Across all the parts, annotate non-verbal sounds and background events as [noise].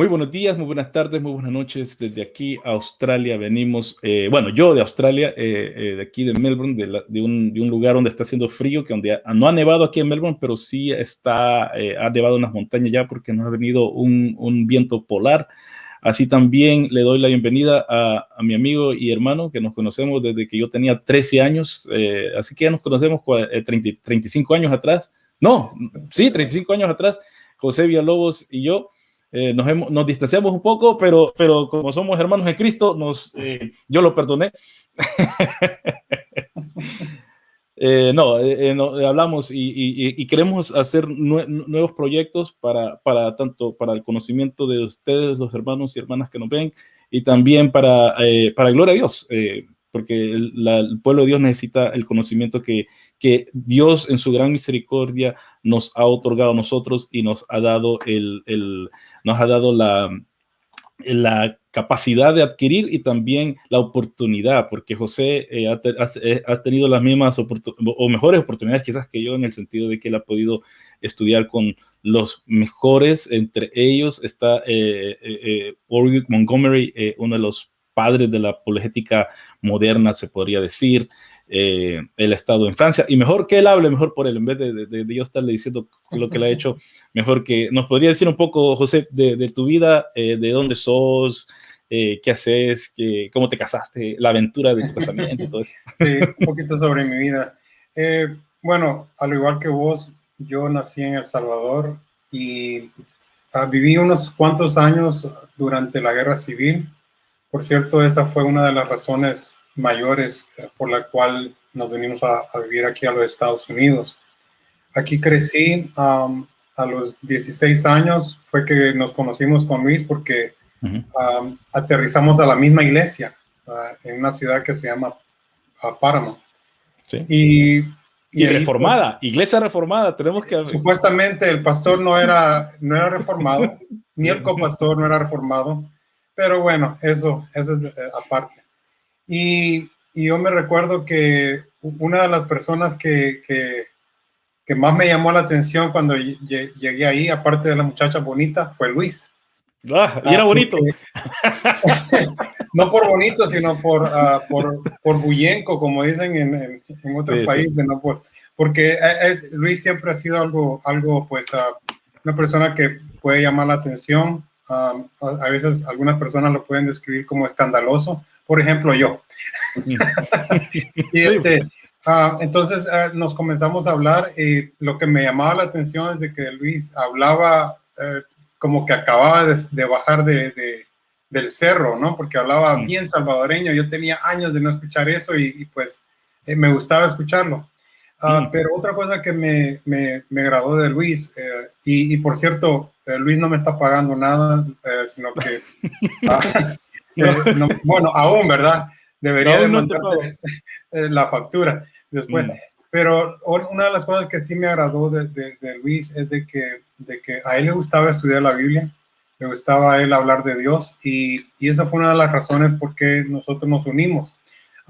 Muy buenos días, muy buenas tardes, muy buenas noches. Desde aquí, Australia, venimos, eh, bueno, yo de Australia, eh, eh, de aquí de Melbourne, de, un, lugar donde está haciendo frío, que donde no ha nevado aquí en Melbourne, pero sí está, ha nevado en las montañas ya porque nos ha venido un, viento polar. Así también le doy la bienvenida a, mi amigo y hermano que nos conocemos desde que yo tenía 13 años, así que ya nos conocemos 35 años atrás. No, sí, 35 años atrás, José Villalobos y yo. Eh, nos, distanciamos un poco, pero, pero como somos hermanos en Cristo, nos, eh, yo lo perdoné. [laughs] Eh, no, hablamos y, queremos hacer nuevos proyectos para, para, tanto para el conocimiento de ustedes, los hermanos y hermanas que nos ven, y también para, para gloria a Dios porque el, pueblo de Dios necesita el conocimiento que, que, Dios en su gran misericordia nos ha otorgado a nosotros y nos ha dado, el, el nos ha dado la, la capacidad de adquirir y también la oportunidad, porque José eh, eh, ha, tenido las mismas o mejores oportunidades quizás que yo en el sentido de que él ha podido estudiar con los mejores, entre ellos está eh, eh Montgomery, uno de los padres de la apologética moderna, se podría decir. Eh, ha estado en Francia y mejor que él hable, mejor por él, en vez de, yo estarle diciendo lo que le ha hecho, mejor que nos podría decir un poco, José, de, tu vida, eh, de dónde sos, eh, qué haces, qué, cómo te casaste, la aventura de tu casamiento todo eso. [laughs] Sí, un poquito sobre mi vida. bueno, al igual que vos, yo nací en El Salvador y ah, viví unos cuantos años durante la guerra civil por cierto, esa fue una de las razones mayores eh, por la cual nos venimos a, vivir aquí a los Estados Unidos. Aquí crecí a los 16 años, fue que nos conocimos con Luis porque aterrizamos a la misma iglesia ah, en una ciudad que se llama uh, Páramo. Sí. Y, y, reformada, iglesia reformada, tenemos que... Supuestamente el pastor no era, no era reformado, ni el copastor no era reformado, pero bueno, eso, eso es eh, aparte. Y, y, yo me recuerdo que una de las personas que, que, que más me llamó la atención cuando llegué ahí, aparte de la muchacha bonita, fue Luis. Ah, y era ah, bonito. [laughs] no por bonito, sino por, uh, por, por bullenco, como dicen en, en, otros países, ¿no? Por, porque es, Luis siempre ha sido algo, algo pues, una persona que puede llamar la atención, a veces algunas personas lo pueden describir como escandaloso, por ejemplo yo. [laughs] y este, ah, entonces ah, nos comenzamos a hablar y lo que me llamaba la atención es de que Luis hablaba eh, como que acababa de, bajar de, del cerro, ¿no? Porque hablaba mm. bien salvadoreño, yo tenía años de no escuchar eso y, pues eh, me gustaba escucharlo. Ah, mm. Pero otra cosa que me, me, me agradó de Luis, eh, y, y, por cierto, eh, Luis no me está pagando nada, eh, sino que, [laughs] ah, bueno, aún, ¿verdad? Debería no, de [laughs] la factura después. Mm. Pero una de las cosas que sí me agradó de, de, de, Luis es de que, de que a él le gustaba estudiar la Biblia, le gustaba a él hablar de Dios y, y esa fue una de las razones por qué nosotros nos unimos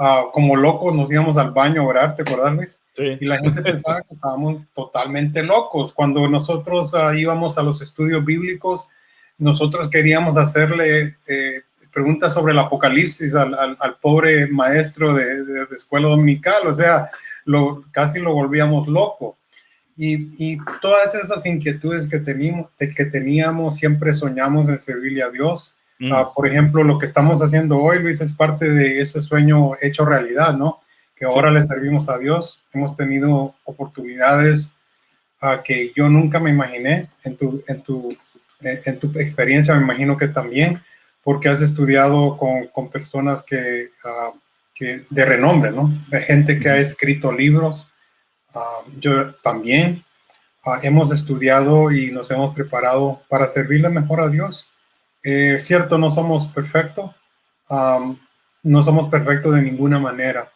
Ah, como locos nos íbamos al baño a orar, ¿te acuerdas, Luis? Sí. Y la gente pensaba que estábamos totalmente locos. Cuando nosotros ah, íbamos a los estudios bíblicos, nosotros queríamos hacerle eh, preguntas sobre el apocalipsis al, al, pobre maestro de, de, escuela dominical, o sea, lo, casi lo volvíamos loco. Y, y, todas esas inquietudes que teníamos, que teníamos, siempre soñamos en servirle a Dios. Ah, mm. por ejemplo, lo que estamos haciendo hoy, Luis, es parte de ese sueño hecho realidad, ¿no? Que ahora le servimos a Dios. Hemos tenido oportunidades uh, que yo nunca me imaginé en tu, en, tu, en tu experiencia, me imagino que también, porque has estudiado con, con personas que, uh, que, de renombre, ¿no? De gente que ha escrito libros. yo también. hemos estudiado y nos hemos preparado para servirle mejor a Dios eh, cierto, no somos perfectos, no somos perfectos de ninguna manera.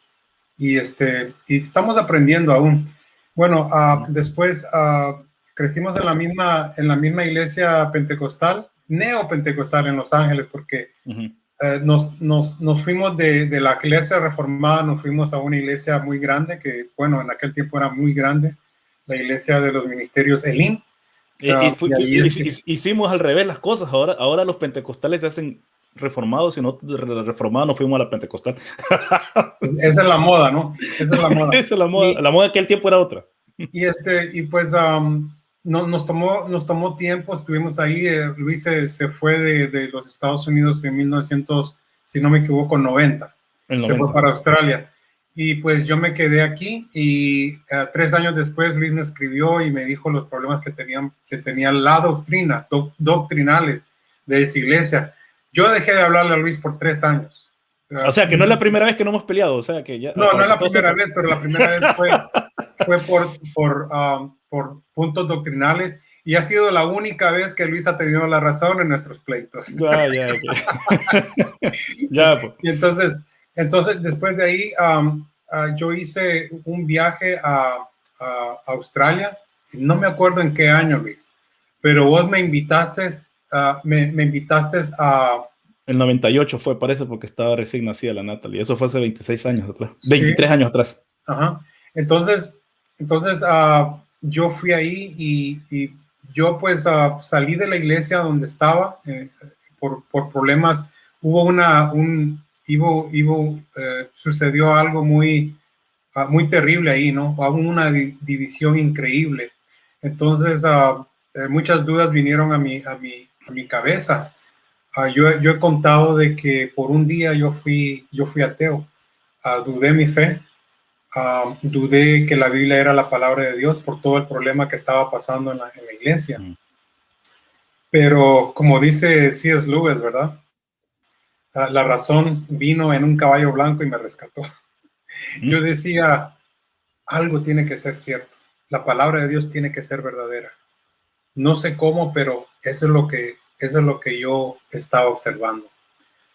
Y, este, y estamos aprendiendo aún. Bueno, uh, después uh, crecimos en la, misma, en la misma iglesia pentecostal, neopentecostal en Los Ángeles, porque eh, nos, nos, nos, fuimos de, de, la iglesia reformada, nos fuimos a una iglesia muy grande, que bueno, en aquel tiempo era muy grande, la iglesia de los ministerios Elim. hicimos al revés las cosas. Ahora, ahora los pentecostales se hacen reformados y nosotros reformados nos fuimos a la pentecostal. [laughs] Esa es la moda, ¿no? Esa es la moda. [laughs] Esa es la moda. la moda de aquel tiempo era otra. Y, este, y pues no, nos, tomó, nos tomó tiempo, estuvimos ahí. Eh, Luis se, se fue de, de, los Estados Unidos en 1900, si no me equivoco, 90. Se fue para Australia. Y pues yo me quedé aquí y uh, tres años después Luis me escribió y me dijo los problemas que, tenían, que tenía la doctrina, doctrinales de esa iglesia. Yo dejé de hablarle a Luis por tres años. O sea, que no es la primera vez que no hemos peleado, o sea, que ya... No, no es la primera vez, pero la primera vez fue, fue por, por, um, por puntos doctrinales y ha sido la única vez que Luis ha tenido la razón en nuestros pleitos. Ya, ya, [laughs] ya. ya pues. Y entonces, entonces, después de ahí, um, uh, yo hice un viaje a, Australia. No me acuerdo en qué año, Luis, pero vos me invitaste, uh, me, me, invitaste a... El 98 fue, parece, porque estaba recién nacida la Natalie. Eso fue hace 26 años atrás, 23 años atrás. Ajá. Entonces, entonces uh, yo fui ahí y, yo pues salí de la iglesia donde estaba eh, por, por, problemas. Hubo una, un, Ivo, Ivo eh, sucedió algo muy, ah, muy terrible ahí, ¿no? Hubo una división increíble. Entonces, uh, muchas dudas vinieron a mi, a mi, a mi cabeza. Uh, yo, yo, he contado de que por un día yo fui, yo fui ateo. dudé mi fe. dudé que la Biblia era la palabra de Dios por todo el problema que estaba pasando en la, en la iglesia. Mm. Pero como dice C.S. Lewis, ¿verdad? la razón vino en un caballo blanco y me rescató. Yo decía, algo tiene que ser cierto. La palabra de Dios tiene que ser verdadera. No sé cómo, pero eso es lo que, eso es lo que yo estaba observando.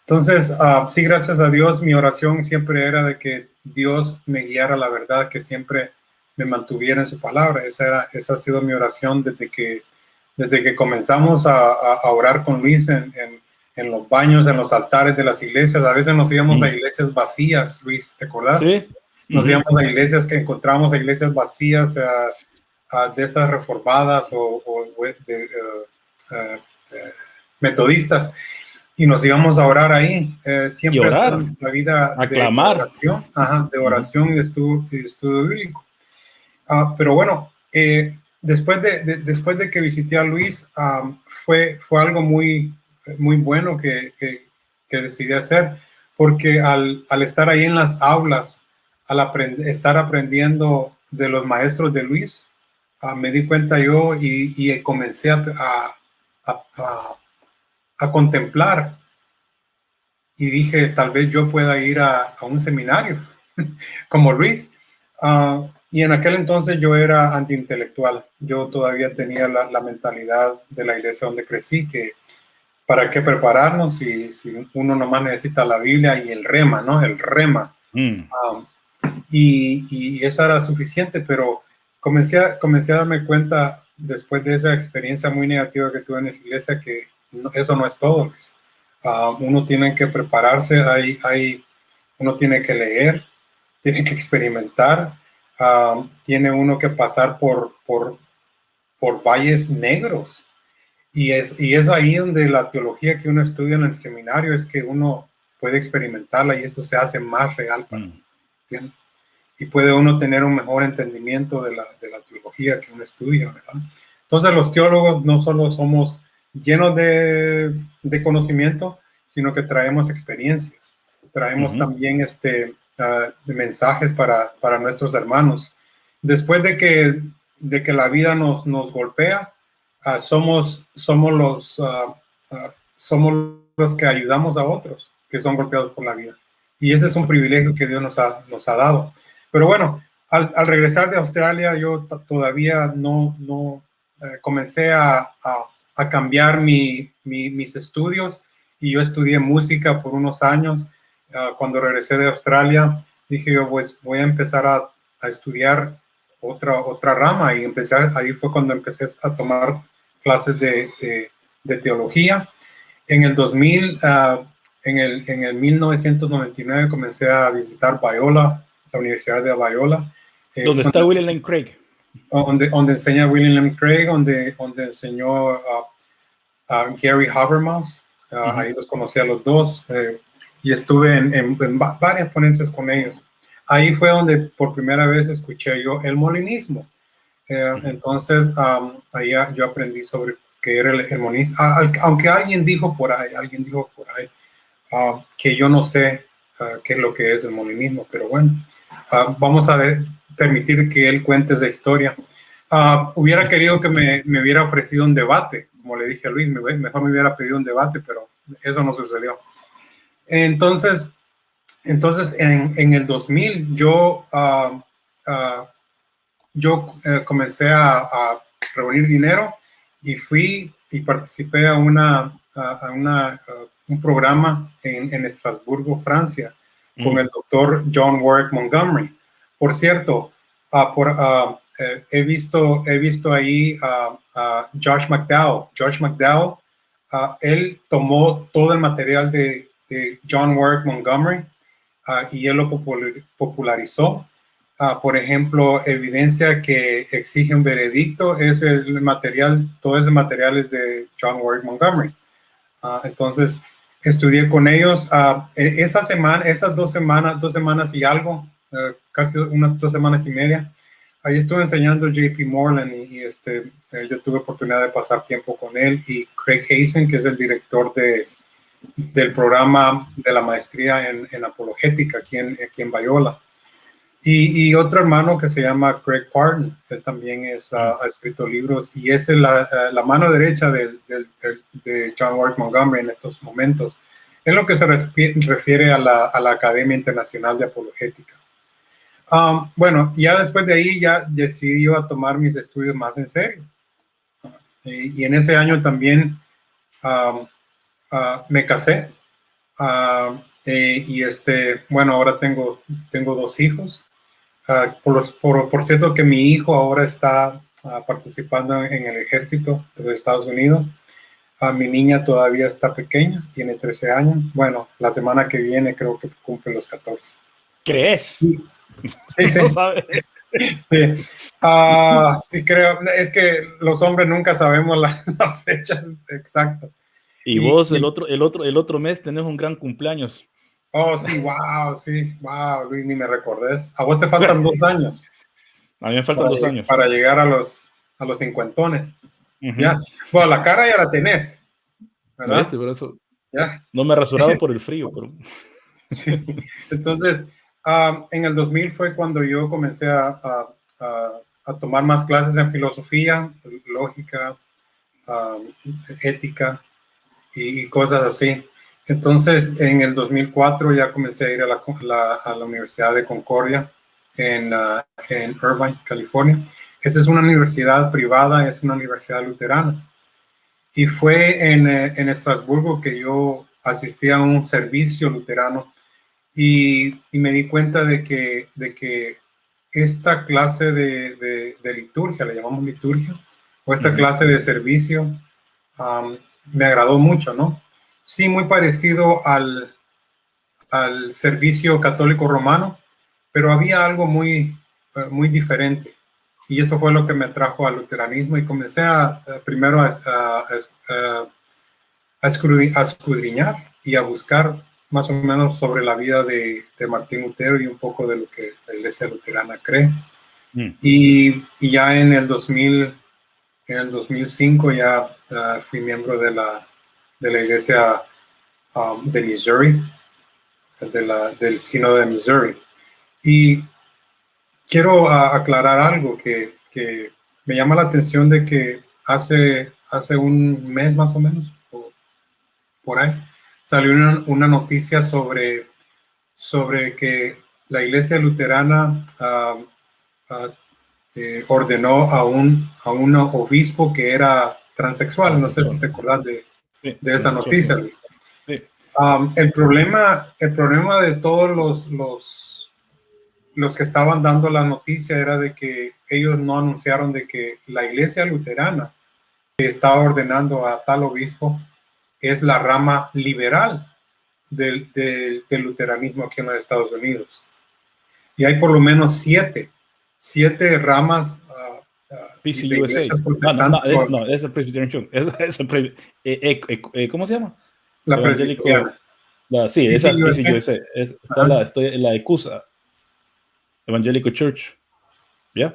Entonces, uh, sí, gracias a Dios, mi oración siempre era de que Dios me guiara la verdad, que siempre me mantuviera en su palabra. Esa, era, esa ha sido mi oración desde que, desde que comenzamos a, a, orar con Luis en, en en los baños, en los altares de las iglesias. A veces nos íbamos a iglesias vacías, Luis, ¿te acordás? Sí. Nos íbamos a iglesias que encontramos a iglesias vacías, a, de esas reformadas o, de, eh, eh, metodistas, y nos íbamos a orar ahí. siempre orar, la vida de oración, de oración y de estudio, estudio bíblico. Ah, pero bueno, después, de, después de que visité a Luis, ah, fue, fue algo muy, muy bueno que, que, decidí hacer, porque al, al, estar ahí en las aulas, al estar aprendiendo de los maestros de Luis, ah, me di cuenta yo y, y comencé a, a, a, contemplar y dije, tal vez yo pueda ir a, un seminario [laughs] como Luis. Uh, y en aquel entonces yo era antiintelectual. Yo todavía tenía la, la, mentalidad de la iglesia donde crecí, que para qué prepararnos si, si uno nomás necesita la Biblia y el rema, ¿no? El rema. Mm. Um, y, y, eso era suficiente, pero comencé a, comencé a darme cuenta después de esa experiencia muy negativa que tuve en esa iglesia que eso no es todo. Uh, uno tiene que prepararse, hay, hay, uno tiene que leer, tiene que experimentar, uh, tiene uno que pasar por, por, por valles negros y es, y es ahí donde la teología que uno estudia en el seminario es que uno puede experimentarla y eso se hace más real para mm. Y puede uno tener un mejor entendimiento de la, de la teología que uno estudia, ¿verdad? Entonces los teólogos no solo somos llenos de, de conocimiento, sino que traemos experiencias, traemos también este, uh, mensajes para, para nuestros hermanos. Después de que, de que la vida nos, nos golpea, Ah, somos, somos, los, uh, somos los que ayudamos a otros que son golpeados por la vida. Y ese es un privilegio que Dios nos ha, nos ha dado. Pero bueno, al, al regresar de Australia, yo todavía no, no eh, comencé a, a, a cambiar mi, mi, mis estudios y yo estudié música por unos años. Uh, cuando regresé de Australia, dije yo, pues voy a empezar a, a estudiar otra, otra rama y empecé, ahí fue cuando empecé a tomar clases de, de, teología. En el 2000, ah, en, el, en el 1999 comencé a visitar Biola, la Universidad de Biola. Eh, ¿Dónde está William Lane Craig? Donde, donde enseña William. Craig, donde, donde enseñó a Gary Habermas. Ahí los conocí a los dos eh, y estuve en, en, varias ponencias con ellos. Ahí fue donde por primera vez escuché yo el molinismo. Eh, entonces, ahí yo aprendí sobre qué era el, molinismo. Aunque alguien dijo por ahí, alguien dijo por ahí, ah, que yo no sé ah, qué es lo que es el molinismo, pero bueno, ah, vamos a permitir que él cuente esa historia. hubiera querido que me, me hubiera ofrecido un debate, como le dije a Luis, mejor me hubiera pedido un debate, pero eso no sucedió. Entonces, entonces en, en el 2000 yo, uh, uh, yo uh, comencé a, a, reunir dinero y fui y participé a, una, a una, un programa en, en, Estrasburgo, Francia, con mm. el doctor John Warwick Montgomery. Por cierto, por, eh, he, visto, he visto ahí a Josh McDowell. Josh McDowell, él tomó todo el material de, de John Warwick Montgomery y él lo popularizó. por ejemplo, evidencia que exige un veredicto es el material, todo ese material es de John Warwick Montgomery. entonces, estudié con ellos e, esa semana, esas dos semanas, dos semanas y algo, eh, casi unas dos semanas y media. Ahí estuve enseñando JP Morland y, este, eh, yo tuve oportunidad de pasar tiempo con él y Craig Hazen, que es el director de, del programa de la maestría en, en apologética aquí en, aquí en Bayola. Y, otro hermano que se llama Craig Parton, que también ha escrito libros y es la, mano derecha de John Warwick Montgomery en estos momentos, en lo que se refiere a la, a la Academia Internacional de Apologética. Um, bueno, ya después de ahí ya decidí yo a tomar mis estudios más en serio. y en ese año también um, uh, me casé. Uh, eh, y este, bueno, ahora tengo, tengo dos hijos. Uh, por, por, por, cierto que mi hijo ahora está participando en, el ejército de los Estados Unidos. mi niña todavía está pequeña, tiene 13 años. Bueno, la semana que viene creo que cumple los 14. ¿Crees? Sí. Sí, [laughs] sí. Sí. Uh, sí, creo. Es que los hombres nunca sabemos la, [laughs] fecha exacta. Y, vos el otro, el otro, el otro mes tenés un gran cumpleaños. Oh, sí, wow, sí, wow, Luis, ni me recordés. A vos te faltan [laughs] dos años. A mí me faltan dos años. Para llegar a los, a los cincuentones. Ya. Bueno, la cara ya la tenés. ¿verdad? Por eso. Ya. No me he rasurado por el frío, pero. Sí. Entonces, en el 2000 fue cuando yo comencé a, a, tomar más clases en filosofía, lógica, ética y, cosas así. Entonces, en el 2004 ya comencé a ir a la, a la Universidad de Concordia en, en Irvine, California. Esa es una universidad privada, es una universidad luterana. Y fue en, eh, en Estrasburgo que yo asistí a un servicio luterano y, me di cuenta de que, de que esta clase de, de, liturgia, le llamamos liturgia, o esta clase de servicio, me agradó mucho, ¿no? Sí, muy parecido al, al servicio católico romano, pero había algo muy, eh, muy diferente. Y eso fue lo que me trajo al luteranismo y comencé a, primero a, a, a, escudriñar y a buscar más o menos sobre la vida de, de, Martín Lutero y un poco de lo que la iglesia luterana cree. Mm. Y, y, ya en el 2000, en el 2005 ya fui miembro de la, de la iglesia um, de Missouri, de la, del Sino de Missouri. Y quiero aclarar algo que, que, me llama la atención de que hace, hace un mes más o menos, por ahí, salió una, noticia sobre, sobre que la iglesia luterana eh, ordenó a un, a un obispo que era transexual. No sé si te acordás de, de esa noticia, Luis. el, problema, el problema de todos los, los, los que estaban dando la noticia era de que ellos no anunciaron de que la iglesia luterana estaba ordenando a tal obispo es la rama liberal del, luteranismo aquí en los Estados Unidos. Y hay por lo menos siete, siete ramas ah, PCUSA. Ah, no, no, es, no, es el Presbyterian el eh, eh, eh, ¿Cómo se llama? La Presbyteriana. La, sí, esa es PCUSA. Es, está la, estoy, la ECUSA. Evangelical Church. ¿Ya?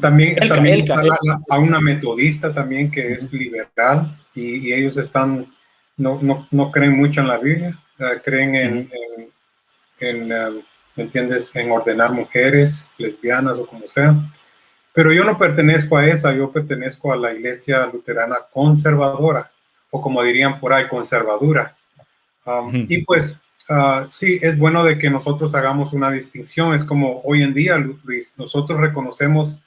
También, también está la, a una metodista también que es liberal y, y ellos están, no, no, no, creen mucho en la Biblia, creen en, en, en um, ¿me entiendes?, en ordenar mujeres, lesbianas o como sea. Pero yo no pertenezco a esa, yo pertenezco a la iglesia luterana conservadora, o como dirían por ahí, conservadura. Um, y pues uh, sí, es bueno de que nosotros hagamos una distinción. Es como hoy en día, Luis, nosotros reconocemos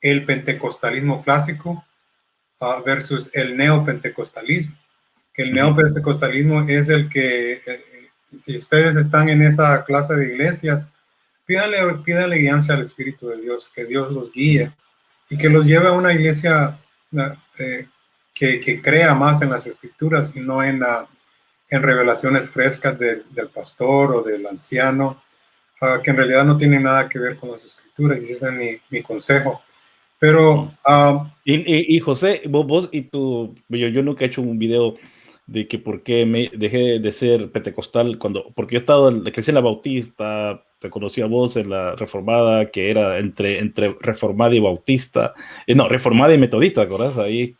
el pentecostalismo clásico uh, versus el neopentecostalismo. Que el neopentecostalismo es el que, eh, si ustedes están en esa clase de iglesias, pídanle, pídanle guianza al Espíritu de Dios, que Dios los guíe y que los lleve a una iglesia eh, que, que, crea más en las escrituras y no en, en revelaciones frescas del pastor o del anciano, uh, que en realidad no tienen nada que ver con las escrituras y ese es mi, mi consejo. Pero... Uh, y, y, y, José, vos, vos y tú, yo, yo nunca he hecho un video de que por qué me dejé de ser pentecostal cuando, porque yo he estado, crecí en la bautista, te conocí a vos en la reformada, que era entre, entre reformada y bautista, eh, no, reformada y metodista, ¿acordás? Ahí,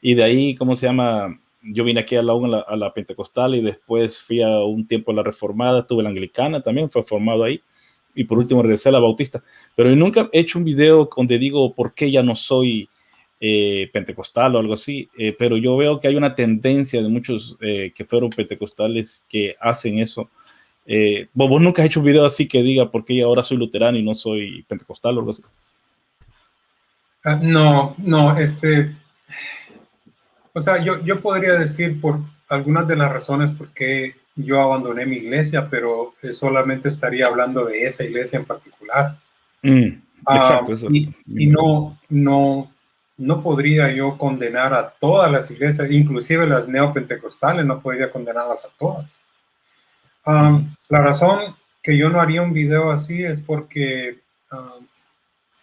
y de ahí, ¿cómo se llama? Yo vine aquí a la, a la, pentecostal y después fui a un tiempo a la reformada, estuve en la anglicana también, fue formado ahí, y por último regresé a la bautista, pero nunca he hecho un video donde digo por qué ya no soy eh, pentecostal o algo así, eh, pero yo veo que hay una tendencia de muchos eh, que fueron pentecostales que hacen eso. ¿vos, nunca has hecho un video así que diga por qué ahora soy luterano y no soy pentecostal o algo así. Ah, no, no, este, o sea, yo, yo podría decir por algunas de las razones por qué yo abandoné mi iglesia, pero solamente estaría hablando de esa iglesia en particular. Mm, ah, exacto, y, y, no, no, no podría yo condenar a todas las iglesias, inclusive las neopentecostales, no podría condenarlas a todas. Um, la razón que yo no haría un video así es porque um,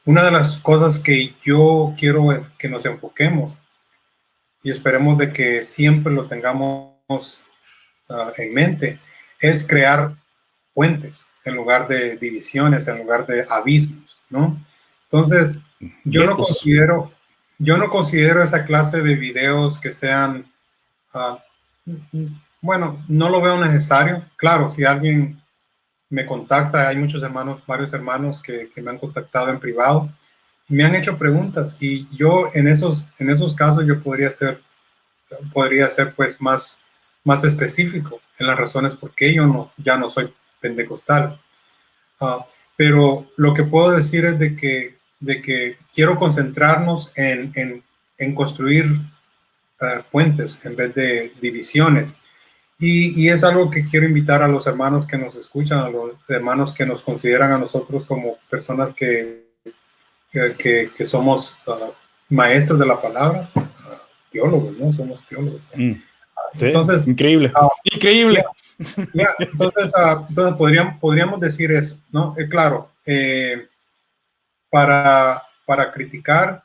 una de las cosas que yo quiero que nos enfoquemos y esperemos de que siempre lo tengamos uh, en mente es crear puentes en lugar de divisiones, en lugar de abismos, ¿no? Entonces, yo no considero, yo no considero esa clase de videos que sean, uh, bueno, no lo veo necesario. Claro, si alguien me contacta, hay muchos hermanos, varios hermanos que, que, me han contactado en privado y me han hecho preguntas y yo en esos, en esos casos yo podría ser, podría ser pues más, más específico en las razones por qué yo no, ya no soy pentecostal. Uh, pero lo que puedo decir es de que de que quiero concentrarnos en, en, en construir uh, puentes en vez de divisiones. Y, y, es algo que quiero invitar a los hermanos que nos escuchan, a los hermanos que nos consideran a nosotros como personas que, que, que somos uh, maestros de la palabra, uh, teólogos, ¿no? Somos teólogos. Mm. entonces, increíble, increíble. Ya, entonces, entonces podríamos, podríamos decir eso, ¿no? Eh, claro, eh, para, para criticar,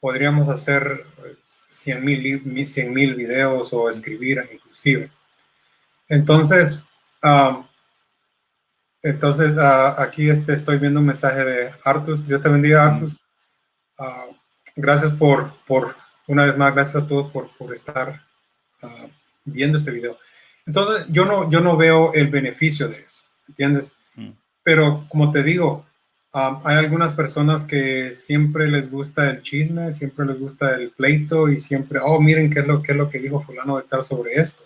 podríamos hacer 100 mil, 100 mil videos o escribir inclusive. Entonces, entonces uh, aquí este, estoy viendo un mensaje de Artus. Dios te bendiga, Artus. Uh, gracias por, por, una vez más, gracias a todos por, por estar uh, viendo este video. Entonces, yo no, yo no veo el beneficio de eso, ¿entiendes? Mm. Pero como te digo, hay algunas personas que siempre les gusta el chisme, siempre les gusta el pleito y siempre, oh, miren qué es lo, qué es lo que dijo fulano de tal sobre esto.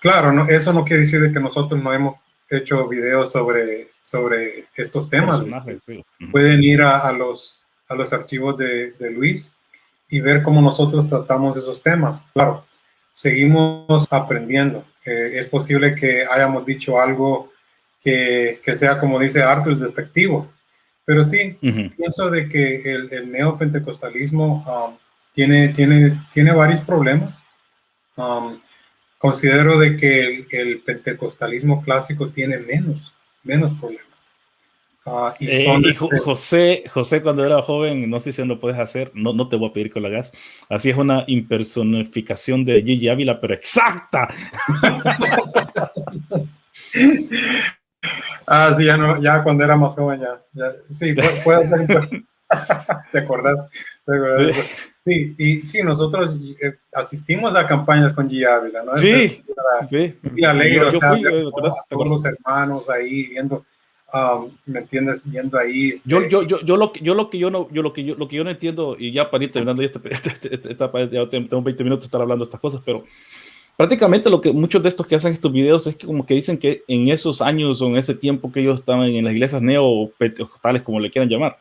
claro, no, eso no quiere decir de que nosotros no hemos hecho videos sobre, sobre estos temas. Pueden ir a, los, a los archivos de, de, Luis y ver cómo nosotros tratamos esos temas. Claro, seguimos aprendiendo. Eh, es posible que hayamos dicho algo que, que sea, como dice Arthur, despectivo. Pero sí, pienso de que el, el neopentecostalismo um, tiene, tiene, tiene varios problemas. Um, considero de que el, el, pentecostalismo clásico tiene menos, menos problemas. Ah, y, eh, este José, José, cuando era joven, no sé si lo puedes hacer, no, no te voy a pedir que lo hagas. Así es una impersonificación de Gigi Ávila, pero exacta. [laughs] ah, sí, ya, no, ya cuando era más joven, ya. sí, [laughs] puede ser. [laughs] ¿Te acordás? sí. y sí, nosotros eh, asistimos a campañas con Gigi Ávila, ¿no? Sí, sí. Y alegre, o sea, todos los hermanos ahí viendo Um, ¿Me entiendes? Viendo ahí. Este... Yo, yo, yo, yo, lo, yo lo que yo no, yo lo que yo, lo que yo no entiendo, y ya para ir terminando, este, este, este, ya tengo 20 minutos de estar hablando de estas cosas, pero prácticamente lo que muchos de estos que hacen estos videos es que como que dicen que en esos años o en ese tiempo que ellos estaban en las iglesias neo-pentecostales, como le quieran llamar,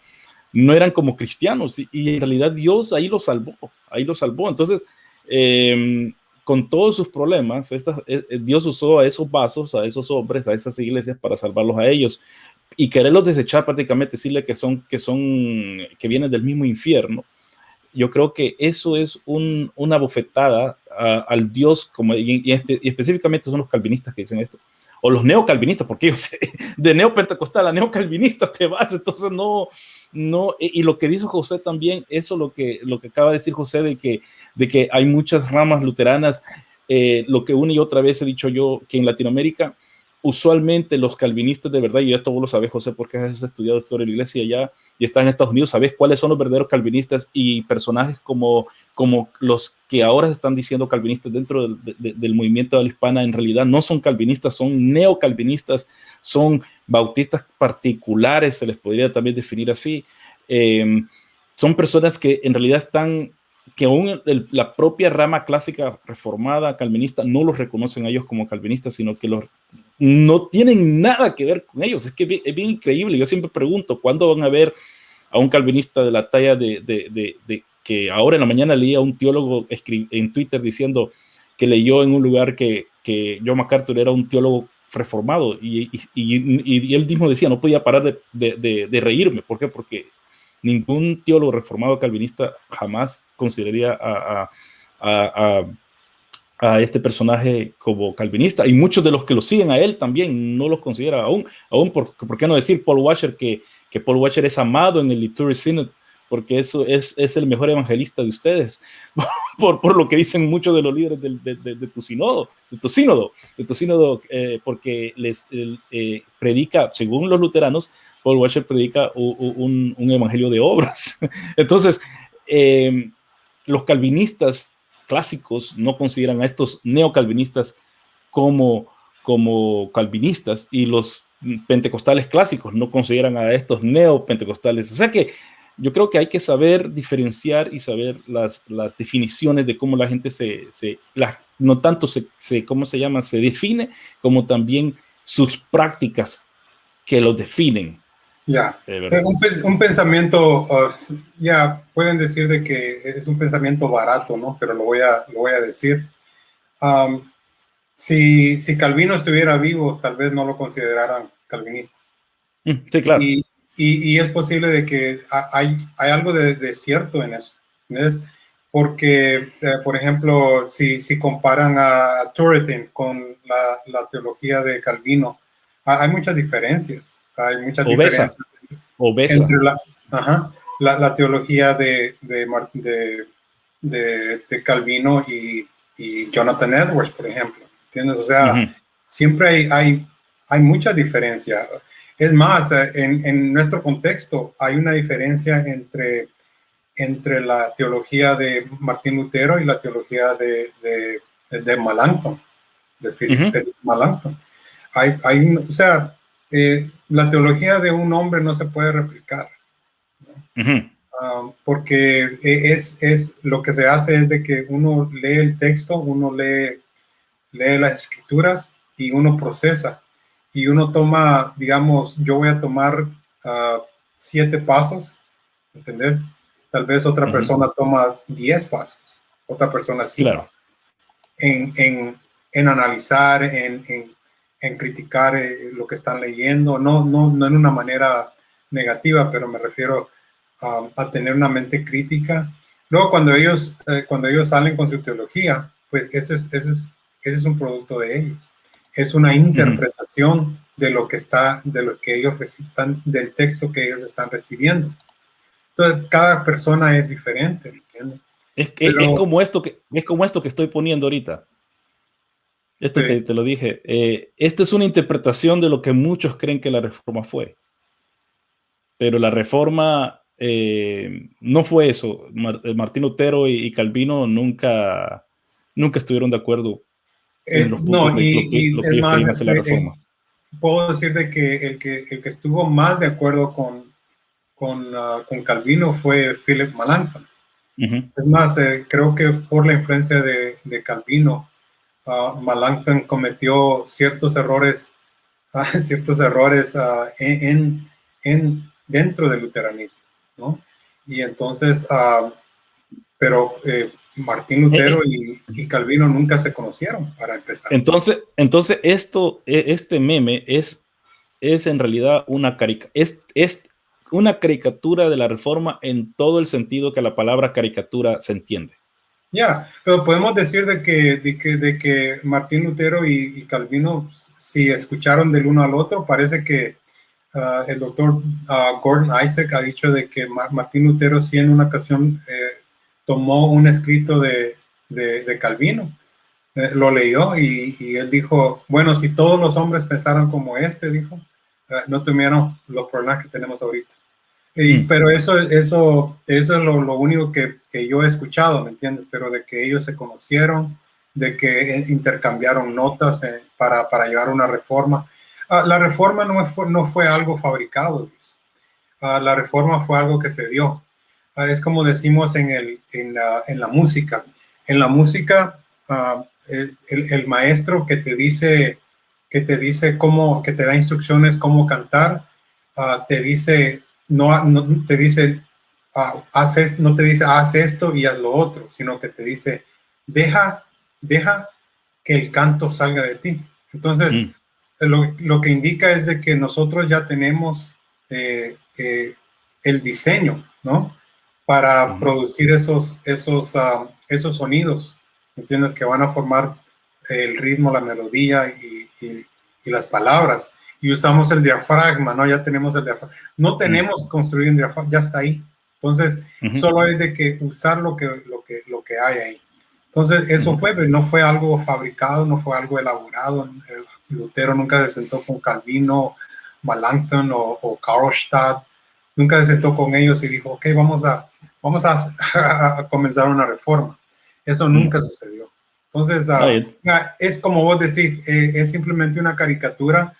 no eran como cristianos y, en realidad Dios ahí los salvó, ahí los salvó. Entonces, eh, con todos sus problemas, eh, eh, Dios usó a esos vasos, a esos hombres, a esas iglesias para salvarlos a ellos y quererlos desechar prácticamente, decirle que son, que son, que vienen del mismo infierno. Yo creo que eso es una bofetada al Dios, como, y, y, específicamente son los calvinistas que dicen esto, o los neocalvinistas, porque ellos [laughs] de neopentecostal a neocalvinista te vas, entonces no, no, y lo que dijo José también, eso lo que, lo que acaba de decir José, de que, de que hay muchas ramas luteranas, eh, lo que una y otra vez he dicho yo, que en Latinoamérica, usualmente los calvinistas de verdad, y esto vos lo sabes, José, porque has estudiado historia de la iglesia allá y estás en Estados Unidos, sabes cuáles son los verdaderos calvinistas y personajes como, como los que ahora están diciendo calvinistas dentro del, movimiento de la hispana, en realidad no son calvinistas, son neocalvinistas, son bautistas particulares, se les podría también definir así. Em, son personas que en realidad están que aún la propia rama clásica reformada calvinista no los reconocen a ellos como calvinistas, sino que los, no tienen nada que ver con ellos. Es que es bien, increíble. Yo siempre pregunto, ¿cuándo van a ver a un calvinista de la talla de, que ahora en la mañana leía a un teólogo en Twitter diciendo que leyó en un lugar que, que John MacArthur era un teólogo reformado y, y, él mismo decía, no podía parar de, reírme. ¿Por qué? Porque ningún teólogo reformado calvinista jamás consideraría a, este personaje como calvinista y muchos de los que lo siguen a él también no los considera aún, aún por, por qué no decir Paul Washer que, que Paul Washer es amado en el Liturgy Synod porque eso es, es, el mejor evangelista de ustedes, [laughs] por, por, lo que dicen muchos de los líderes de, de, de, tu sínodo, de tu sínodo, de tu sínodo, eh, porque les eh, predica, según los luteranos, Paul Washer predica un, un evangelio de obras. [laughs] Entonces, eh, los calvinistas clásicos no consideran a estos neocalvinistas como, como calvinistas y los pentecostales clásicos no consideran a estos neopentecostales. O sea que yo creo que hay que saber diferenciar y saber las, las definiciones de cómo la gente se, se no tanto se, ¿cómo se llama? Se define, como también sus prácticas que lo definen. Ya, un, pensamiento, uh, ya pueden decir de que es un pensamiento barato, ¿no? Pero lo voy a, lo voy a decir. Um, si, si Calvino estuviera vivo, tal vez no lo consideraran calvinista. Mm, sí, claro. Y, y, es posible de que hay, hay algo de, cierto en eso. ¿ves? Porque, eh, por ejemplo, si, si comparan a Turretin con la, la, teología de Calvino, hay muchas diferencias. Hay muchas diferencias entre la, ajá, la, la, teología de, de, de, de Calvino y, y, Jonathan Edwards, por ejemplo. ¿Entiendes? O sea, siempre hay, hay, hay mucha diferencia. Es más, en, en, nuestro contexto hay una diferencia entre, entre la teología de Martín Lutero y la teología de, de, de, de Melanchthon, de Philip Hay, hay, o sea, eh, la teología de un hombre no se puede replicar. Ah, porque e, es, es, lo que se hace es de que uno lee el texto, uno lee, lee las escrituras y uno procesa y uno toma, digamos, yo voy a tomar uh, siete pasos, ¿entendés? Tal vez otra persona toma diez pasos, otra persona cinco pasos. En, en, en, analizar, en, en criticar eh, lo que están leyendo, no, no, no en una manera negativa, pero me refiero a tener una mente crítica. Luego, cuando ellos, eh, cuando ellos salen con su teología, pues ese es, ese, es, ese es un producto de ellos es una interpretación de lo que está, de lo que ellos están, del texto que ellos están recibiendo. Entonces, cada persona es diferente, ¿entiendes? Es, es, como esto que, es como esto que estoy poniendo ahorita. Esto te, lo dije. Eh, esto es una interpretación de lo que muchos creen que la reforma fue. Pero la reforma eh, no fue eso. Eh, Martín Lutero y, Calvino nunca, nunca estuvieron de acuerdo en los puntos no, y, lo que, lo más, la reforma. puedo decir de que el, que el que estuvo más de acuerdo con, con, uh, con Calvino fue Philip Melanchthon. Es más, creo que por la influencia de, de Calvino, uh, Melanchthon cometió ciertos errores, uh, [laughs] ciertos errores en, en, dentro del luteranismo, ¿no? Y entonces, pero eh, Martín Lutero y, y, Calvino nunca se conocieron para empezar. Entonces, entonces esto, e, este meme es, es en realidad una caricatura. Es, es, una caricatura de la reforma en todo el sentido que la palabra caricatura se entiende. Ya, pero podemos decir de que, de que, de que Martín Lutero y, Calvino, si escucharon del uno al otro, parece que uh, el doctor uh, Gordon Isaac ha dicho de que Martín Lutero sí en una ocasión eh, tomó un escrito de, de, Calvino, eh, lo leyó y, y, él dijo, bueno, si todos los hombres pensaran como este, dijo, uh, no tuvieran los problemas que tenemos ahorita. Mm. Pero eso, eso, eso es lo, lo único que, que, yo he escuchado, ¿me entiendes? Pero de que ellos se conocieron, de que intercambiaron notas eh, para, para, llevar una reforma. Ah, la reforma no fue, no fue algo fabricado, Luis. Ah, la reforma fue algo que se dio. Ah, es como decimos en, el, en, la, en la música. En la música, el, el, maestro que te dice, que te dice cómo, que te da instrucciones cómo cantar, te dice no, te dice, ah, no te dice, haz esto y haz lo otro, sino que te dice, deja, deja que el canto salga de ti. Entonces, mm. lo, que indica es de que nosotros ya tenemos eh, eh, el diseño, ¿no? Para producir esos, esos, ah, esos sonidos, ¿entiendes? Que van a formar el ritmo, la melodía y, y las palabras y usamos el diafragma, ¿no? Ya tenemos el diafragma. No tenemos que construir un diafragma, ya está ahí. Entonces, solo hay de que usar lo que, lo que, lo que hay ahí. Entonces, eso fue, no fue algo fabricado, no fue algo elaborado. Lutero nunca se sentó con Calvino, Melanchthon o, o Karlstadt. Nunca se sentó con ellos y dijo, ok, vamos a, vamos a, [laughs] comenzar una reforma. Eso nunca sucedió. Entonces, ah, es como vos decís, eh, es simplemente una caricatura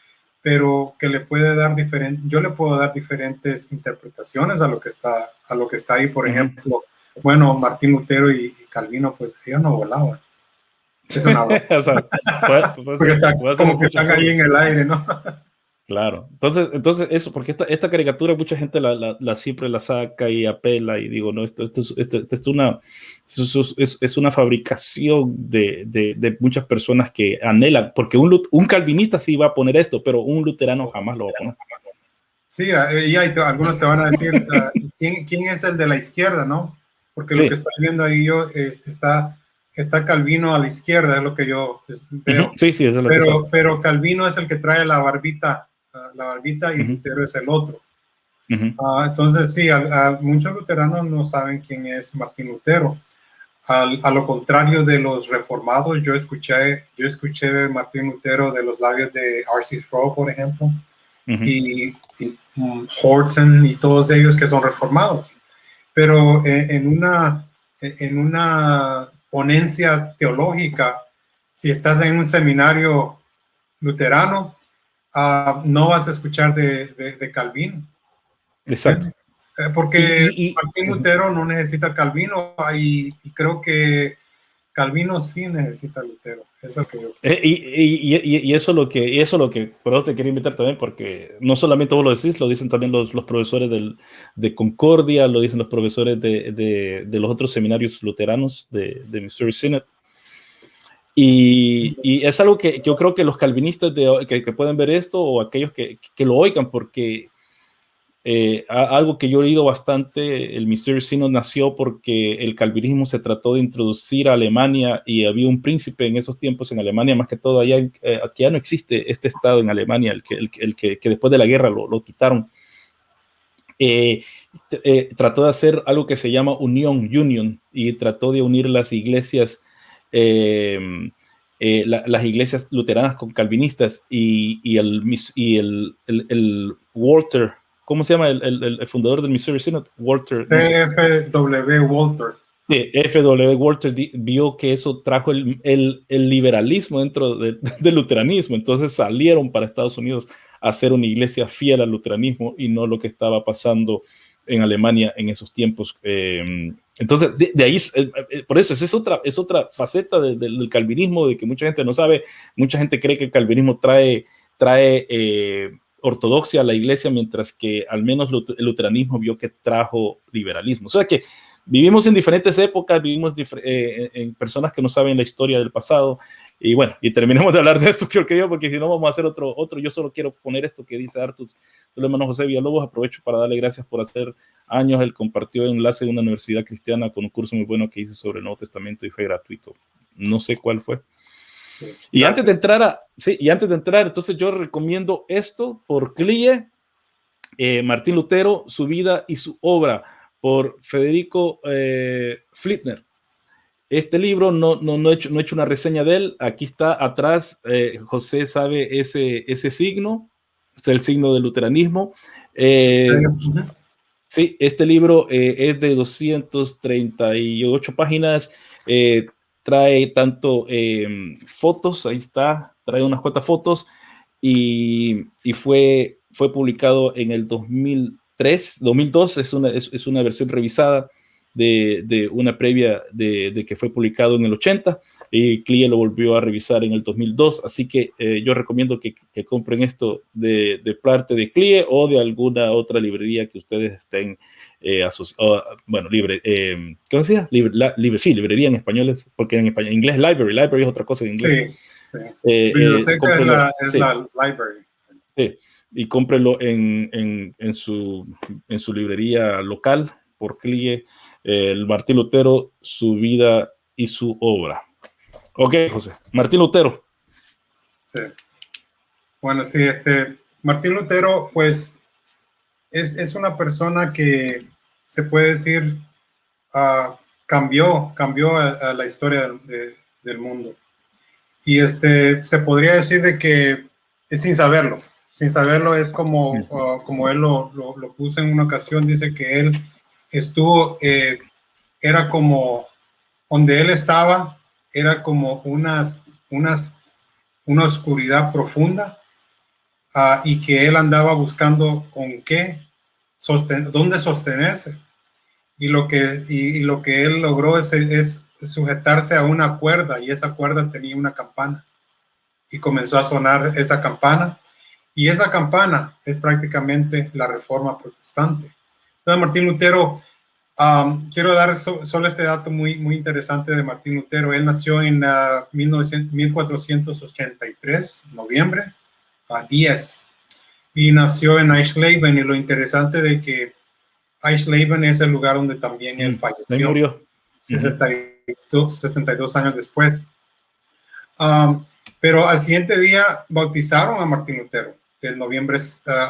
pero que le puede dar diferente, yo le puedo dar diferentes interpretaciones a lo que está, a lo que está ahí. Por ejemplo, bueno, Martín Lutero y, Calvino, pues ellos no volaban. Es una [laughs] o Porque está, como que están ahí en el aire, ¿no? Claro, entonces, entonces eso, porque esta, esta caricatura mucha gente la, la, siempre la saca y apela y digo, no, esto, esto, esto, esto es, una, es, es, una fabricación de, de, de, muchas personas que anhelan, porque un, un calvinista sí va a poner esto, pero un luterano jamás lo va a poner. Sí, y hay, algunos te van a decir, [laughs] ¿quién, ¿quién, es el de la izquierda, no? Porque lo que estoy viendo ahí yo está, está Calvino a la izquierda, es lo que yo veo. Sí, sí, eso es lo pero, que Pero Calvino es el que trae la barbita la barbita y Lutero es el otro. Ah, entonces, sí, muchos luteranos no saben quién es Martín Lutero. a lo contrario de los reformados, yo escuché, yo escuché de Martín Lutero de los labios de R.C. Sproul, por ejemplo, y, um, Horton y todos ellos que son reformados. Pero eh, en, una, en una ponencia teológica, si estás en un seminario luterano, Ah, no vas a escuchar de, de, Calvino. Exacto. Eh, porque y, Martín Lutero no necesita Calvino y, creo que Calvino sí necesita Lutero. Eso que yo eh, y, y, eso lo que, eso lo que, por eso te quería invitar también, porque no solamente vos lo decís, lo dicen también los, los profesores del, de Concordia, lo dicen los profesores de, de, de los otros seminarios luteranos de, de Missouri Synod. Y, es algo que yo creo que los calvinistas que, pueden ver esto o aquellos que, lo oigan, porque eh, algo que yo he oído bastante, el Missouri Synod nació porque el calvinismo se trató de introducir a Alemania y había un príncipe en esos tiempos en Alemania, más que todo allá, eh, aquí ya no existe este estado en Alemania, el que, el, que, después de la guerra lo, lo quitaron. Eh, trató de hacer algo que se llama unión, union, y trató de unir las iglesias, las iglesias luteranas con calvinistas y, y, el, y el, el Walter ¿cómo se llama el, fundador del Missouri Synod? Walter. F.W. Walter. Sí, F.W. Walter vio que eso trajo el, liberalismo dentro [laughs] del luteranismo, entonces salieron para Estados Unidos a hacer una iglesia fiel al luteranismo y no lo que estaba pasando en Alemania en esos tiempos. Em, entonces, de, ahí, eh, eh, por eso, esa es otra, es otra faceta del calvinismo, de que mucha gente no sabe, mucha gente cree que el calvinismo trae, trae eh, ortodoxia a la iglesia, mientras que al menos el luteranismo vio que trajo liberalismo. O sea que vivimos en diferentes épocas, vivimos eh, en personas que no saben la historia del pasado. Y bueno, y terminemos de hablar de esto, [laughs] creo que yo, porque si no vamos a hacer otro, otro. Yo solo quiero poner esto que dice Artus, hermano José Villalobos. Aprovecho para darle gracias por hacer años. Él compartió enlace de una universidad cristiana con un curso muy bueno que hice sobre el Nuevo Testamento y fue gratuito. No sé cuál fue. Y antes de entrar a, sí, y antes de entrar, entonces yo recomiendo esto por Clie, eh, Martín Lutero, su vida y su obra, por Federico eh, Flitner. Este libro no, no, no, he hecho, no he hecho una reseña de él. Aquí está atrás, eh, José sabe ese, ese signo, es el signo del luteranismo. sí, este libro es de 238 páginas trae tanto em, fotos, ahí está, trae unas cuantas fotos y, fue, fue publicado en el 2003, 2002, es una, es una versión revisada de, una previa de, que fue publicado en el 80 y CLIE lo volvió a revisar en el 2002. Así que eh, yo recomiendo que, compren esto de, parte de CLIE o de alguna otra librería que ustedes estén eh, asociados. Bueno, libre, eh, ¿cómo se llama? Libre, sí, librería en español, porque en, español, en inglés library, library es otra cosa en inglés. Sí, sí. Eh, Biblioteca es, la, es la library. Sí, y cómprelo en, en, en, su, en su librería local por CLIE el Martín Lutero, su vida y su obra. Ok, José. Martín Lutero. Sí. Bueno, sí, este, Martín Lutero, pues, es, una persona que se puede decir uh, cambió, cambió a, la historia del mundo. Y este, se podría decir de que es sin saberlo, sin saberlo es como, uh, como él lo, lo, lo puso en una ocasión, dice que él estuvo, eh, era como, donde él estaba, era como unas, unas, una oscuridad profunda ah, y que él andaba buscando con qué, sostener, dónde sostenerse. Y lo que, y, lo que él logró es, es sujetarse a una cuerda y esa cuerda tenía una campana. Y comenzó a sonar esa campana. Y esa campana es prácticamente la reforma protestante. Entonces, Martín Lutero, um, quiero dar solo este dato muy, muy interesante de Martín Lutero. Él nació en 1483, uh, noviembre, a 10, y nació en Eisleben. Y lo interesante de que Eisleben es el lugar donde también él mm, falleció. Murió. 62, 62 años después. Um, pero al siguiente día bautizaron a Martín Lutero, el noviembre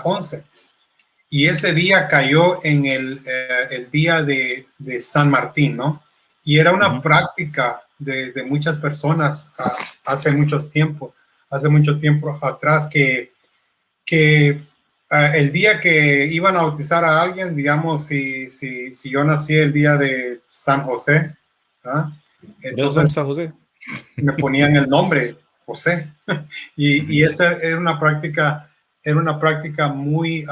11. Y ese día cayó en el, eh, el día de, de, San Martín, ¿no? Y era una práctica de, de, muchas personas ah, hace mucho tiempo, hace mucho tiempo atrás, que, que ah, el día que iban a bautizar a alguien, digamos, si, si, si yo nací el día de San José, ¿ah? entonces San José? me ponían el nombre José. [laughs] y, y esa era una práctica, era una práctica muy,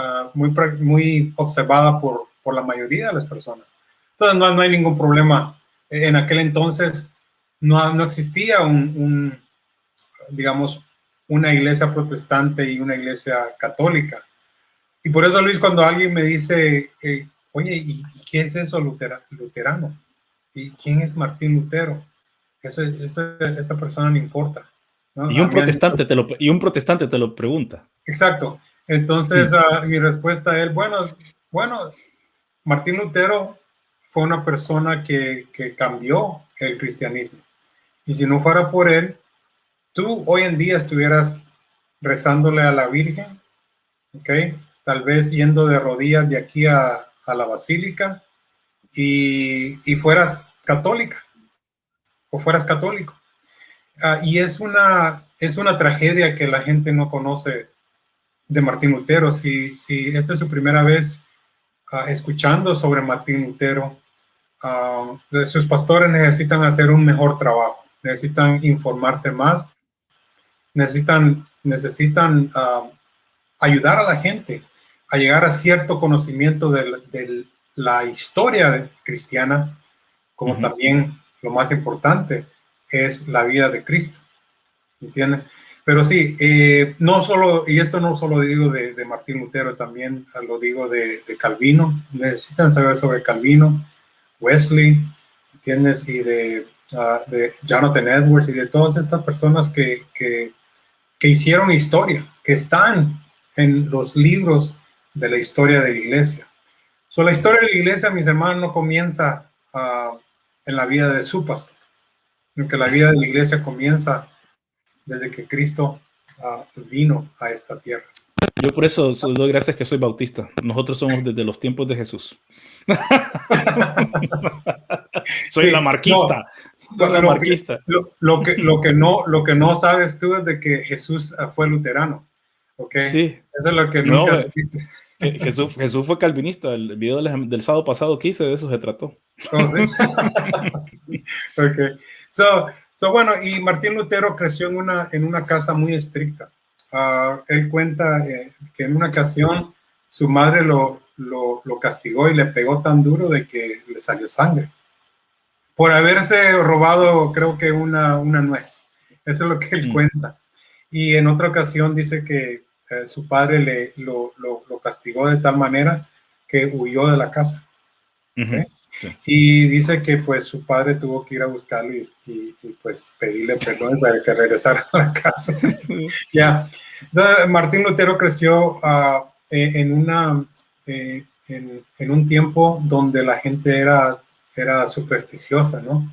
Ah, muy, muy observada por, por la mayoría de las personas. Entonces no, no hay ningún problema. En aquel entonces no, no existía un, digamos, una iglesia protestante y una iglesia católica. Y por eso, Luis, cuando alguien me dice, eh, oye, ¿y qué es eso luterano? ¿Y quién es Martín Lutero? Esa, esa, persona no importa. Y, un protestante te lo, y un protestante te lo pregunta. Exacto. Entonces, ah, mi respuesta a él, bueno, bueno, Martín Lutero fue una persona que, que cambió el cristianismo. Y si no fuera por él, tú hoy en día estuvieras rezándole a la Virgen, ¿ok? Tal vez yendo de rodillas de aquí a, a la basílica y, y, fueras católica o fueras católico. Uh, y es una, es una tragedia que la gente no conoce de Martín Lutero. Si, si esta es su primera vez uh, escuchando sobre Martín Lutero, uh, sus pastores necesitan hacer un mejor trabajo, necesitan informarse más, necesitan, necesitan ayudar a la gente a llegar a cierto conocimiento de, de la historia cristiana, como también lo más importante es la vida de Cristo. ¿Entienden? Pero sí, eh, no solo, y esto no solo digo de, Martín Lutero, también lo digo de, Calvino. Necesitan saber sobre Calvino, Wesley, ¿entiendes? Y de, uh, Jonathan Edwards y de todas estas personas que, que, hicieron historia, que están en los libros de la historia de la iglesia. So, la historia de la iglesia, mis hermanos, no comienza uh, en la vida de su pastor, que la vida de la iglesia comienza desde que Cristo uh, vino a esta tierra. Yo por eso doy gracias que soy bautista. Nosotros somos desde los tiempos de Jesús. [laughs] soy la marquista. No, soy la lo, marquista. Que, lo, lo, que, lo, que no, lo que no sabes tú es de que Jesús ah, fue luterano. ¿ok? Sí. Eso es lo que nunca no, eh, Jesús, Jesús, fue calvinista. El video del, del, sábado pasado que hice de eso se trató. Oh, ¿sí? [laughs] ok. So, So, bueno, y Martín Lutero creció en una, en una casa muy estricta. Uh, él cuenta eh, que en una ocasión su madre lo, lo, lo, castigó y le pegó tan duro de que le salió sangre por haberse robado, creo que una, una nuez. Eso es lo que él mm. cuenta. Y en otra ocasión dice que eh, su padre le, lo, lo, castigó de tal manera que huyó de la casa. Uh -huh. ¿okay? Sí. Y dice que pues su padre tuvo que ir a buscarlo y, y, y pues pedirle perdón para que regresara a la casa. [laughs] ya. Yeah. Martín Lutero creció uh, en, una, eh, en, en, un tiempo donde la gente era, era supersticiosa, ¿no?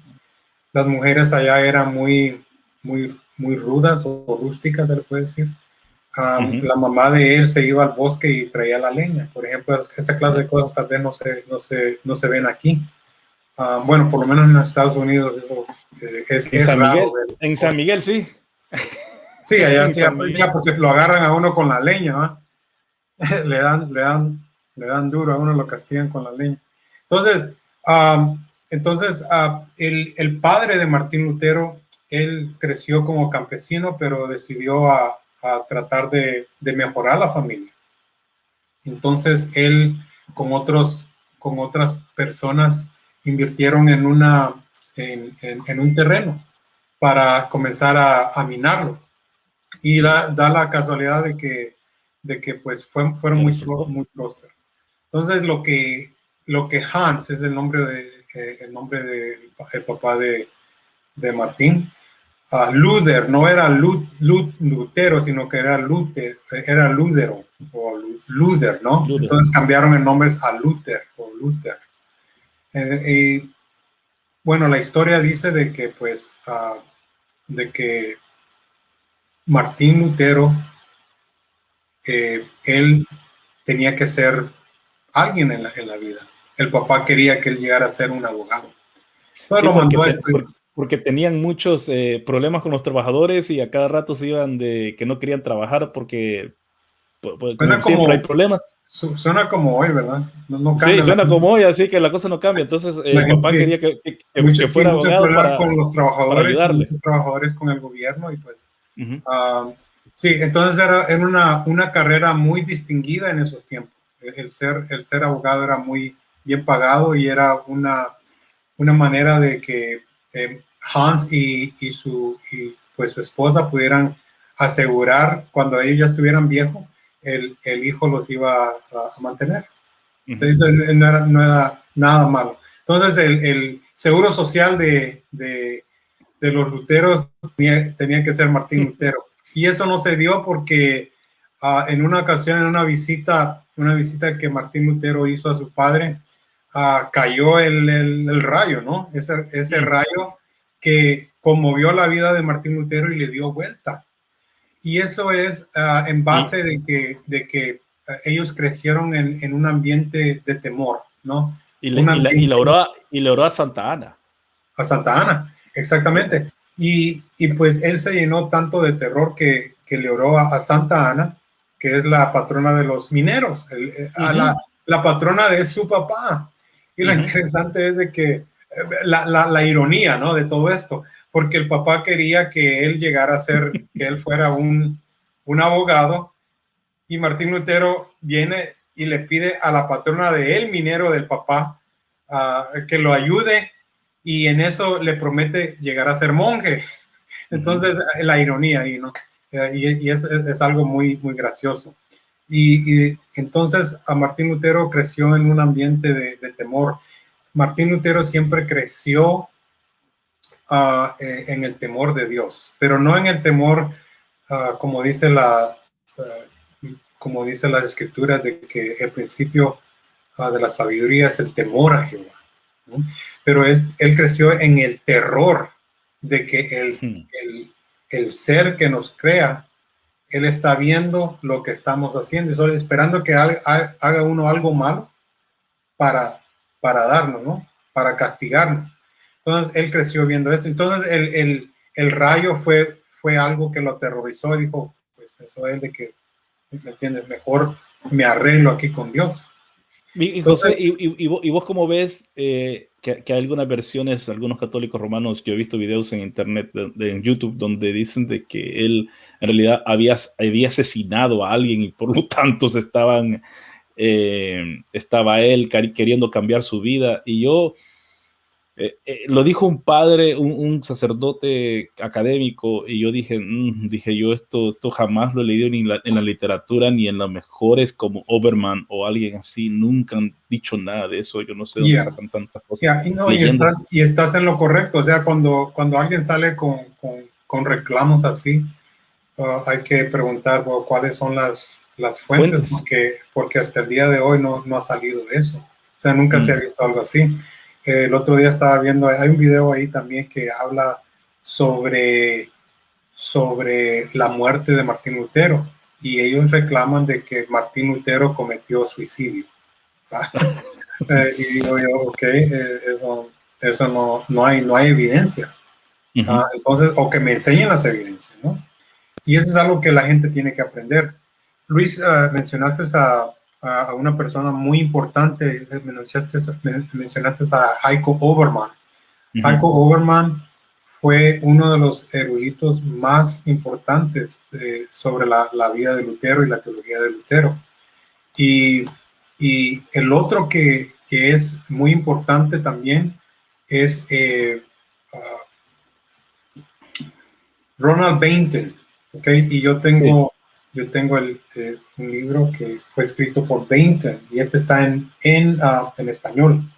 Las mujeres allá eran muy, muy, muy rudas o rústicas, se le puede decir. Um, uh -huh. La mamá de él se iba al bosque y traía la leña. Por ejemplo, esa clase de cosas tal vez no se, no se, no se ven aquí. Um, bueno, por lo menos en Estados Unidos eso eh, es, en, es San Miguel, en San Miguel sí. Sí, allá sí aplica porque lo agarran a uno con la leña, [laughs] le, dan, le, dan, le dan duro a uno, lo castigan con la leña. Entonces, um, entonces uh, el, el padre de Martín Lutero, él creció como campesino, pero decidió a a tratar de, de, mejorar la familia. Entonces él con otros, con otras personas invirtieron en una, en, en, en un terreno para comenzar a, a minarlo. Y da, da, la casualidad de que, de que pues fue, fueron muy, muy prósperos. Entonces lo que, lo que Hans es el nombre de, eh, el nombre del de, papá de, de Martín, uh, Luther, no era Lut, Lut, Lutero, sino que era Luther, era Lutero, o Luther, ¿no? Luther. Entonces cambiaron el nombre a Luther, o Luther. Eh, y, bueno, la historia dice de que, pues, uh, de que Martín Lutero, eh, él tenía que ser alguien en la, en la, vida. El papá quería que él llegara a ser un abogado. Entonces sí, lo mandó a estudiar porque tenían muchos eh, problemas con los trabajadores y a cada rato se iban de que no querían trabajar porque pues, como como, siempre hay problemas. Suena como hoy, ¿verdad? No, no sí, suena como hoy, así que la cosa no cambia. Entonces, eh, el papá sí. quería que, que, Mucho, que fuera sí, abogado para, con los trabajadores, para ayudarle. Con trabajadores con el gobierno y pues... Uh -huh. uh, sí, entonces era, era una, una, carrera muy distinguida en esos tiempos. El ser, el ser abogado era muy bien pagado y era una, una manera de que eh, Hans y, y, su, y pues su esposa pudieran asegurar cuando ellos ya estuvieran viejos, el, el hijo los iba a, a mantener. Entonces no era, no era, nada malo. Entonces el, el seguro social de, de, de, los luteros tenía, tenía, que ser Martín Lutero. Y eso no se dio porque ah, en una ocasión, en una visita, una visita que Martín Lutero hizo a su padre, ah, cayó el, el, rayo, ¿no? Ese, ese rayo que conmovió la vida de Martín Lutero y le dio vuelta. Y eso es en base de que, de que ellos crecieron en, en, un ambiente de temor, ¿no? Y le, y, oró, y le oró a Santa Ana. A Santa Ana, exactamente. Y, y, pues él se llenó tanto de terror que, que le oró a, Santa Ana, que es la patrona de los mineros, eh, a la, la, patrona de su papá. Y lo interesante es de que eh, la, la, la, ironía, ¿no? De todo esto, porque el papá quería que él llegara a ser, [laughs] que él fuera un, un abogado, y Martín Lutero viene y le pide a la patrona de él, minero del papá, uh, que lo ayude y en eso le promete llegar a ser monje. Entonces, la ironía ahí, ¿no? Y, es, es, algo muy, muy gracioso. Y, entonces a Martín Lutero creció en un ambiente de, de temor. Martín Lutero siempre creció uh, en el temor de Dios, pero no en el temor, uh, como dice la, uh, como dice la escritura, de que el principio de la sabiduría es el temor a Jehová. Pero él, él, creció en el terror de que el, hmm. el, el, ser que nos crea, él está viendo lo que estamos haciendo y solo esperando que haga, uno algo malo para, para darnos, ¿no? Para castigarnos. Entonces, él creció viendo esto. Entonces, el, el, el rayo fue, fue algo que lo aterrorizó y dijo, pues pensó él de que, ¿me entiendes? Mejor me arreglo aquí con Dios. Y, José, y, y, vos cómo ves eh, que, que, hay algunas versiones, algunos católicos romanos, yo he visto videos en internet, de, en YouTube, donde dicen de que él en realidad había, había asesinado a alguien y por lo tanto estaban, eh, estaba él queriendo cambiar su vida. Y yo, eh, eh, lo dijo un padre, un, sacerdote académico, y yo dije, mm", dije yo, esto, esto jamás lo he leído ni en la literatura ni en las mejores como Oberman o alguien así, nunca han dicho nada de eso, yo no sé dónde sacan tantas cosas. y, no, y, estás, y, estás, en lo correcto, o sea, cuando, cuando alguien sale con, con, con reclamos así, uh, hay que preguntar cuáles son las, las fuentes, Porque, porque hasta el día de hoy no, no ha salido eso, o sea, nunca se ha mm. visto algo así el otro día estaba viendo, hay un video ahí también que habla sobre, sobre la muerte de Martín Lutero y ellos reclaman de que Martín Lutero cometió suicidio. [laughs] Eh, y digo yo, ok, eh, eso, eso no, no, hay, no hay evidencia. Ah, entonces, o que me enseñen las evidencias, ¿no? Y eso es algo que la gente tiene que aprender. Luis, uh, mencionaste a, a, una persona muy importante, eh, mencionaste, mencionaste a Heiko Oberman. Heiko Oberman fue uno de los eruditos más importantes eh, sobre la, la, vida de Lutero y la teología de Lutero. Y, y el otro que, que, es muy importante también es eh, uh, Ronald Bainton. ¿okay? Y yo tengo yo tengo el, eh, un libro que fue escrito por Bainton y este está en, en, uh, en español.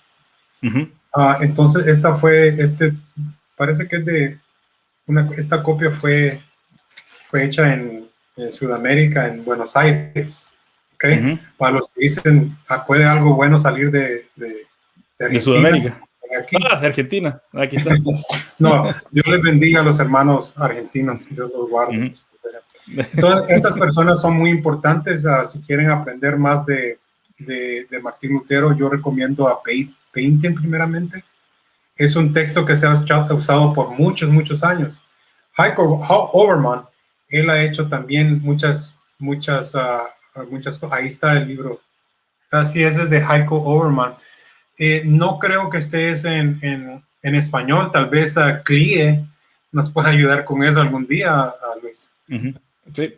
Uh, entonces, esta fue, este, parece que es de, una, esta copia fue, fue hecha en, en Sudamérica, en Buenos Aires. ¿okay? Para los que dicen, ah, ¿puede algo bueno salir de, de, de, Sudamérica? Aquí. Ah, de Argentina. Aquí está. [laughs] no, Dios les bendiga a los hermanos argentinos. Dios los guarde. Entonces, esas personas son muy importantes. Uh, si quieren aprender más de, de, de, Martín Lutero, yo recomiendo a Painting primeramente. Es un texto que se ha usado por muchos, muchos años. Heiko Overman, él ha hecho también muchas, muchas, uh, muchas cosas. Ahí está el libro. Así es, es de Heiko Overman. Eh, no creo que estés en, en, en español. Tal vez a uh, Clie nos pueda ayudar con eso algún día, Luis. Sí.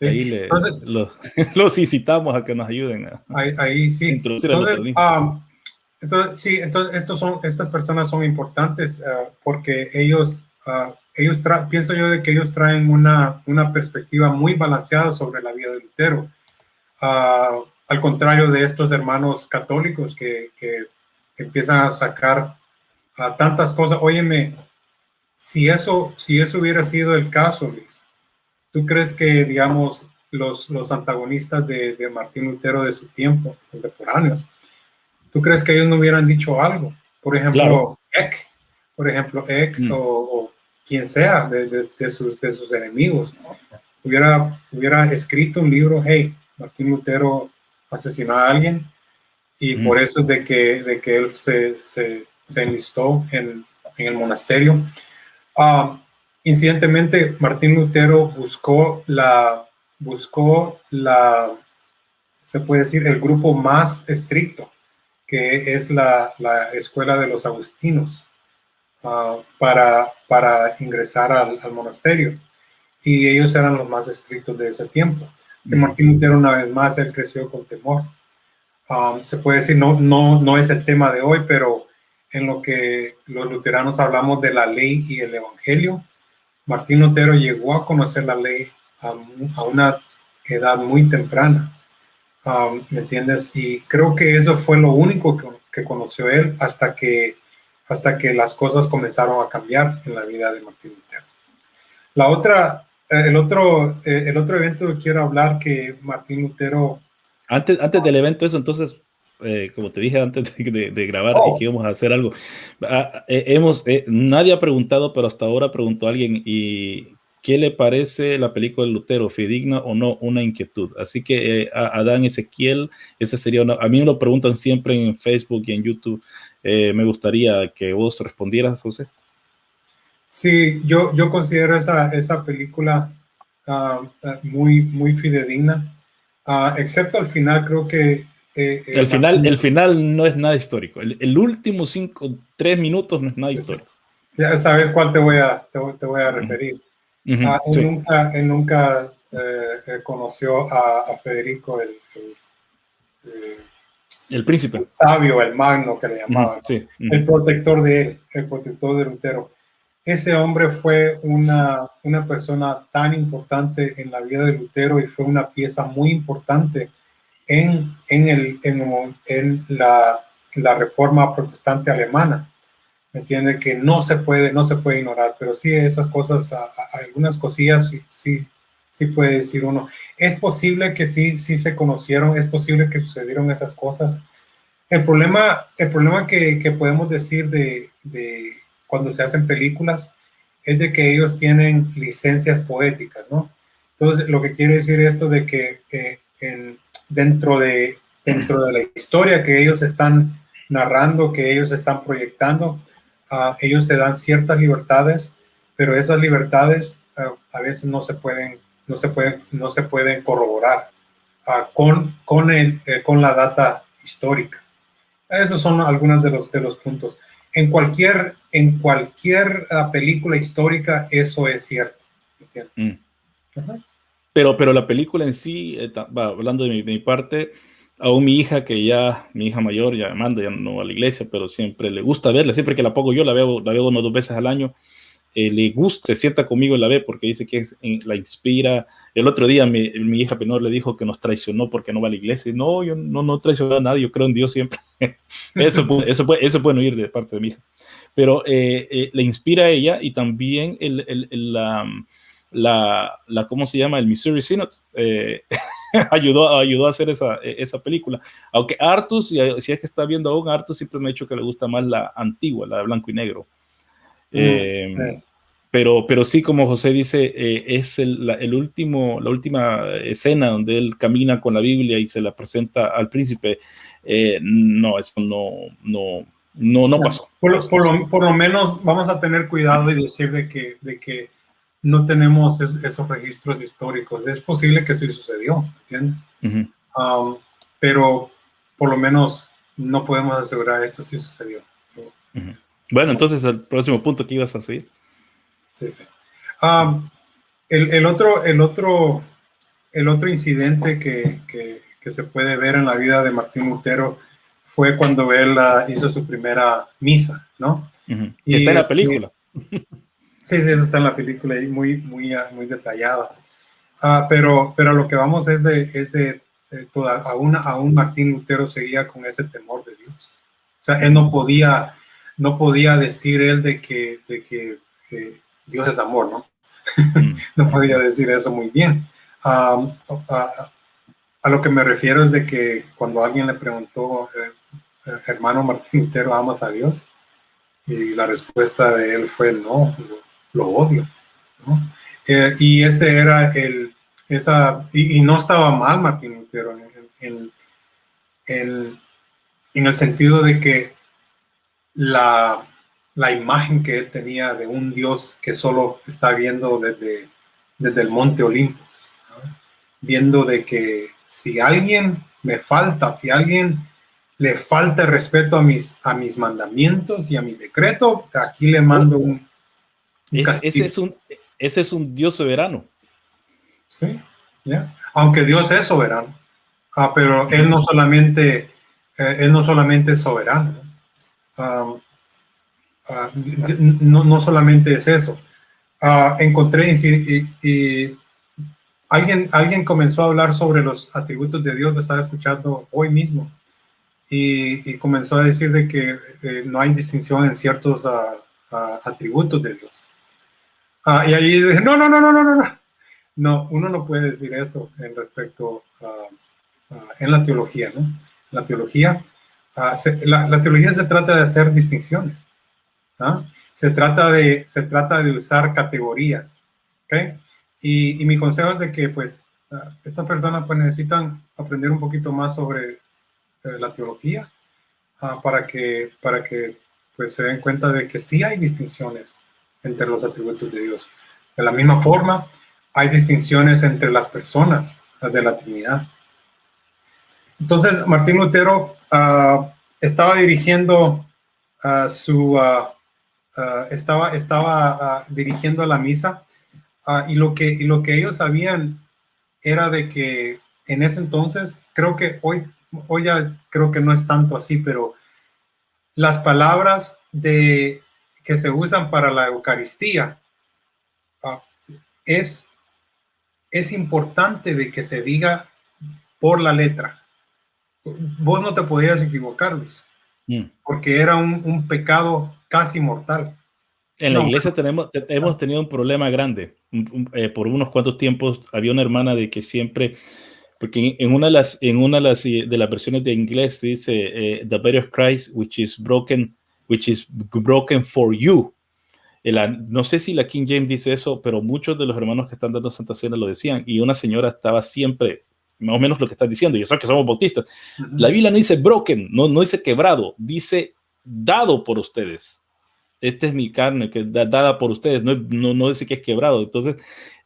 Ahí le, [laughs] los incitamos a que nos ayuden a, ahí, sí. introducir entonces, um, entonces, sí, entonces estos son, estas personas son importantes uh, porque ellos, uh, ellos pienso yo de que ellos traen una, una perspectiva muy balanceada sobre la vida de Lutero. Uh, al contrario de estos hermanos católicos que, que empiezan a sacar tantas cosas. Óyeme, si eso, si eso hubiera sido el caso, Luis, ¿Tú crees que, digamos, los, los antagonistas de, de Martín Lutero de su tiempo, contemporáneos, ¿tú crees que ellos no hubieran dicho algo? Por ejemplo, Eck, por ejemplo, Eck mm. o, quien sea de, de, sus, de sus enemigos, hubiera, hubiera escrito un libro, hey, Martín Lutero asesinó a alguien y mm. por eso de que, de que él se, se, se enlistó en, en, el monasterio. Uh, incidentemente, Martín Lutero buscó la, buscó la, se puede decir, el grupo más estricto, que es la, la escuela de los agustinos, uh, para, para ingresar al, al, monasterio. Y ellos eran los más estrictos de ese tiempo. Y mm. Martín Lutero, una vez más, él creció con temor. Um, se puede decir, no, no, no es el tema de hoy, pero en lo que los luteranos hablamos de la ley y el evangelio, Martín Lutero llegó a conocer la ley a, una edad muy temprana, um, ¿me entiendes? Y creo que eso fue lo único que, que, conoció él hasta que, hasta que las cosas comenzaron a cambiar en la vida de Martín Lutero. La otra, eh, el, otro, eh, el otro evento que quiero hablar que Martín Lutero... Antes, antes del evento eso, entonces, eh, como te dije antes [laughs] de, grabar, oh. que íbamos a hacer algo. Ah, eh, hemos, eh, nadie ha preguntado, pero hasta ahora preguntó alguien y ¿qué le parece la película de Lutero? ¿Fidigna o no? Una inquietud. Así que Adán Ezequiel, ese sería a mí me lo preguntan siempre en Facebook y en YouTube. me gustaría que vos respondieras, José. Sí, yo, yo considero esa, esa película ah, muy, muy fidedigna, excepto al final creo que eh, el, final, el final no es nada histórico. El, último cinco, tres minutos no es nada histórico. Ya sabes cuál te voy a, te, voy a referir. Ah, él, nunca, él nunca eh, eh, conoció a, Federico, el, el, príncipe. El sabio, el magno que le llamaban. El protector de él, el protector de Lutero. Ese hombre fue una, una persona tan importante en la vida de Lutero y fue una pieza muy importante en, en, el, en, en la, la, reforma protestante alemana. ¿Me entiende? Que no se puede, no se puede ignorar, pero sí esas cosas, algunas cosillas sí, sí puede decir uno. Es posible que sí, sí se conocieron, es posible que sucedieron esas cosas. El problema, el problema que, que podemos decir de, de, cuando se hacen películas es de que ellos tienen licencias poéticas, ¿no? Entonces, lo que quiere decir esto de que eh, en, dentro de, dentro de la historia que ellos están narrando, que ellos están proyectando, uh, ellos se dan ciertas libertades, pero esas libertades uh, a veces no se pueden, no se pueden, no se pueden corroborar uh, con, con, el, eh, con la data histórica. Esos son algunos de los, de los puntos. En cualquier, en cualquier película histórica eso es cierto. Mm. Pero, pero la película en sí, eh, hablando de mi, parte, aún mi hija, que ya, mi hija mayor, ya manda, ya no va a la iglesia, pero siempre le gusta verla, siempre que la pongo yo, la veo, la veo uno o dos veces al año, eh, le gusta, se sienta conmigo y la ve porque dice que la inspira. El otro día mi, mi, hija menor le dijo que nos traicionó porque no va a la iglesia. No, yo no, no traicionó a nadie, yo creo en Dios siempre. eso, [laughs] eso, puede, eso puede oír de parte de mi hija. Pero eh, le inspira a ella y también el, el, la la, la, ¿cómo se llama? El Missouri Synod, eh, [laughs] ayudó, ayudó a hacer esa, esa película. Aunque Artus, si, es que está viendo aún, Artus siempre me ha dicho que le gusta más la antigua, la de blanco y negro. Mm, eh, pero, pero sí, como José dice, eh, es el, el, último, la última escena donde él camina con la Biblia y se la presenta al príncipe. no, eso no, no, no, no pasó. Por lo, por, lo, por lo, menos vamos a tener cuidado y decir de que, de que no tenemos esos registros históricos. Es posible que sí sucedió, ¿entiendes? Um, pero por lo menos no podemos asegurar esto sí sucedió. Bueno, entonces el próximo punto que ibas a seguir. Sí, sí. Um, el, otro, el, otro, el otro incidente que, que, se puede ver en la vida de Martín Lutero fue cuando él hizo su primera misa, ¿no? Y está en la película. Sí, sí, eso está en la película y muy, muy, ah, muy detallada. Ah, pero, pero lo que vamos es de, es de toda, aún, aún Martín Lutero seguía con ese temor de Dios. O sea, él no podía, no podía decir él de que, de que eh, Dios es amor, ¿no? Mm. [laughs] no podía decir eso muy bien. a, lo que me refiero es de que cuando alguien le preguntó, eh, eh, hermano Martín Lutero, ¿amas a Dios? Y la respuesta de él fue, no, lo, odio. Eh, y ese era el, esa, y, no estaba mal Martín Lutero en, en, en el sentido de que la, la imagen que él tenía de un Dios que solo está viendo desde, desde el monte Olimpos, viendo de que si alguien me falta, si alguien le falta respeto a mis, a mis mandamientos y a mi decreto, aquí le mando un, ese, es un ese es un Dios soberano. Sí, ya. Aunque Dios es soberano. Ah, pero Él no solamente, eh, él no solamente es soberano. Ah, no, no, solamente es eso. Ah, encontré y, alguien, alguien comenzó a hablar sobre los atributos de Dios, lo estaba escuchando hoy mismo, y, comenzó a decir de que eh, no hay distinción en ciertos ah, atributos de Dios. Y ahí dije, no, no, no, no, no, no, no. No, uno no puede decir eso en respecto a, en la teología, ¿no? La teología, la, la teología se trata de hacer distinciones. Se, trata de, se trata de usar categorías. ¿okay? Y, mi consejo es de que pues uh, estas personas pues necesitan aprender un poquito más sobre eh, la teología ah, para que, para que pues se den cuenta de que sí hay distinciones entre los atributos de Dios. De la misma forma, hay distinciones entre las personas de la Trinidad. Entonces, Martín Lutero ah, estaba dirigiendo su, Ah, estaba, estaba dirigiendo la misa y, lo que, lo que ellos sabían era de que en ese entonces, creo que hoy, hoy ya creo que no es tanto así, pero las palabras de, que se usan para la Eucaristía es, es importante de que se diga por la letra. Vos no te podías equivocar, Luis, mm. porque era un, un pecado casi mortal. En la iglesia tenemos, hemos tenido un problema grande. Eh, por unos cuantos tiempos había una hermana de que siempre, porque en, una de las, en una de las, de las versiones de inglés dice, eh, the body of Christ, which is broken, which is broken for you. no sé si la King James dice eso, pero muchos de los hermanos que están dando Santa Cena lo decían. Y una señora estaba siempre, más o menos lo que estás diciendo, y eso que somos bautistas. La Biblia no dice broken, no, no dice quebrado, dice dado por ustedes. Esta es mi carne que da, dada por ustedes, no, no, no dice que es quebrado. Entonces,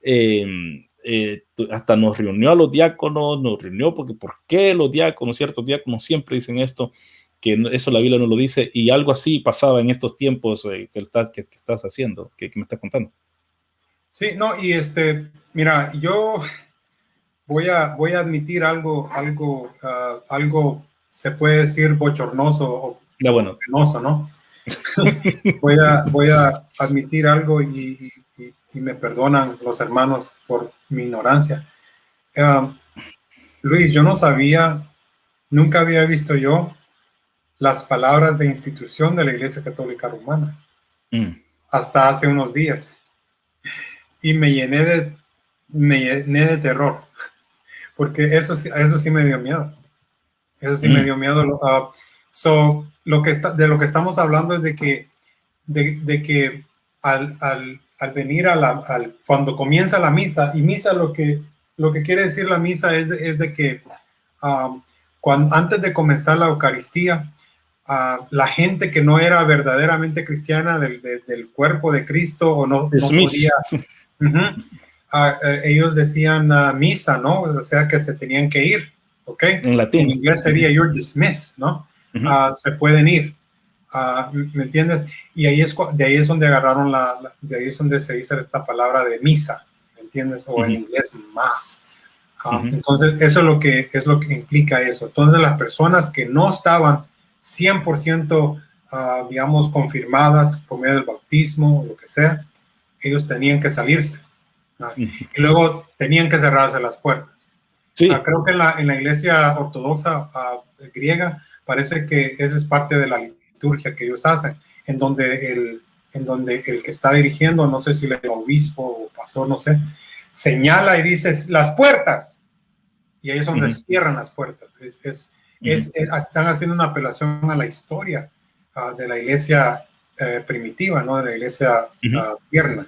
em, eh, hasta nos reunió a los diáconos, nos reunió porque ¿por qué los diáconos, ciertos diáconos siempre dicen esto? Que eso la Biblia no lo dice y algo así pasaba en estos tiempos eh, que, estás, que, estás haciendo, que, me estás contando. Sí, no, y este, mira, yo voy a, voy a admitir algo, algo, ah, algo se puede decir bochornoso o ya, bueno. ¿no? [laughs] voy, a, voy a admitir algo y, me perdonan los hermanos por mi ignorancia. Um, Luis, yo no sabía, nunca había visto yo las palabras de institución de la Iglesia Católica Romana mm. hasta hace unos días. Y me llené de, me llené de terror, porque eso, eso sí me dio miedo. Eso sí me mm. dio miedo. Uh, So, lo que está, de lo que estamos hablando es de que, de, que al, al, al, venir a la, al, cuando comienza la misa, y misa lo que, lo que quiere decir la misa es, es de que um, cuando, antes de comenzar la Eucaristía, uh, la gente que no era verdaderamente cristiana del, del cuerpo de Cristo o no, no podía, [laughs] uh, ellos decían uh, misa, ¿no? O sea que se tenían que ir, ¿ok? En latín. En inglés sería you're dismissed, ¿no? Ah, se pueden ir. Ah, ¿Me entiendes? Y ahí es, de ahí es donde agarraron la, de ahí es donde se dice esta palabra de misa, ¿me entiendes? O en inglés, más. Ah, entonces, eso es lo, que, es lo que implica eso. Entonces, las personas que no estaban 100%, digamos, confirmadas por medio del bautismo o lo que sea, ellos tenían que salirse. Y luego tenían que cerrarse las puertas. Sí. creo que en la, en la iglesia ortodoxa griega parece que esa es parte de la liturgia que ellos hacen, en donde el, en donde el que está dirigiendo, no sé si le obispo o pastor, no sé, señala y dice las puertas. Y ahí es donde cierran las puertas. Es, es, es, están haciendo una apelación a la historia ah, de la iglesia eh, primitiva, ¿no? De la iglesia uh tierna.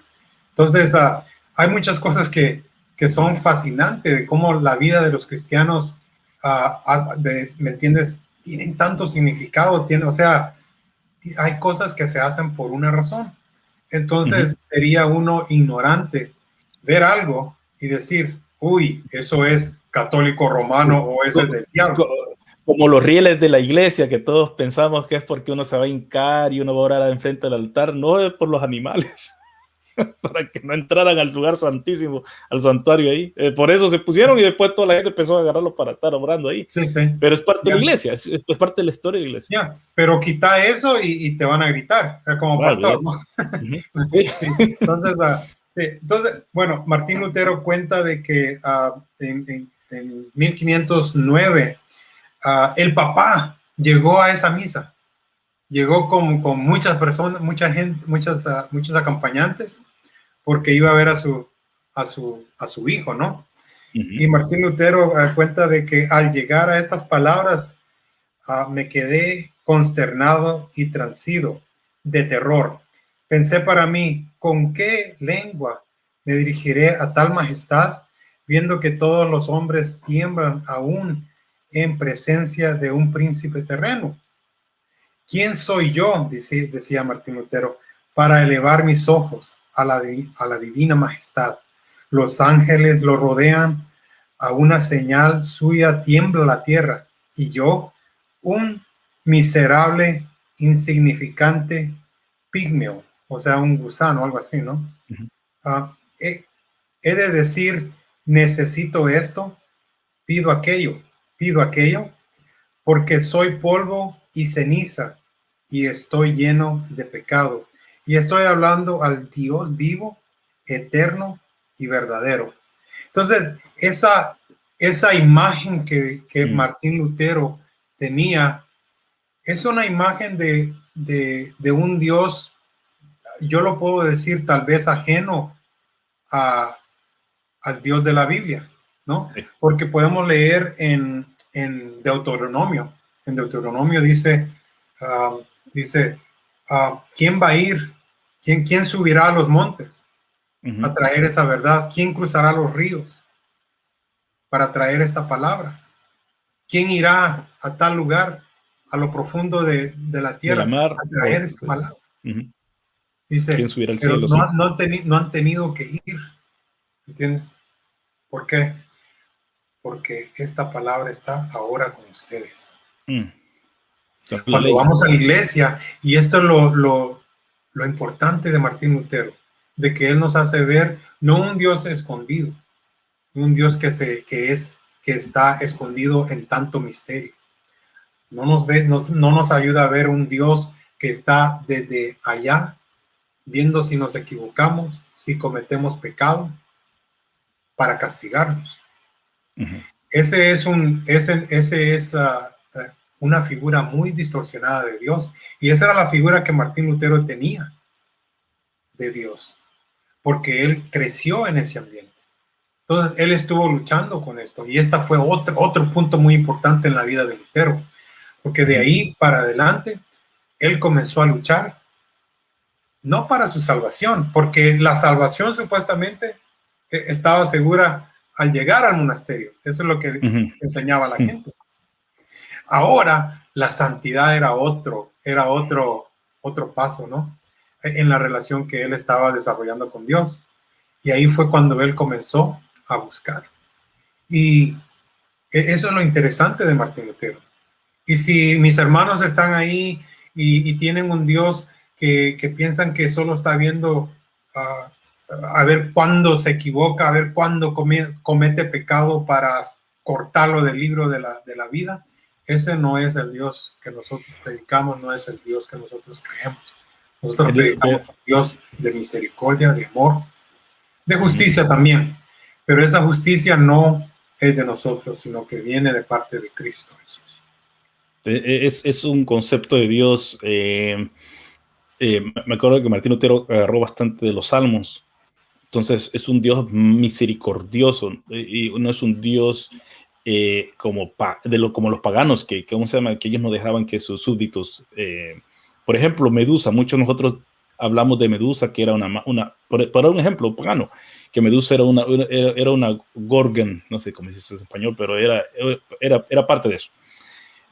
Entonces, ah, hay muchas cosas que, que, son fascinantes de cómo la vida de los cristianos, de, ¿me entiendes? Tienen tanto significado, tiene, o sea, hay cosas que se hacen por una razón. Entonces, sería uno ignorante ver algo y decir, uy, eso es católico romano o eso es del diablo. Como los rieles de la iglesia, que todos pensamos que es porque uno se va a hincar y uno va a orar enfrente del altar, no es por los animales, [laughs] para que no entraran al lugar santísimo, al santuario ahí. Eh, por eso se pusieron y después toda la gente empezó a agarrarlo para estar orando ahí. Sí, sí. Pero es parte de la iglesia, es, parte de la historia de la iglesia. Pero quita eso y, te van a gritar, como pastor. [laughs] Entonces, ah, entonces, bueno, Martín Lutero cuenta de que uh, en, 1509 uh, el papá llegó a esa misa, llegó con, con muchas personas, mucha gente, muchas, uh, muchos acompañantes, porque iba a ver a su, a su, a su hijo, ¿no? Y Martín Lutero cuenta de que al llegar a estas palabras me quedé consternado y transido de terror. Pensé para mí, ¿con qué lengua me dirigiré a tal majestad, viendo que todos los hombres tiemblan aún en presencia de un príncipe terreno? ¿Quién soy yo, decía, decía Martín Lutero, para elevar mis ojos a la, a la divina majestad? Los ángeles lo rodean, a una señal suya tiembla la tierra, y yo, un miserable, insignificante pigmeo, o sea, un gusano, algo así, ¿no? Ah, he, de decir, necesito esto, pido aquello, pido aquello, porque soy polvo y ceniza y estoy lleno de pecado. Y estoy hablando al Dios vivo, eterno y verdadero. Entonces, esa, esa imagen que, que mm. Martín Lutero tenía es una imagen de, de, de un Dios yo lo puedo decir tal vez ajeno a, al Dios de la Biblia, ¿no? Porque podemos leer en, en, Deuteronomio. En Deuteronomio dice, ah, dice, ah, ¿quién va a ir? ¿Quién, ¿Quién subirá a los montes a traer esa verdad? ¿Quién cruzará los ríos para traer esta palabra? ¿Quién irá a tal lugar, a lo profundo de, la tierra, a traer esta palabra? Dice, pero no, han tenido que ir. ¿Entiendes? ¿Por qué? Porque esta palabra está ahora con ustedes. Mm. Cuando vamos a la iglesia, y esto es lo, lo, lo importante de Martín Lutero, de que él nos hace ver no un Dios escondido, un Dios que, se, que, es, que está escondido en tanto misterio. No nos, ve, no nos ayuda a ver un Dios que está desde allá viendo si nos equivocamos, si cometemos pecado, para castigarnos. Ese es, un, ese, ese es ah, una figura muy distorsionada de Dios. Y esa era la figura que Martín Lutero tenía de Dios, porque él creció en ese ambiente. Entonces, él estuvo luchando con esto. Y esta fue otro, otro punto muy importante en la vida de Lutero, porque de ahí para adelante, él comenzó a luchar no para su salvación, porque la salvación supuestamente eh, estaba segura al llegar al monasterio. Eso es lo que enseñaba la gente. Ahora la santidad era otro, era otro, otro paso, ¿no? En la relación que él estaba desarrollando con Dios. Y ahí fue cuando él comenzó a buscar. Y e, eso es lo interesante de Martín Lutero. Y si mis hermanos están ahí y, y tienen un Dios que, piensan que solo está viendo ah, a ver cuándo se equivoca, a ver cuándo comete pecado para cortarlo del libro de la, de la vida. Ese no es el Dios que nosotros predicamos, no es el Dios que nosotros creemos. Nosotros predicamos a Dios de misericordia, de amor, de justicia también. Pero esa justicia no es de nosotros, sino que viene de parte de Cristo Jesús. Es, es un concepto de Dios eh, eh, me acuerdo que Martín Lutero agarró bastante de los salmos. Entonces es un Dios misericordioso y no es un Dios eh, como, de lo, como los paganos, que, ¿cómo se llama? que ellos no dejaban que sus súbditos, eh, por ejemplo, Medusa, muchos de nosotros hablamos de Medusa, que era una, por, un ejemplo pagano, que Medusa era una, era, una gorgon, no sé cómo se dice en español, pero era, era, era parte de eso.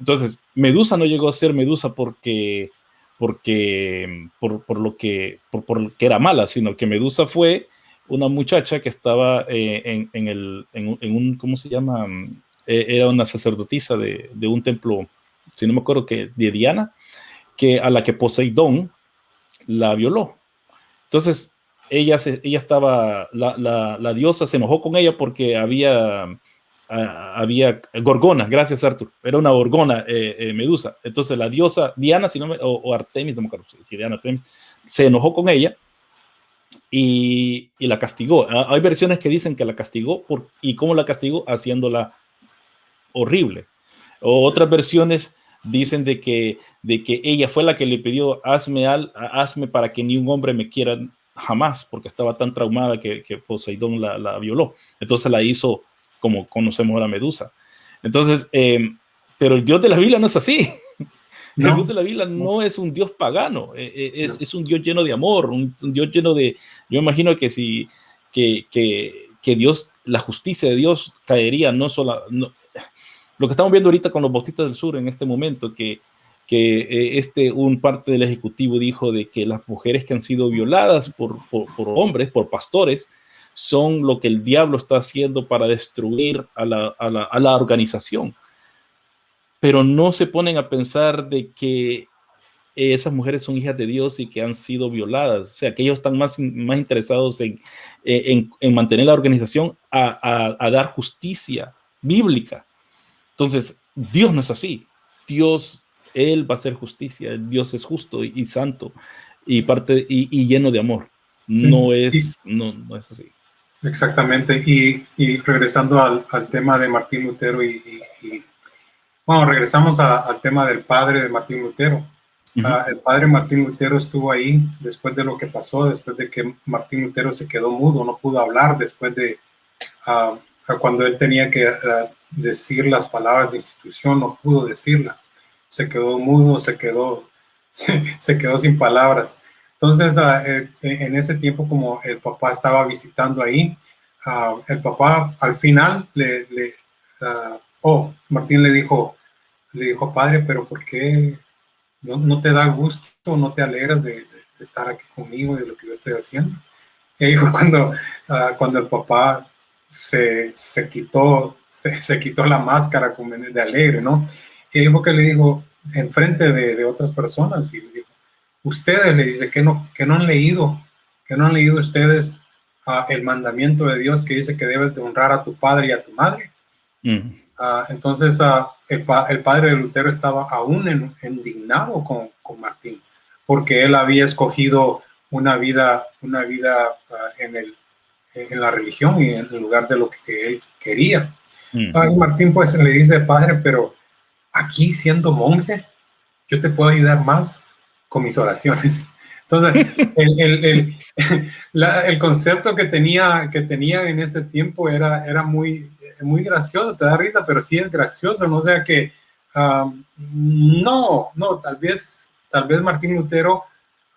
Entonces, Medusa no llegó a ser Medusa porque, porque, por, por lo que, por, por que era mala, sino que Medusa fue una muchacha que estaba eh, en, el, en, un, ¿cómo se llama? Eh, era una sacerdotisa de, de, un templo, si no me acuerdo que, de Diana, que a la que Poseidón la violó. Entonces, ella, se, ella estaba, la, la, la, diosa se enojó con ella porque había, había gorgona, gracias Arthur, era una gorgona eh, medusa. Entonces la diosa Diana, si no me, o, Artemis, no me acuerdo si Diana Artemis, se enojó con ella y, la castigó. Hay versiones que dicen que la castigó por, y cómo la castigó haciéndola horrible. O otras versiones dicen de que, de que ella fue la que le pidió hazme, al, hazme para que ni un hombre me quiera jamás, porque estaba tan traumada que, Poseidón la, la, violó. Entonces la hizo como conocemos a la Medusa. Entonces, eh, pero el Dios de la Biblia no es así. El Dios de la Biblia no. es un Dios pagano, eh, eh, es, es, un Dios lleno de amor, un, Dios lleno de... Yo imagino que si que, que, que Dios, la justicia de Dios caería no solo... No, lo que estamos viendo ahorita con los bautistas del sur en este momento, que, que eh, este, un parte del Ejecutivo dijo de que las mujeres que han sido violadas por, por, por, hombres, por pastores, son lo que el diablo está haciendo para destruir a la, a la, a la organización pero no se ponen a pensar de que esas mujeres son hijas de Dios y que han sido violadas. O sea, que ellos están más, más interesados en, en, en mantener la organización a, a, a, dar justicia bíblica. Entonces, Dios no es así. Dios, Él va a hacer justicia. Dios es justo y, y santo y, parte, y, y, lleno de amor. Sí. No, es, no, no, es así. Exactamente. Y, y regresando al, al, tema de Martín Lutero y bueno, regresamos al tema del padre de Martín Lutero. Uh -huh. uh, el padre Martín Lutero estuvo ahí después de lo que pasó, después de que Martín Lutero se quedó mudo, no pudo hablar, después de uh, cuando él tenía que decir las palabras de institución, no pudo decirlas. Se quedó mudo, se quedó, [laughs] se, se quedó sin palabras. Entonces, eh, en ese tiempo, como el papá estaba visitando ahí, el papá al final le, le oh, Martín le dijo, le dijo, padre, pero ¿por qué no, no te da gusto, no te alegras de, estar aquí conmigo y de lo que yo estoy haciendo? Y ahí cuando, uh, cuando el papá se, se quitó, se, se, quitó la máscara de alegre, ¿no? Y ahí fue que le dijo, enfrente de, de otras personas, y le ustedes, le dice, que no, que no han leído, que no han leído ustedes uh, el mandamiento de Dios que dice que debes de honrar a tu padre y a tu madre. Uh, entonces, uh, el, pa el, padre de Lutero estaba aún en, indignado con, con, Martín, porque él había escogido una vida, una vida uh, en, el, en la religión y en lugar de lo que él quería. Mm. y Martín pues le dice, padre, pero aquí siendo monje, yo te puedo ayudar más con mis oraciones. [laughs] Entonces, el, el, el, [laughs] la, el, concepto que tenía, que tenía en ese tiempo era, era muy, muy gracioso, te da risa, pero sí es gracioso, ¿no? O sea que no, no, tal vez, tal vez Martín Lutero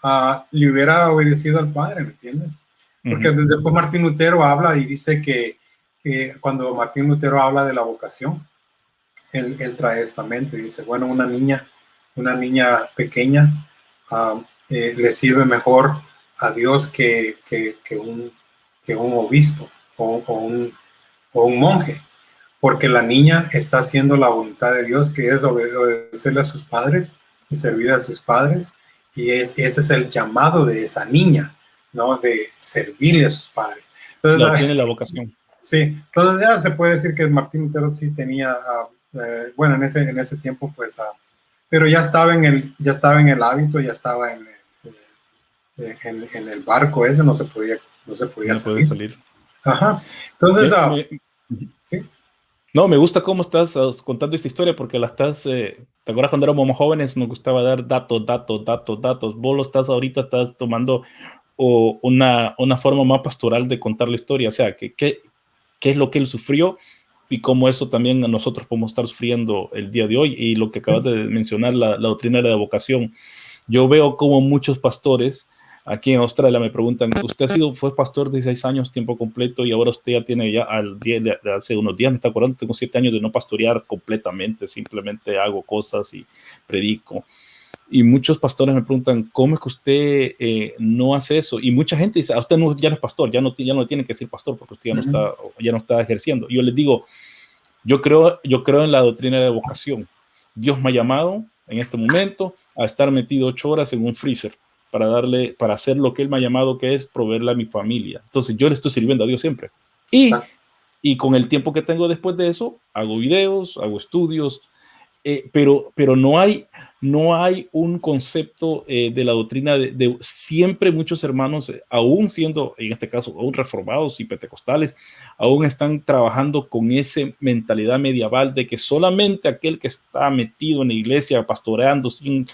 uh, le hubiera obedecido al padre, ¿me entiendes? Porque uh -huh. después Martín Lutero habla y dice que, que, cuando Martín Lutero habla de la vocación, él, él trae esta mente, dice, bueno, una niña, una niña pequeña eh, le sirve mejor a Dios que, que, que, un, que un obispo o, o un o un monje, porque la niña está haciendo la voluntad de Dios, que es obedecerle a sus padres y servir a sus padres, y es, ese es el llamado de esa niña, ¿no? De servirle a sus padres. Entonces, la, tiene la vocación. Sí, entonces ya se puede decir que Martín Lutero sí tenía, uh, eh, bueno, en ese, en ese tiempo, pues, uh, pero ya estaba en el, ya estaba en el hábito, ya estaba en, eh, en, en, el barco ese, no se podía, no se podía no salir. salir. Ajá. Entonces, uh, ¿Sí? No, me gusta cómo estás uh, contando esta historia porque la estás, eh, ¿te acuerdas cuando éramos jóvenes? Nos gustaba dar datos, datos, datos, datos. Vos lo estás ahorita, estás tomando o una, una forma más pastoral de contar la historia, o sea, que, qué es lo que él sufrió y cómo eso también nosotros podemos estar sufriendo el día de hoy y lo que acabas de mencionar, la, la doctrina de la vocación. Yo veo como muchos pastores aquí en Australia me preguntan, usted ha sido, fue pastor de 16 años, tiempo completo, y ahora usted ya tiene ya al día de, hace unos días, me está acordando, tengo 7 años de no pastorear completamente, simplemente hago cosas y predico. Y muchos pastores me preguntan, ¿cómo es que usted eh, no hace eso? Y mucha gente dice, a usted no, ya no es pastor, ya no, ya no tiene que ser pastor porque usted ya no, está, ya no está ejerciendo. Y yo les digo, yo creo, yo creo en la doctrina de vocación. Dios me ha llamado en este momento a estar metido ocho horas en un freezer para darle, para hacer lo que Él me ha llamado, que es proveerle a mi familia. Entonces yo le estoy sirviendo a Dios siempre. Y, y con el tiempo que tengo después de eso, hago videos, hago estudios, eh, pero, pero no, hay, no hay un concepto eh, de la doctrina de, siempre muchos hermanos, eh, aún siendo, en este caso, aún reformados y pentecostales, aún están trabajando con esa mentalidad medieval de que solamente aquel que está metido en la iglesia, pastoreando sin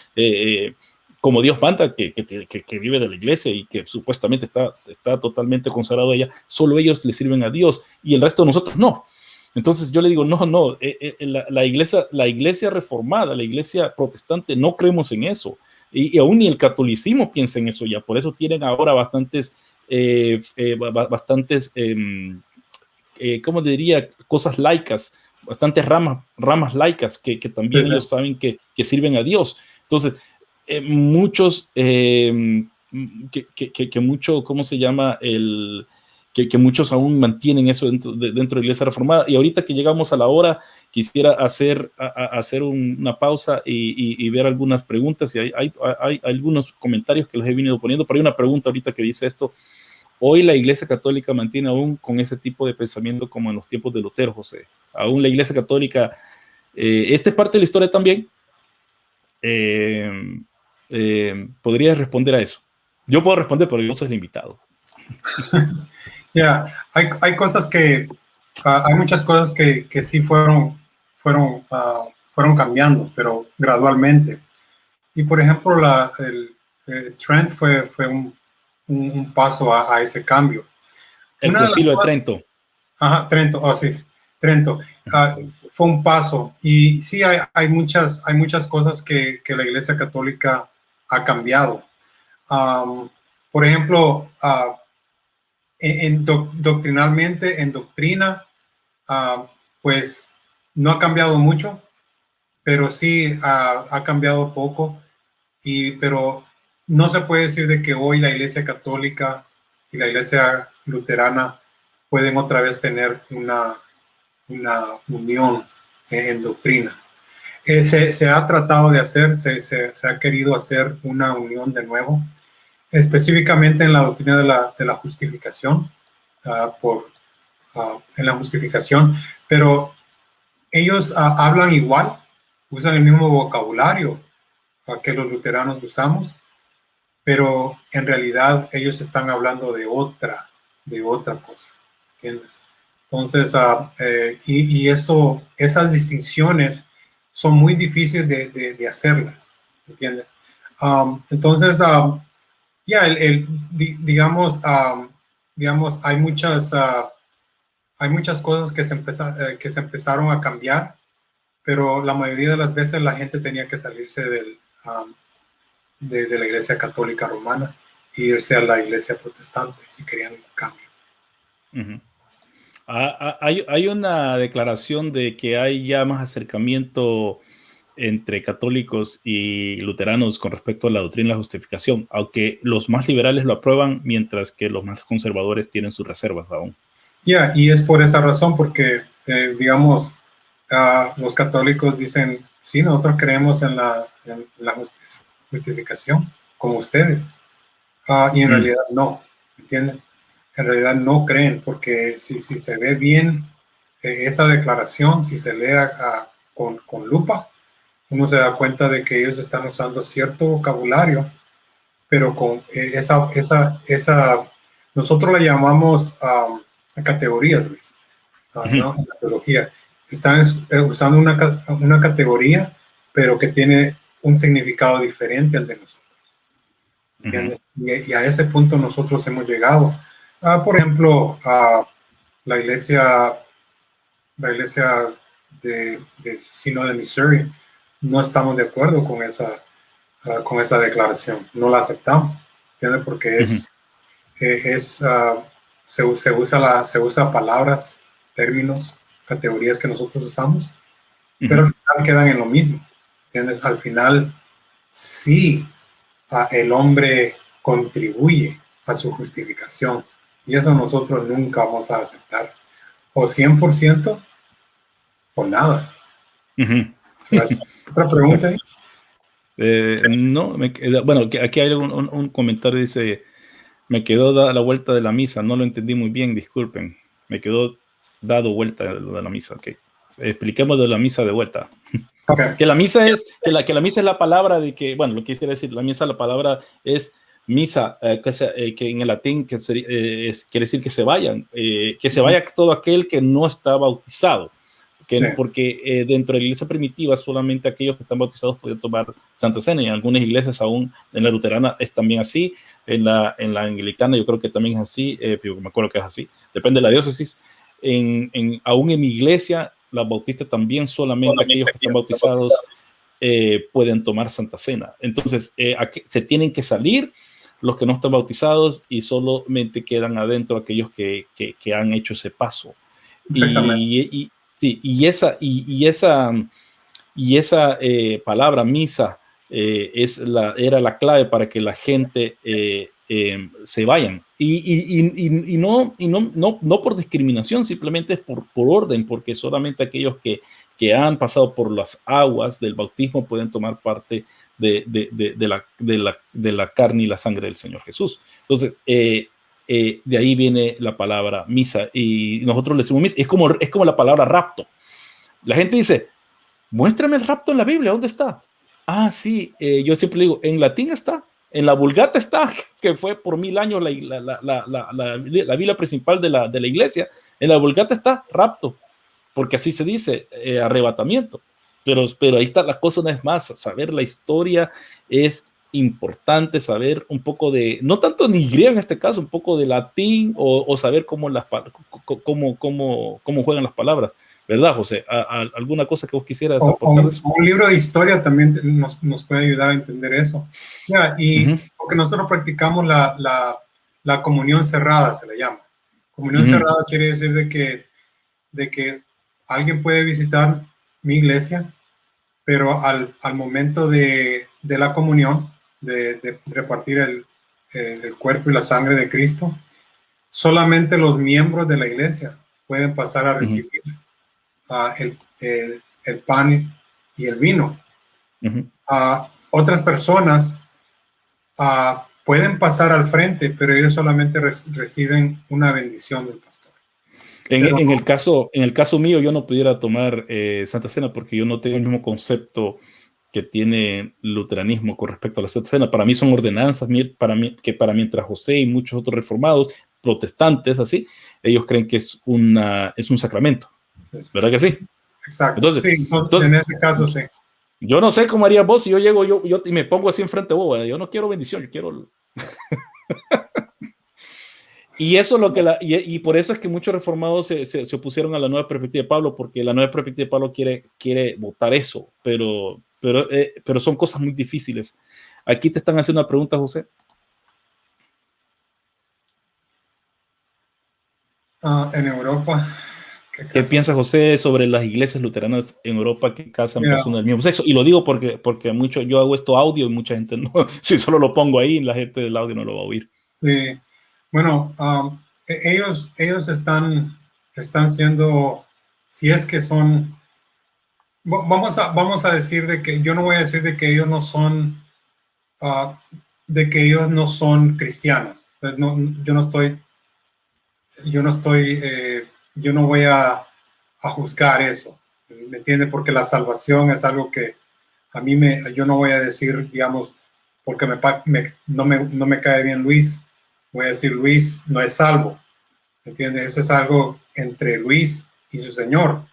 como Dios manda, que, que, vive de la iglesia y que supuestamente está, está totalmente consagrado a ella, solo ellos le sirven a Dios y el resto de nosotros no. Entonces yo le digo, no, no, eh, eh, la, iglesia, la iglesia reformada, la iglesia protestante, no creemos en eso. Y, aún ni el catolicismo piensa en eso ya. Por eso tienen ahora bastantes, eh, bastantes, em, ¿cómo diría? Cosas laicas, bastantes ramas, ramas laicas que, también ellos saben que, que sirven a Dios. Entonces, eh, muchos, eh, que, que, que, mucho, ¿cómo se llama? El, que, que, muchos aún mantienen eso dentro de, dentro de la Iglesia Reformada. Y ahorita que llegamos a la hora, quisiera hacer, hacer una pausa y, y, ver algunas preguntas. Y hay, hay, algunos comentarios que los he venido poniendo, pero hay una pregunta ahorita que dice esto. Hoy la Iglesia Católica mantiene aún con ese tipo de pensamiento como en los tiempos de Lutero, José. Aún la Iglesia Católica, eh, esta es parte de la historia también. Eh, eh, podrías responder a eso. Yo puedo responder, pero yo soy el invitado. [laughs] Ya, hay, hay, cosas que, ah, hay muchas cosas que, que sí fueron, fueron, uh, fueron cambiando, pero gradualmente. Y por ejemplo, la, el, Trent fue, fue un, un, paso a, a, ese cambio. El concilio de, de, Trento. Ajá, Trento, oh, sí, Trento. Uh, fue un paso. Y sí, hay, hay, muchas, hay muchas cosas que, que la Iglesia Católica ha cambiado. por ejemplo, uh, en, doctrinalmente, en doctrina, uh, pues no ha cambiado mucho, pero sí ha cambiado poco. Y, pero no se puede decir de que hoy la Iglesia Católica y la Iglesia Luterana pueden otra vez tener una, una unión en doctrina. Eh, se, ha tratado de hacer, se, ha querido hacer una unión de nuevo, específicamente en la doctrina de la, justificación, ah, por, ah, en la justificación, pero ellos ah, hablan igual, usan el mismo vocabulario que los luteranos usamos, pero en realidad ellos están hablando de otra, de otra cosa. Entonces, eh, y, y, eso, esas distinciones son muy difíciles de, de, hacerlas, ¿entiendes? Um, entonces, um, ya, el, digamos, um, digamos, hay muchas, uh, hay muchas cosas que se, eh, que se empezaron a cambiar, pero la mayoría de las veces la gente tenía que salirse del, de, la iglesia católica romana e irse a la iglesia protestante si querían un cambio. Ah, ah, hay, hay, una declaración de que hay ya más acercamiento entre católicos y luteranos con respecto a la doctrina de la justificación, aunque los más liberales lo aprueban, mientras que los más conservadores tienen sus reservas aún. Ya, y es por esa razón, porque, eh, digamos, uh, los católicos dicen, sí, nosotros creemos en la, en la justificación, como ustedes, uh, y en mm. realidad no, ¿entienden? En realidad no creen, porque si, si se ve bien eh, esa declaración, si se lee con, con, lupa, uno se da cuenta de que ellos están usando cierto vocabulario, pero con eh, esa, esa, esa, nosotros la llamamos um, categorías, Luis, uh, ¿no? La teología. Están eh, usando una, una categoría, pero que tiene un significado diferente al de nosotros. y, a ese punto nosotros hemos llegado. Ah, por ejemplo, a la iglesia, la iglesia de, de Sino de Missouri, no estamos de acuerdo con esa, ah, con esa declaración, no la aceptamos, ¿entiendes? Porque es, eh, es uh, se, se, usa la, se usa palabras, términos, categorías que nosotros usamos, pero al final quedan en lo mismo, ¿entiendes? Al final, sí, el hombre contribuye a su justificación y eso nosotros nunca vamos a aceptar, o 100% o nada. ¿Otra pregunta? [laughs] Eh, no, me, bueno, aquí hay un, comentario, dice, me quedó dada la vuelta de la misa, no lo entendí muy bien, disculpen, me quedó dado vuelta de la misa, ok. Expliquemos de la misa de vuelta. [laughs] que la misa es, que la, que la misa es la palabra de que, bueno, lo que quisiera decir, la misa, la palabra es misa, eh, que, eh, que, en el latín que es, quiere decir que se vayan, que se vaya todo aquel que no está bautizado porque eh, dentro de la iglesia primitiva solamente aquellos que están bautizados pueden tomar Santa Cena y en algunas iglesias aún, en la luterana es también así, en la, en la anglicana yo creo que también es así, eh, me acuerdo que es así, depende de la diócesis, en, en, aún en mi iglesia, la bautista también solamente, aquellos que están bautizados eh, pueden tomar Santa Cena. Entonces, eh, se tienen que salir los que no están bautizados y solamente quedan adentro aquellos que, que, que han hecho ese paso. Y, y, Sí, y esa, y, esa, y esa eh, palabra misa eh, es la, era la clave para que la gente eh, se vayan. Y, no, y no, no, no, por discriminación, simplemente es por, por orden, porque solamente aquellos que, que han pasado por las aguas del bautismo pueden tomar parte de, de, la, la, de, la, carne y la sangre del Señor Jesús. Entonces, eh, de ahí viene la palabra misa y nosotros le decimos misa. Es como, es como la palabra rapto. La gente dice, muéstrame el rapto en la Biblia, ¿dónde está? Ah, sí, eh, yo siempre digo, en latín está, en la vulgata está, [laughs] que fue por mil años la, la, la, Biblia principal de la, de la iglesia. En la vulgata está rapto, porque así se dice, eh, arrebatamiento. Pero, pero ahí está la cosa, no es más, saber la historia es importante saber un poco de, no tanto ni griego en este caso, un poco de latín o, saber cómo, las, cómo, cómo, cómo juegan las palabras. ¿Verdad, José? alguna cosa que vos quisieras aportar? Un, libro de historia también nos, nos, puede ayudar a entender eso. y porque nosotros practicamos la, la, la, comunión cerrada, se le llama. Comunión cerrada quiere decir de que, de que alguien puede visitar mi iglesia, pero al, al momento de, de la comunión, de, repartir el, el, cuerpo y la sangre de Cristo, solamente los miembros de la iglesia pueden pasar a recibir el, el, pan y el vino. a otras personas pueden pasar al frente, pero ellos solamente reciben una bendición del pastor. En, el caso, en el caso mío, yo no pudiera tomar eh, Santa Cena porque yo no tengo el mismo concepto que tiene luteranismo con respecto a la Santa Cena. Para mí son ordenanzas para mí, que para mientras José y muchos otros reformados, protestantes, así, ellos creen que es, una, es un sacramento. ¿Verdad que sí? Exacto. Entonces, sí, en ese caso sí. Yo no sé cómo haría vos si yo llego yo, yo y me pongo así enfrente de vos. Yo no quiero bendición, yo quiero... y eso es lo que la, y, por eso es que muchos reformados se, se, opusieron a la nueva perspectiva de Pablo, porque la nueva perspectiva de Pablo quiere, quiere votar eso, pero pero, eh, pero son cosas muy difíciles. Aquí te están haciendo una pregunta, José. Ah, en Europa. ¿Qué, piensa José sobre las iglesias luteranas en Europa que casan personas del mismo sexo? Y lo digo porque, porque mucho, yo hago esto audio y mucha gente no, [laughs] si solo lo pongo ahí, la gente del audio no lo va a oír. Sí. Bueno, um, e-, ellos, ellos están, están siendo, si es que son vamos a, vamos a decir de que yo no voy a decir de que ellos no son, ah, de que ellos no son cristianos. Pues no, yo no estoy, yo no estoy, eh, yo no voy a, a, juzgar eso, ¿me entiende? Porque la salvación es algo que a mí me, yo no voy a decir, digamos, porque me, no, me, no me cae bien Luis, voy a decir Luis no es salvo, ¿me entiende? Eso es algo entre Luis y su Señor.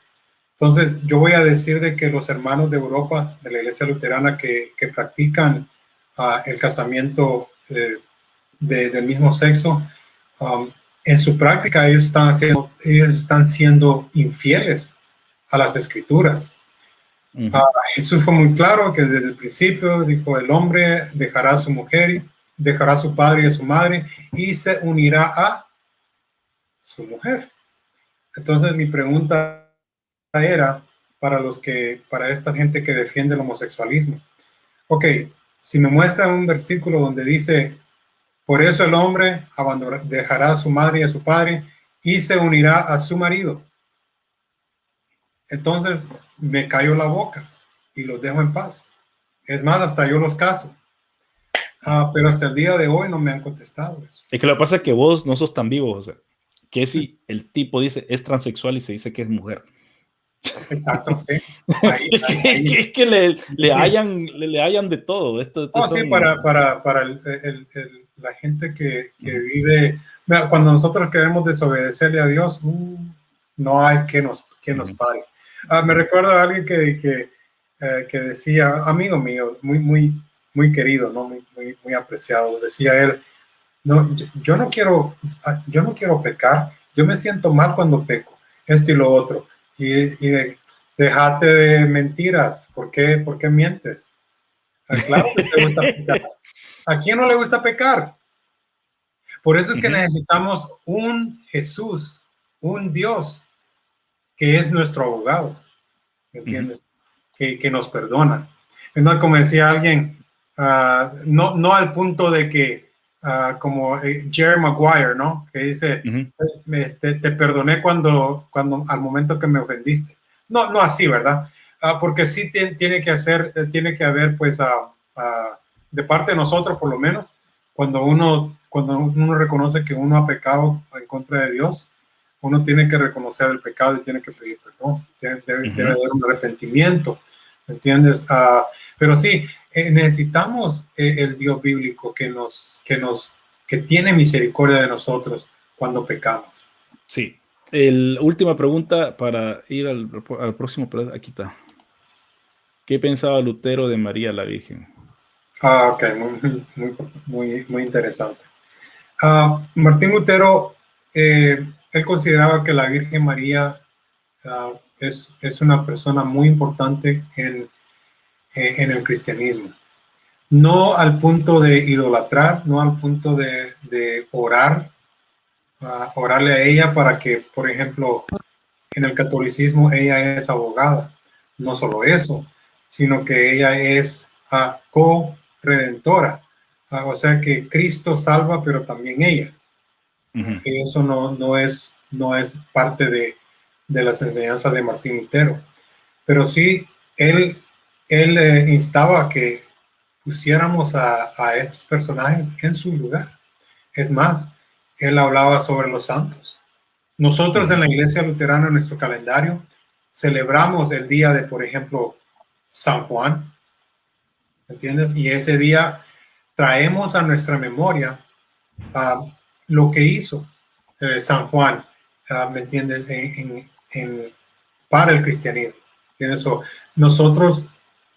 Entonces, yo voy a decir de que los hermanos de Europa, de la iglesia luterana que, que practican ah, el casamiento del mismo sexo, um, en su práctica ellos están, haciendo, ellos están siendo infieles a las escrituras. Ah, Jesús fue muy claro que desde el principio dijo, el hombre dejará a su mujer, dejará a su padre y a su madre y se unirá a su mujer. Entonces mi pregunta era para los que, para esta gente que defiende el homosexualismo. Ok, si me muestra un versículo donde dice, por eso el hombre dejará a su madre y a su padre y se unirá a su marido. Entonces me cayó la boca y los dejo en paz. Es más, hasta yo los caso. Ah, pero hasta el día de hoy no me han contestado eso. Es que lo que pasa es que vos no sos tan vivo, o sea, que si el tipo dice es transexual y se dice que es mujer. Exacto, sí. [laughs] es que le, le, hayan, le, hayan de todo. Esto, oh, sí, para, para, para el, la gente que, que vive, cuando nosotros queremos desobedecerle a Dios, uh, no hay que nos, que nos pare. Ah, me recuerdo a alguien que, que, eh, que, decía, amigo mío, muy, muy, muy querido, ¿no? muy, muy, apreciado, decía él, no, yo, no quiero, ah, yo no quiero pecar, yo me siento mal cuando peco, esto y lo otro. Y, y déjate de mentiras, ¿por qué, ¿por qué mientes? Ah, claro que te gusta [laughs] pecar. ¿A quién no le gusta pecar? Por eso es que necesitamos un Jesús, un Dios que es nuestro abogado, ¿me entiendes? que, que, nos perdona. No, como decía alguien, uh, no, no al punto de que, uh, como eh, Jerry Maguire, ¿no? Que dice, este, te perdoné cuando, cuando, al momento que me ofendiste. No, no así, ¿verdad? Uh, porque sí tiene, que hacer, eh, tiene que haber, pues, de parte de nosotros, por lo menos, cuando uno, cuando uno reconoce que uno ha pecado en contra de Dios, uno tiene que reconocer el pecado y tiene que pedir perdón, debe, debe, haber un arrepentimiento, ¿entiendes? Uh, pero sí, eh, necesitamos eh, el Dios bíblico que nos, que nos, que tiene misericordia de nosotros cuando pecamos. Sí. El, última pregunta para ir al, al próximo, aquí está. ¿Qué pensaba Lutero de María la Virgen? Ah, ok, muy, muy, muy, muy interesante. Uh, Martín Lutero eh, él consideraba que la Virgen María ah, es, es, una persona muy importante en, en, el cristianismo. No al punto de idolatrar, no al punto de, de orar, uh, orarle a ella para que, por ejemplo, en el catolicismo ella es abogada. No solo eso, sino que ella es uh, co-redentora. o sea que Cristo salva, pero también ella. Y eso no, no, es, no es parte de, de, las enseñanzas de Martín Lutero. Pero sí, él, él eh, instaba a que pusiéramos a, a, estos personajes en su lugar. Es más, él hablaba sobre los santos. Nosotros en la iglesia luterana, en nuestro calendario, celebramos el día de, por ejemplo, San Juan. ¿Entiendes? Y ese día traemos a nuestra memoria a lo que hizo eh, San Juan, ah, ¿me entiendes? En, para el cristianismo. Eso, nosotros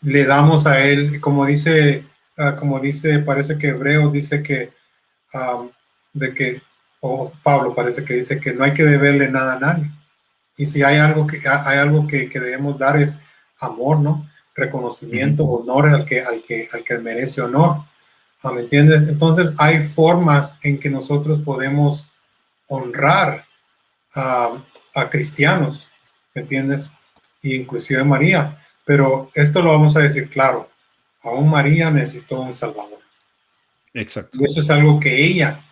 le damos a él, como dice, ah, como dice, parece que Hebreo dice que, de que, o Pablo parece que dice que no hay que deberle nada a nadie. Y si hay algo que, hay algo que, que debemos dar es amor, ¿no? Reconocimiento, honor al que, al que, al que merece honor. ¿Me entiendes? Entonces hay formas en que nosotros podemos honrar a, cristianos, ¿me entiendes? Y inclusive María. Pero esto lo vamos a decir claro. Aún María necesitó un Salvador. Exacto. Y eso es algo que ella,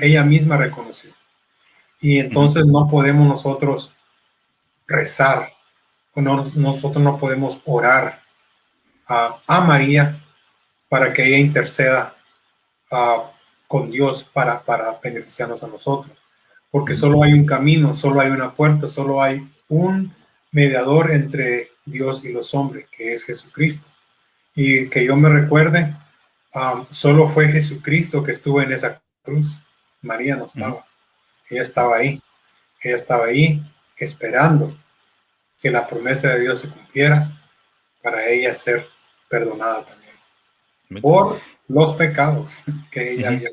ella misma reconoció. Y entonces no podemos nosotros rezar, o no, nosotros no podemos orar a, a María para que ella interceda uh, con Dios para, para beneficiarnos a nosotros. Porque solo hay un camino, solo hay una puerta, solo hay un mediador entre Dios y los hombres, que es Jesucristo. Y que yo me recuerde, um, solo fue Jesucristo que estuvo en esa cruz. María no estaba. Ella estaba ahí. Ella estaba ahí esperando que la promesa de Dios se cumpliera para ella ser perdonada también por los pecados que ella había.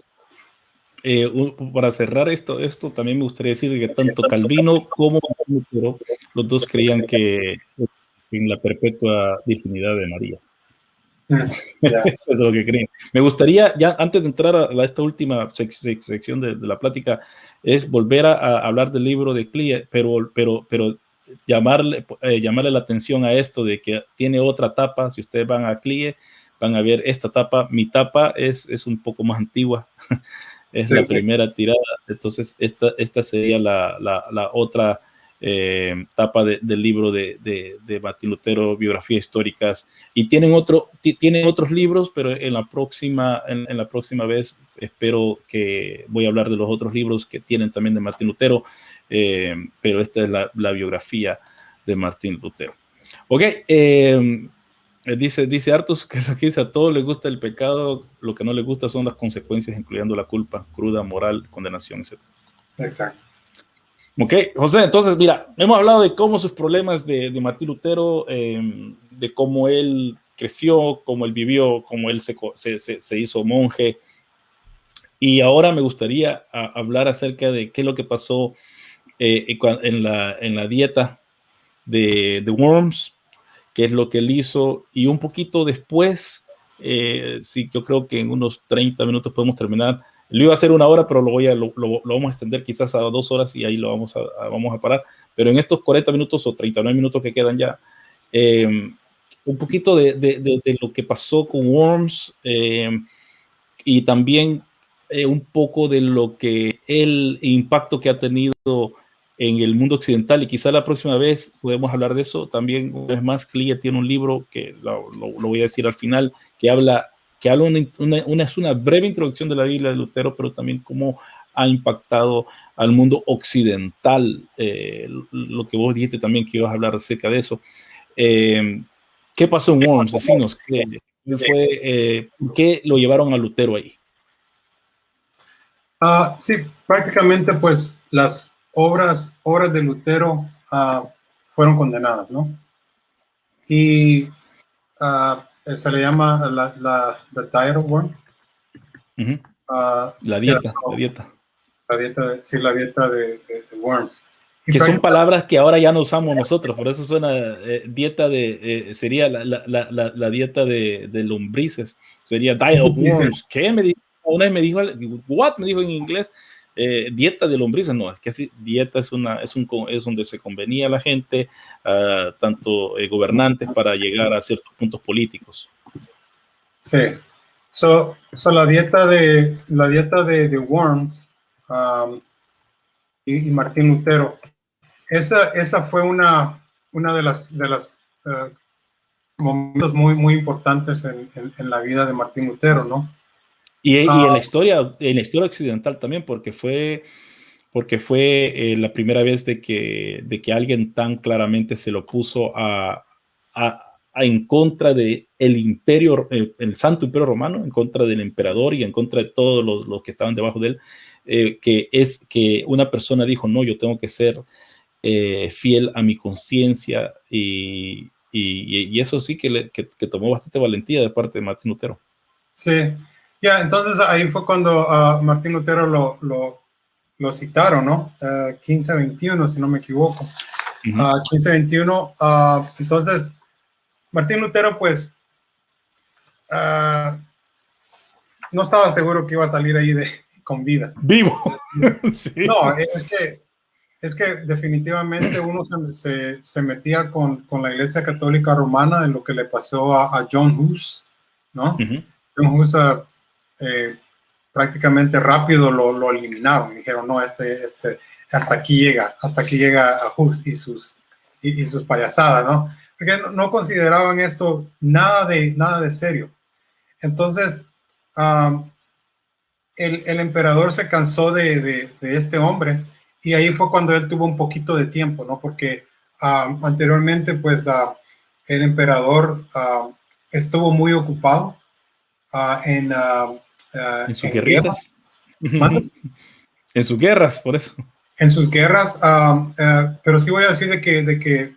Eh, para cerrar esto, esto también me gustaría decir que tanto Calvino como Lutero, los dos creían que en la perpetua dignidad de María. Mm, [laughs] Eso es lo que creen. Me gustaría, ya antes de entrar a, esta última sección de, la plática, es volver a, hablar del libro de Clie, pero, pero, pero llamarle, eh, llamarle la atención a esto de que tiene otra tapa. Si ustedes van a Clie, van a ver esta tapa. Mi tapa es, es un poco más antigua. [laughs] es la primera tirada. Entonces, esta, esta sería la, la, la otra eh, tapa del libro de, de, de, Martín Lutero, biografías históricas. Y tienen, otro, tienen otros libros, pero en la, próxima, en, la próxima vez espero que voy a hablar de los otros libros que tienen también de Martín Lutero, eh, pero esta es la, biografía de Martín Lutero. Ok, eh, dice, dice Artus que lo a todos les gusta el pecado, lo que no les gusta son las consecuencias, incluyendo la culpa, cruda, moral, condenación, etc. Exacto. Ok, José, entonces mira, hemos hablado de cómo sus problemas de, de Martín Lutero, em, de cómo él creció, cómo él vivió, cómo él se, se, se hizo monje. Y ahora me gustaría hablar acerca de qué es lo que pasó eh, en, la, en la dieta de, de Worms, qué es lo que él hizo y un poquito después, eh, sí, yo creo que en unos 30 minutos podemos terminar. Lo iba a hacer una hora, pero lo, voy a, lo, vamos a extender quizás a dos horas y ahí lo vamos a, vamos a parar. Pero en estos 40 minutos o 39 minutos que quedan ya, eh, un poquito de, de, de, lo que pasó con Worms eh, y también eh, un poco de lo que el impacto que ha tenido en el mundo occidental y quizá la próxima vez podemos hablar de eso. También, una vez más, Clia tiene un libro que lo, voy a decir al final, que habla, que habla una, una, es una breve introducción de la Biblia de Lutero, pero también cómo ha impactado al mundo occidental, eh, lo que vos dijiste también que ibas a hablar acerca de eso. Eh, ¿Qué pasó en Worms? Decinos, ¿qué, fue, eh, ¿qué lo llevaron a Lutero ahí? Uh, sí, prácticamente pues las obras, obras de Lutero uh, fueron condenadas, ¿no? Y uh, se le llama la, la the diet of worm. Uh -huh. la dieta, sí, la dieta. La dieta, de, sí, la dieta de, de, de worms. Y que son palabras que ahora ya no usamos nosotros, por eso suena eh, dieta de, eh, sería la, la, la, la, dieta de, de lombrices, sería diet [laughs] of worms. Sí. ¿Qué me dijo? Una vez me dijo, what me dijo en inglés, eh, dieta de lombrices, no, es que así, dieta es, una, es, un, es donde se convenía a la gente, uh, tanto eh, gobernantes, para llegar a ciertos puntos políticos. Sí, so, so la dieta de, la dieta de, Worms um, y, Martín Lutero, esa, esa fue una, una de las, de las uh, momentos muy, muy importantes en, en, en la vida de Martín Lutero, ¿no? Y, y, en la ah. historia, en la historia occidental también, porque fue, porque fue eh, la primera vez de que, de que alguien tan claramente se lo puso a, a, a en contra de el imperio, el, el, santo imperio romano, en contra del emperador y en contra de todos los, los que estaban debajo de él, eh, que es que una persona dijo, no, yo tengo que ser eh, fiel a mi conciencia y, y, y, eso sí que, le, que, que tomó bastante valentía de parte de Martín Lutero. Sí, ya, entonces ahí fue cuando uh, Martín Lutero lo, lo, lo citaron, ¿no? Uh, 1521, si no me equivoco. Uh -huh. uh, 1521. entonces, Martín Lutero, pues, ah, no estaba seguro que iba a salir ahí de, con vida. Vivo. [laughs] sí. No, es que, es que definitivamente uno se, se, se metía con, con, la Iglesia Católica Romana en lo que le pasó a, a John Hus, ¿no? -huh. John Hus eh, prácticamente rápido lo, lo, eliminaron. Dijeron, no, este, este, hasta aquí llega, hasta aquí llega a Hus y sus, y, sus payasadas, ¿no? Porque no, consideraban esto nada de, nada de serio. Entonces, el, el, emperador se cansó de, de, este hombre y ahí fue cuando él tuvo un poquito de tiempo, ¿no? Porque anteriormente, pues, el emperador estuvo muy ocupado uh, en Uh, en sus en guerritas. Guerras. [laughs] en sus guerras, por eso. En sus guerras, uh, uh, pero sí voy a decir de que, de que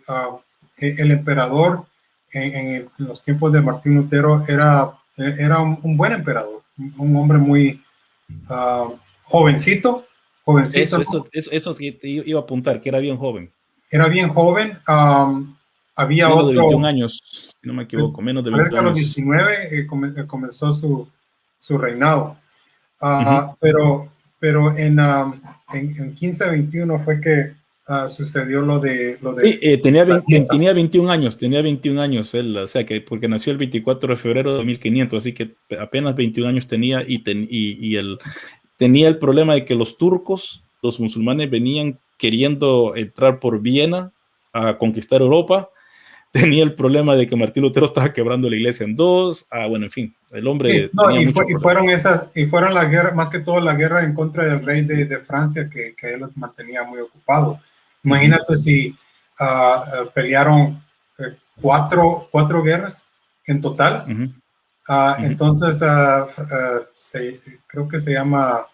el emperador en, en, los tiempos de Martín Lutero era e, era un, buen emperador, un hombre muy jovencito, jovencito. Eso, eso, eso, iba a apuntar, que era bien joven. Era bien joven. Um, había otro. De 21 años, si no me equivoco, menos de 21 años. A los 19 eh, comenzó su, su reinado. Uh, pero, pero en, um, en, en 1521 fue que uh, sucedió lo de... Lo de sí, eh, tenía, tenía 21 años, tenía 21 años él, o sea, que porque nació el 24 de febrero de 1500, así que apenas 21 años tenía y, y, y el, tenía el problema de que los turcos, los musulmanes venían queriendo entrar por Viena a conquistar Europa, tenía el problema de que Martín Lutero estaba quebrando la iglesia en dos, ah, bueno, en fin, el hombre... y, fueron esas, y fueron las guerras, más que todo la guerra en contra del rey de, de Francia, que, que, él mantenía muy ocupado. Imagínate si uh, pelearon eh, cuatro, cuatro guerras en total. Uh, entonces, se, creo que se llama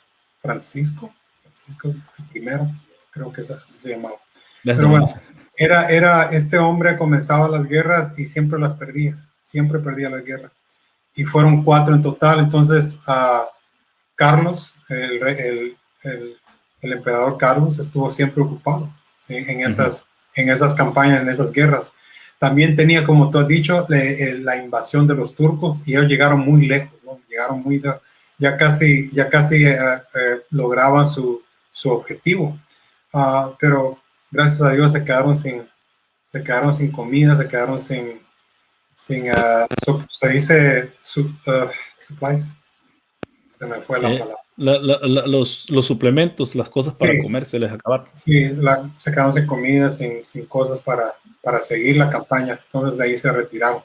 Francisco, Francisco primero, creo que así se llamaba. Pero bueno, era, era este hombre comenzaba las guerras y siempre las perdía, siempre perdía las guerras. Y fueron cuatro en total. Entonces, a Carlos, el, el, el, el, emperador Carlos, estuvo siempre ocupado en, esas, en esas campañas, en esas guerras. También tenía, como tú has dicho, eh, la invasión de los turcos y ellos llegaron muy lejos, ¿no? llegaron muy, ya casi, ya casi eh, eh, lograban su, su objetivo. Uh, pero gracias a Dios se quedaron sin, se quedaron sin comida, se quedaron sin, sin uh, se dice uh, supplies. Se me fue la palabra los, los, suplementos, las cosas para comer se les acabaron. Sí, se quedaron sin comida, sin, sin, cosas para, para seguir la campaña. Entonces de ahí se retiraron.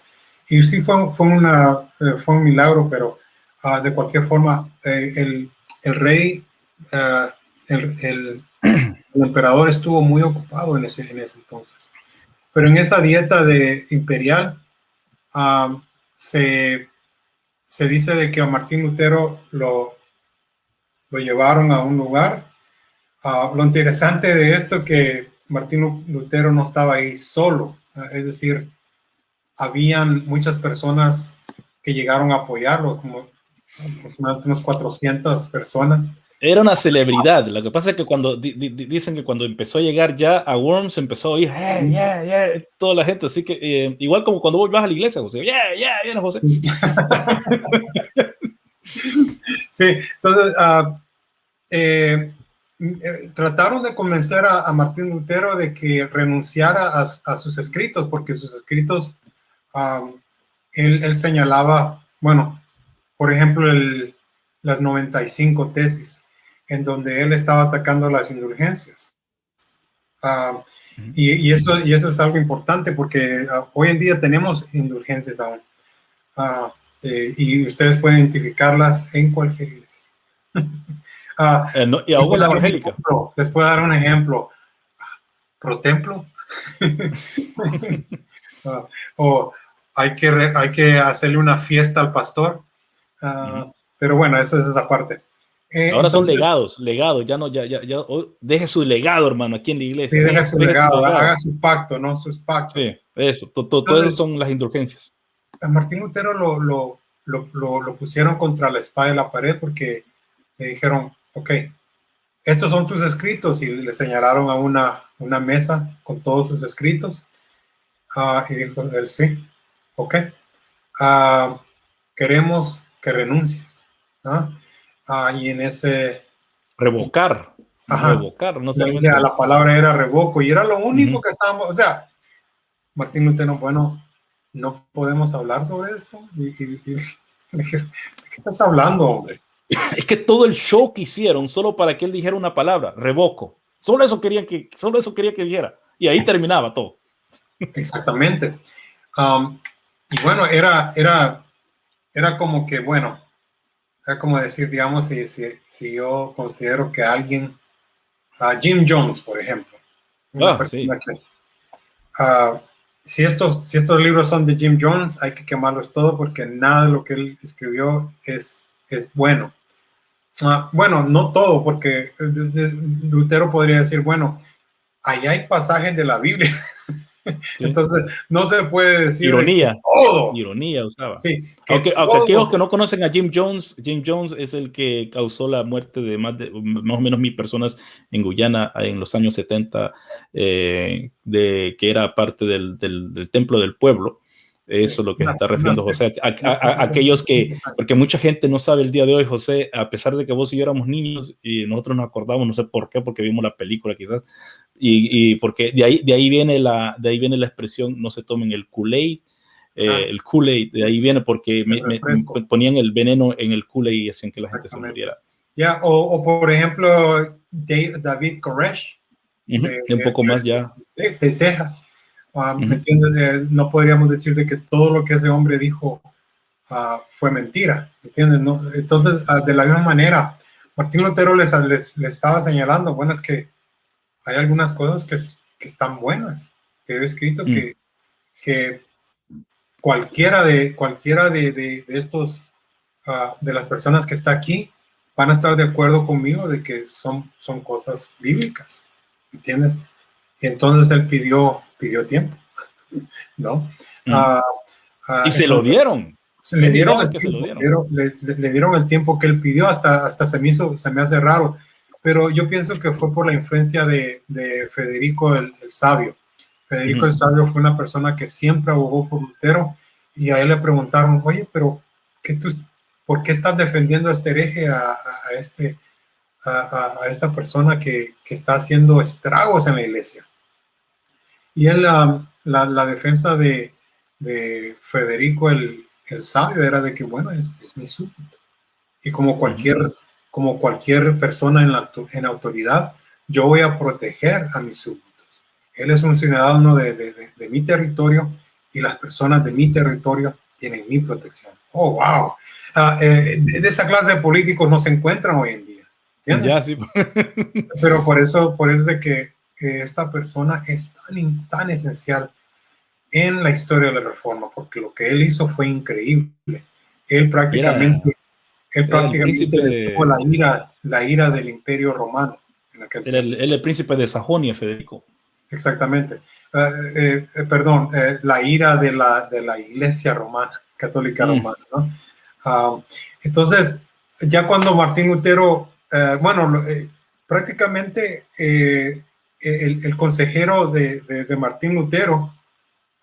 Y sí fue, fue, una, eh, fue un milagro, pero uh, de cualquier forma, eh, el, el, rey, el, el, el, emperador estuvo muy ocupado en ese, en ese entonces. Pero en esa dieta de imperial uh, se, se dice de que a Martín Lutero lo, lo llevaron a un lugar. Uh, lo interesante de esto que Martín Lutero no estaba ahí solo, uh, es decir, habían muchas personas que llegaron a apoyarlo, como unas 400 personas. Era una celebridad. Lo que pasa es que cuando dicen que cuando empezó a llegar ya a Worms empezó a oír, hey, yeah, yeah, toda la gente. Así que eh, igual como cuando vos vas a la iglesia, José, yeah, yeah, yeah, José. sí, entonces uh, eh, trataron de convencer a, Martín Lutero de que renunciara a, sus escritos, porque sus escritos, él, señalaba, bueno, por ejemplo, el, las 95 tesis, en donde él estaba atacando las indulgencias. y, eso, y eso es algo importante porque ah, hoy en día tenemos indulgencias aún. Ah, eh, y ustedes pueden identificarlas en cualquier iglesia. [laughs] Eh, y aún la evangélica. les puedo dar un ejemplo. Pro templo. [laughs] O hay que, hay que hacerle una fiesta al pastor. Ah, pero bueno, eso es esa parte. Eh, Ahora son legados, legados, ya no, ya, ya, ya oh, deje su legado, hermano, aquí en la iglesia. Sí, deje su, legado, haga su pacto, ¿no? Sus pactos. Sí, eso, todo, eso son las indulgencias. A Martín Lutero lo, lo, lo, lo, pusieron contra la espada de la pared porque le dijeron, ok, estos son tus escritos y le señalaron a una, una mesa con todos sus escritos. Uh, y dijo él, sí, ok, uh, queremos que renuncies. ¿no? Uh, y en ese... Revocar. Ajá, revocar, no sé. La palabra era revoco y era lo único que estábamos, o sea, Martín Lutero, bueno, no podemos hablar sobre esto. Y, y, y, [laughs] ¿qué estás hablando, hombre? es que todo el show que hicieron solo para que él dijera una palabra, revoco. Solo eso querían que, solo eso quería que dijera. Y ahí terminaba todo. Exactamente. Um, y bueno, era, era, era como que, bueno, era como decir, digamos, si, si, si yo considero que alguien, a Jim Jones, por ejemplo, ah, uh, si, estos, si estos libros son de Jim Jones, hay que quemarlos todo porque nada de lo que él escribió es, es bueno. Ah, bueno, no todo, porque Lutero podría decir, bueno, ahí hay pasajes de la Biblia [laughs] [laughs] Entonces, no se puede decir. Ironía. Ironía usaba. aunque, aquellos que no conocen a Jim Jones, Jim Jones es el que causó la muerte de más, de, más o menos mil personas en Guyana en los años 70, eh, de, que era parte del, del templo del pueblo. Eso es lo que está refiriendo José. A, aquellos que, porque mucha gente no sabe el día de hoy, José, a pesar de que vos y yo éramos niños y nosotros nos acordamos, no sé por qué, porque vimos la película quizás, y, y porque de ahí, de, ahí viene la, de ahí viene la expresión no se tomen el Kool-Aid, eh, ah. el Kool-Aid, de ahí viene porque me, ponían el veneno en el Kool-Aid y hacían que la gente se muriera. Ya, o, o, por ejemplo, David Koresh. un poco más ya. de Texas Ah, ¿Me entiendes? Eh, no podríamos decir de que todo lo que ese hombre dijo ah, fue mentira, ¿me entiendes? No? Entonces, ah, de la misma manera, Martín Lutero les, les, estaba señalando, bueno, es que hay algunas cosas que, que están buenas, que he escrito que, mm. que cualquiera de, cualquiera de, de, de estos, de las personas que está aquí, van a estar de acuerdo conmigo de que son, son cosas bíblicas, ¿me entiendes? Y entonces él pidió pidió tiempo, ¿no? Mm. Ah, ah, y se lo dieron. Se le dieron, el tiempo, le, dieron el tiempo que él pidió, hasta, hasta se, me hizo, se me hace raro, pero yo pienso que fue por la influencia de, de Federico el, Sabio. Federico el Sabio fue una persona que siempre abogó por Lutero y a él le preguntaron, oye, pero ¿qué tú, ¿por qué estás defendiendo a este hereje, a, a este, a, a, esta persona que, que está haciendo estragos en la iglesia? Y en la, la, defensa de, de Federico el, el, sabio era de que, bueno, es, es, mi súbdito. Y como cualquier, como cualquier persona en, la, en autoridad, yo voy a proteger a mis súbditos. Él es un ciudadano de, de, de, mi territorio y las personas de mi territorio tienen mi protección. Oh, wow. Uh, de esa clase de políticos no se encuentran hoy en día. Ya, sí. [laughs] Pero por eso, por eso es de que que esta persona es tan, tan esencial en la historia de la reforma, porque lo que él hizo fue increíble. Él prácticamente, él prácticamente tuvo la ira, la ira del imperio romano. En el, el, príncipe de Sajonia, Federico. Exactamente. Eh, eh, eh, perdón, la ira de la, de la iglesia romana, católica mm. romana. ¿no? Ah, entonces, ya cuando Martín Lutero, bueno, prácticamente el, consejero de, de, Martín Lutero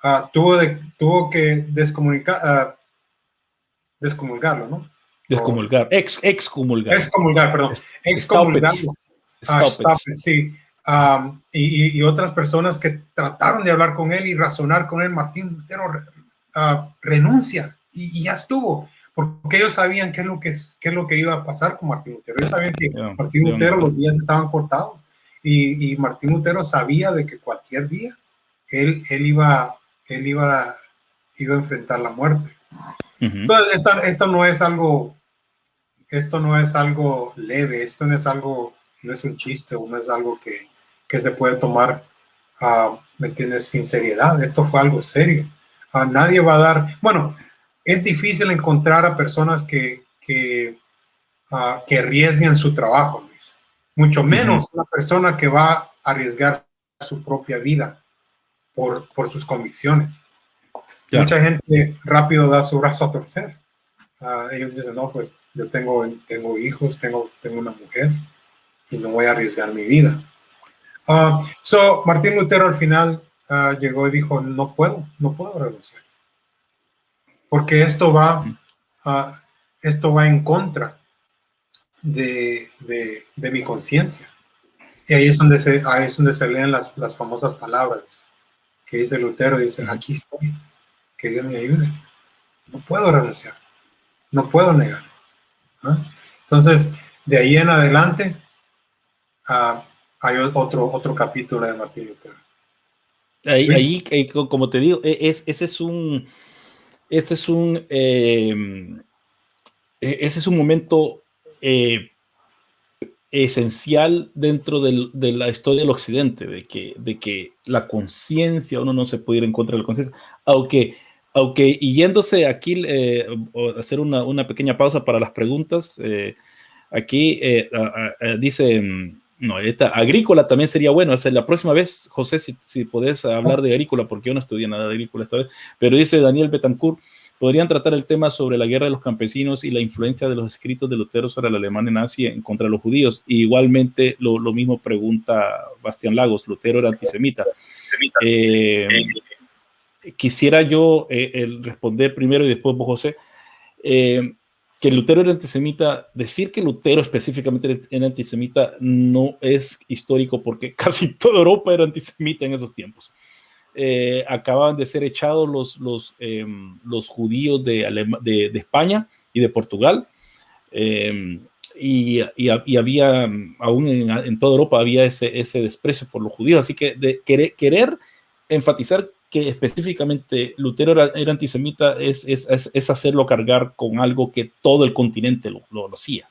uh, tuvo, de, tuvo que descomunicar, uh, descomulgarlo, ¿no? Descomulgar, ex, excomulgar. Excomulgar, perdón. Excomulgarlo. Ah, sí. Um, y, y, otras personas que trataron de hablar con él y razonar con él, Martín Lutero uh, renuncia y, y, ya estuvo, porque ellos sabían qué es lo que, qué es lo que iba a pasar con Martín Lutero. Ellos sabían que Martín Lutero los días estaban cortados y, Martín Lutero sabía de que cualquier día él, él, iba, él iba, iba a enfrentar la muerte. Entonces, esto, no es algo, esto no es algo leve, esto no es algo, no es un chiste o no es algo que, que se puede tomar, uh, ¿me entiendes?, sin seriedad. Esto fue algo serio. a nadie va a dar, bueno, es difícil encontrar a personas que, que, uh, que arriesguen su trabajo, mucho menos una persona que va a arriesgar su propia vida por, por sus convicciones. Mucha gente rápido da su brazo a torcer. Ah, ellos dicen, no, pues yo tengo, tengo hijos, tengo, tengo una mujer y no voy a arriesgar mi vida. Uh, so, Martín Lutero al final ah, llegó y dijo, no puedo, no puedo renunciar. Porque esto va, esto va en contra de, de, mi conciencia. Y ahí es donde se, ahí es donde se leen las, las famosas palabras que dice Lutero, dice, aquí estoy, que Dios me ayude. No puedo renunciar, no puedo negar. Entonces, de ahí en adelante, uh, hay otro, otro capítulo de Martín Lutero. Ahí, ahí, como te digo, e, es, ese es un, ese es un, eh, e, ese es un momento eh, esencial dentro de la historia del occidente, de que, la conciencia, uno no se puede ir en contra de la conciencia, aunque, aunque y yéndose aquí, eh, hacer una, pequeña pausa para las preguntas, eh, aquí dice, No, esta agrícola también sería bueno. O la próxima vez, José, si, si podés hablar de agrícola, porque yo no estudié nada de agrícola esta vez, pero dice Daniel Betancourt, podrían tratar el tema sobre la guerra de los campesinos y la influencia de los escritos de Lutero sobre la Alemania nazi en contra de los judíos. igualmente, lo, mismo pregunta Bastián Lagos, Lutero era antisemita. Eh, quisiera yo eh, responder primero y después vos, José. Eh, que Lutero era antisemita, decir que Lutero específicamente era antisemita no es histórico porque [laughs] casi toda Europa era antisemita en esos tiempos. Eh, acababan de ser echados los, los, em, los judíos de, de, España y de Portugal. Em, y, y, había, aún en, toda Europa, había ese, ese desprecio por los judíos. Así que de querer, querer enfatizar que específicamente Lutero era, antisemita es, es, es, hacerlo cargar con algo que todo el continente lo, lo, hacía.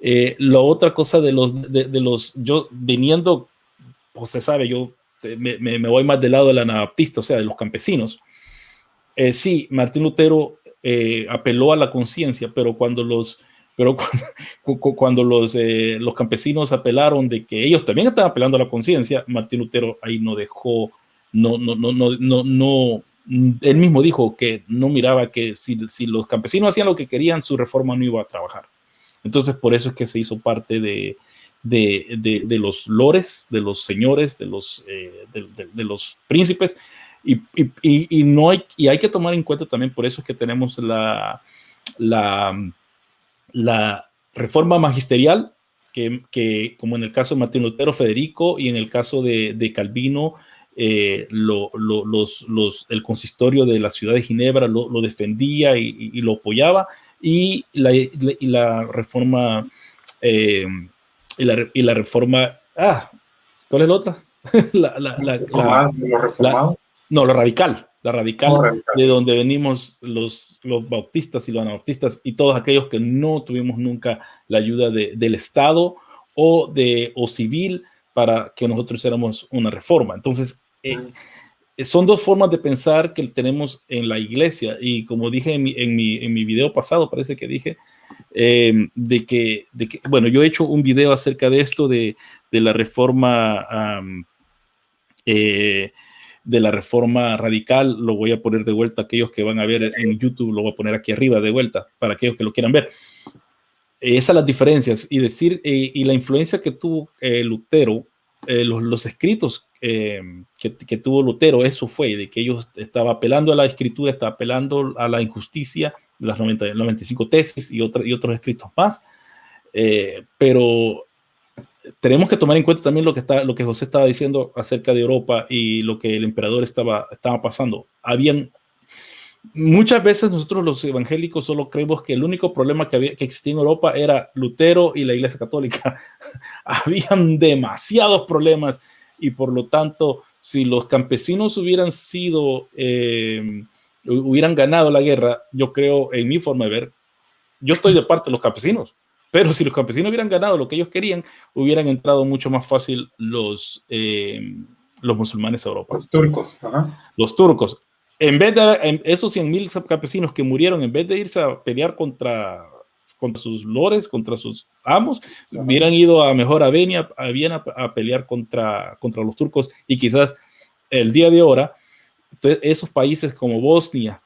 Eh, la otra cosa de los, de, de, los, yo viniendo, pues se sabe, yo me, voy más del lado del anabaptista, o sea, de los campesinos. Eh, sí, Martín Lutero eh, apeló a la conciencia, pero cuando los, pero [laughs] cuando, los, eh, los campesinos apelaron de que ellos también estaban apelando a la conciencia, Martín Lutero ahí no dejó, no, no, no, no, no, no, él mismo dijo que no miraba que si, si los campesinos hacían lo que querían, su reforma no iba a trabajar. Entonces, por eso es que se hizo parte de, de, de, los lores, de los señores, de los, eh, de, los príncipes. Y, y, no hay, y hay que tomar en cuenta también, por eso es que tenemos la, la, la reforma magisterial, que, que, como en el caso de Martín Lutero, Federico, y en el caso de, de Calvino, eh, lo, lo, los, los, el consistorio de la ciudad de Ginebra lo, defendía y, y, lo apoyaba, y la, y la reforma eh, y la, y la reforma, ah, ¿cuál es la otra? [laughs] la, la, la, no, lo radical, la radical, de donde venimos los, los bautistas y los anabautistas y todos aquellos que no tuvimos nunca la ayuda de, del Estado o, de, o civil para que nosotros hiciéramos una reforma. Entonces, eh, son dos formas de pensar que tenemos en la iglesia y como dije en mi, en mi, en mi video pasado, parece que dije, eh, de, que, de, que, bueno, yo he hecho un video acerca de esto, de, de la reforma, eh, de la reforma radical, lo voy a poner de vuelta, aquellos que van a ver en YouTube, lo voy a poner aquí arriba de vuelta, para aquellos que lo quieran ver. Esas las diferencias y decir, eh, y la influencia que tuvo Lutero, los, los, escritos que, que, tuvo Lutero, eso fue, de que ellos estaba apelando a la escritura, estaba apelando a la injusticia, las 90, 95 tesis y, y otros escritos más. Eh, pero tenemos que tomar en cuenta también lo que, está, lo que José estaba diciendo acerca de Europa y lo que el emperador estaba, estaba pasando. Habían muchas veces nosotros los evangélicos solo creemos que el único problema que, había, que existía en Europa era Lutero y la Iglesia Católica. [laughs] Habían demasiados problemas y por lo tanto, si los campesinos hubieran sido eh, hubieran ganado la guerra, yo creo, en mi forma de ver, yo estoy de parte de los campesinos, pero si los campesinos hubieran ganado lo que ellos querían, hubieran entrado mucho más fácil los, eh, los musulmanes a Europa. Los turcos. Los turcos. En vez de esos 100.000 campesinos que murieron, en vez de irse a pelear contra, contra sus lores, contra sus amos, hubieran ido a mejor a Viena, a, Viena a pelear contra, contra los turcos y quizás el día de ahora esos países como Bosnia,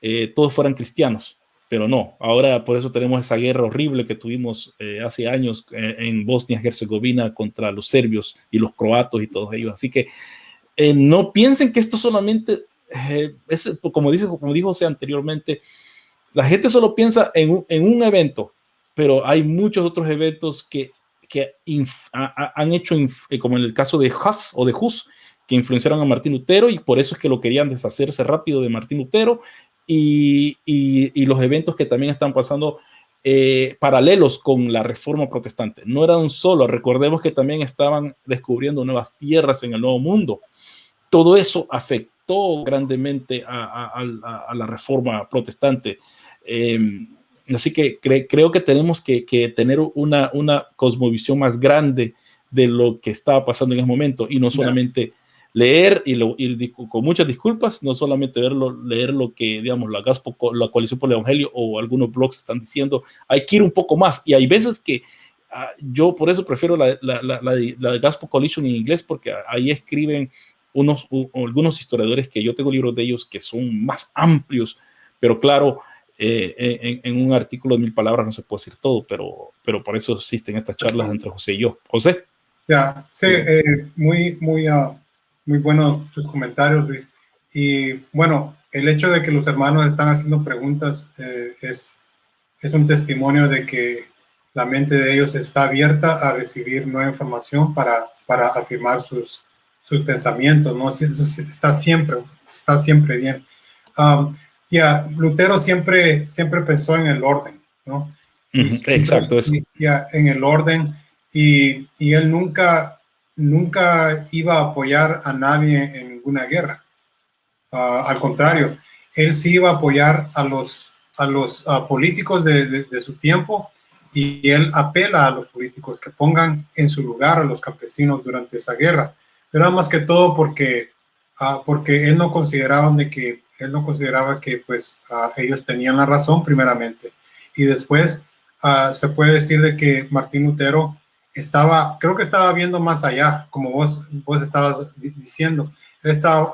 eh, todos fueran cristianos, pero no. Ahora por eso tenemos esa guerra horrible que tuvimos eh, hace años eh, en Bosnia-Herzegovina contra los serbios y los croatos y todos ellos. Así que no piensen que esto solamente, es, como, dice, como dijo José anteriormente, la gente solo piensa en un, en un evento, pero hay muchos otros eventos que, que han hecho, como en el caso de Hus o de Hus, que influenciaron a Martín Lutero y por eso es que lo querían deshacerse rápido de Martín Lutero y, y, los eventos que también están pasando eh, paralelos con la reforma protestante. No eran solo, recordemos que también estaban descubriendo nuevas tierras en el Nuevo Mundo. Todo eso afectó grandemente a, a, la reforma protestante. Em, así que creo que tenemos que, que tener una, una, cosmovisión más grande de lo que estaba pasando en ese momento y no solamente leer y, lo, con muchas disculpas, no solamente verlo, leer lo que, digamos, la, la coalición por el Evangelio o algunos blogs están diciendo, hay que ir un poco más. Y hay veces que ah, yo por eso prefiero la, la, la, la, de Gospel Coalition en inglés, porque ahí escriben unos, algunos historiadores que yo tengo libros de ellos que son más amplios, pero claro, eh, en, un artículo de mil palabras no se puede decir todo, pero, pero por eso existen estas charlas entre José y yo. José. Ya, sí, eh, muy, muy, uh, muy buenos tus comentarios, Luis. Y bueno, el hecho de que los hermanos están haciendo preguntas eh, es, es un testimonio de que la mente de ellos está abierta a recibir nueva información para, para afirmar sus, sus pensamientos, ¿no? Eso está siempre, está siempre bien. Um, ya, Lutero siempre, siempre pensó en el orden, ¿no? Exacto, eso. Ya, en el orden, y, y, él nunca, nunca iba a apoyar a nadie en ninguna guerra. Uh, al contrario, él sí iba a apoyar a los, a los políticos de, de, su tiempo y él apela a los políticos que pongan en su lugar a los campesinos durante esa guerra. Pero más que todo porque, uh, porque él no consideraba de que él no consideraba que pues ellos tenían la razón primeramente y después se puede decir de que Martín Lutero estaba, creo que estaba viendo más allá, como vos, vos estabas diciendo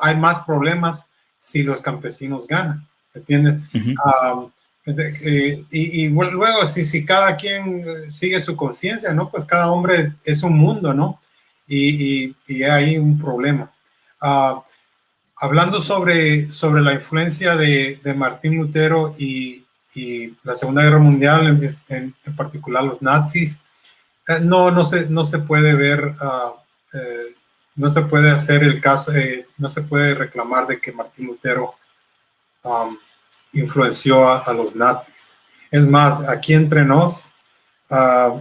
hay más problemas si los campesinos ganan, ¿entiendes? y, luego, si, si cada quien sigue su conciencia, ¿no? Pues cada hombre es un mundo, ¿no? Y, y, hay un problema. Ah, hablando sobre, sobre la influencia de, de Martín Lutero y, la Segunda Guerra Mundial, en, en, particular los nazis, no, no, se, no se puede ver uh, no se puede hacer el caso, eh, no se puede reclamar de que Martín Lutero um, influenció a, los nazis. Es más, aquí entre nos uh,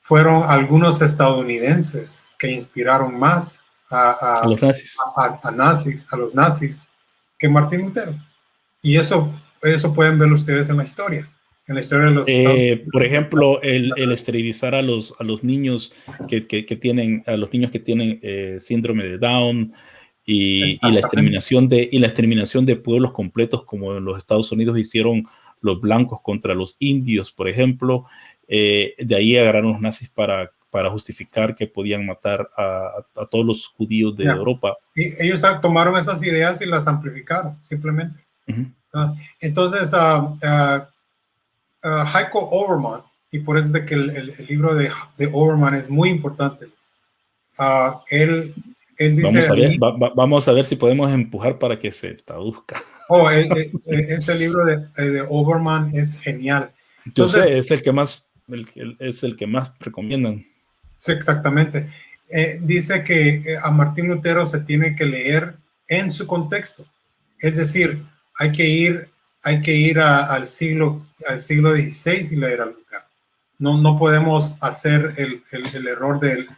fueron algunos estadounidenses que inspiraron más a, los nazis. A, nazis, a los nazis, que Martín Lutero. Y eso, eso pueden ver ustedes en la historia en la historia de los eh, Por ejemplo, el, el, esterilizar a los, a los niños que, que, tienen, a los niños que tienen eh, síndrome de Down y, y, la exterminación de, y la exterminación de pueblos completos como en los Estados Unidos hicieron los blancos contra los indios, por ejemplo. Eh, de ahí agarraron los nazis para, para justificar que podían matar a, a todos los judíos de Europa. Y ellos tomaron esas ideas y las amplificaron, simplemente. Ah, entonces, uh, uh, Heiko Overman, y por eso es de que el, el, libro de, de, Overman es muy importante. Uh, él, él, dice... Vamos a, ver, va, va, vamos a, ver, si podemos empujar para que se traduzca. Oh, eh, eh, eh, ese libro de, de, Overman es genial. Entonces, Yo sé, es el que más, el, es el que más recomiendan. Sí, exactamente. Eh, dice que a Martín Lutero se tiene que leer en su contexto. Es decir, hay que ir hay que ir al, siglo, al siglo XVI y leer al lugar. No, no podemos hacer el, el, error del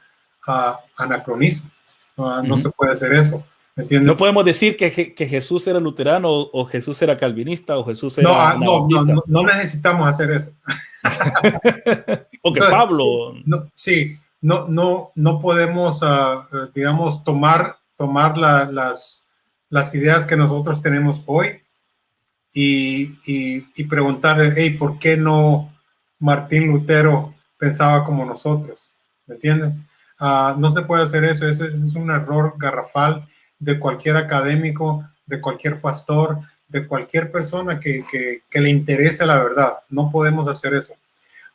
uh, anacronismo. Uh, no se puede hacer eso. No podemos decir que, que, Jesús era luterano o Jesús era calvinista o Jesús era. Ah, no, no, no, no, necesitamos hacer eso. [laughs] o que Pablo. No, sí, no, no, no podemos, uh, digamos, tomar, tomar la, las, las ideas que nosotros tenemos hoy y, y, preguntarle, hey, ¿por qué no Martín Lutero pensaba como nosotros? ¿Me entiendes? Uh, no se puede hacer eso, ese, es un error garrafal de cualquier académico, de cualquier pastor, de cualquier persona que, le interese la verdad. No podemos hacer eso.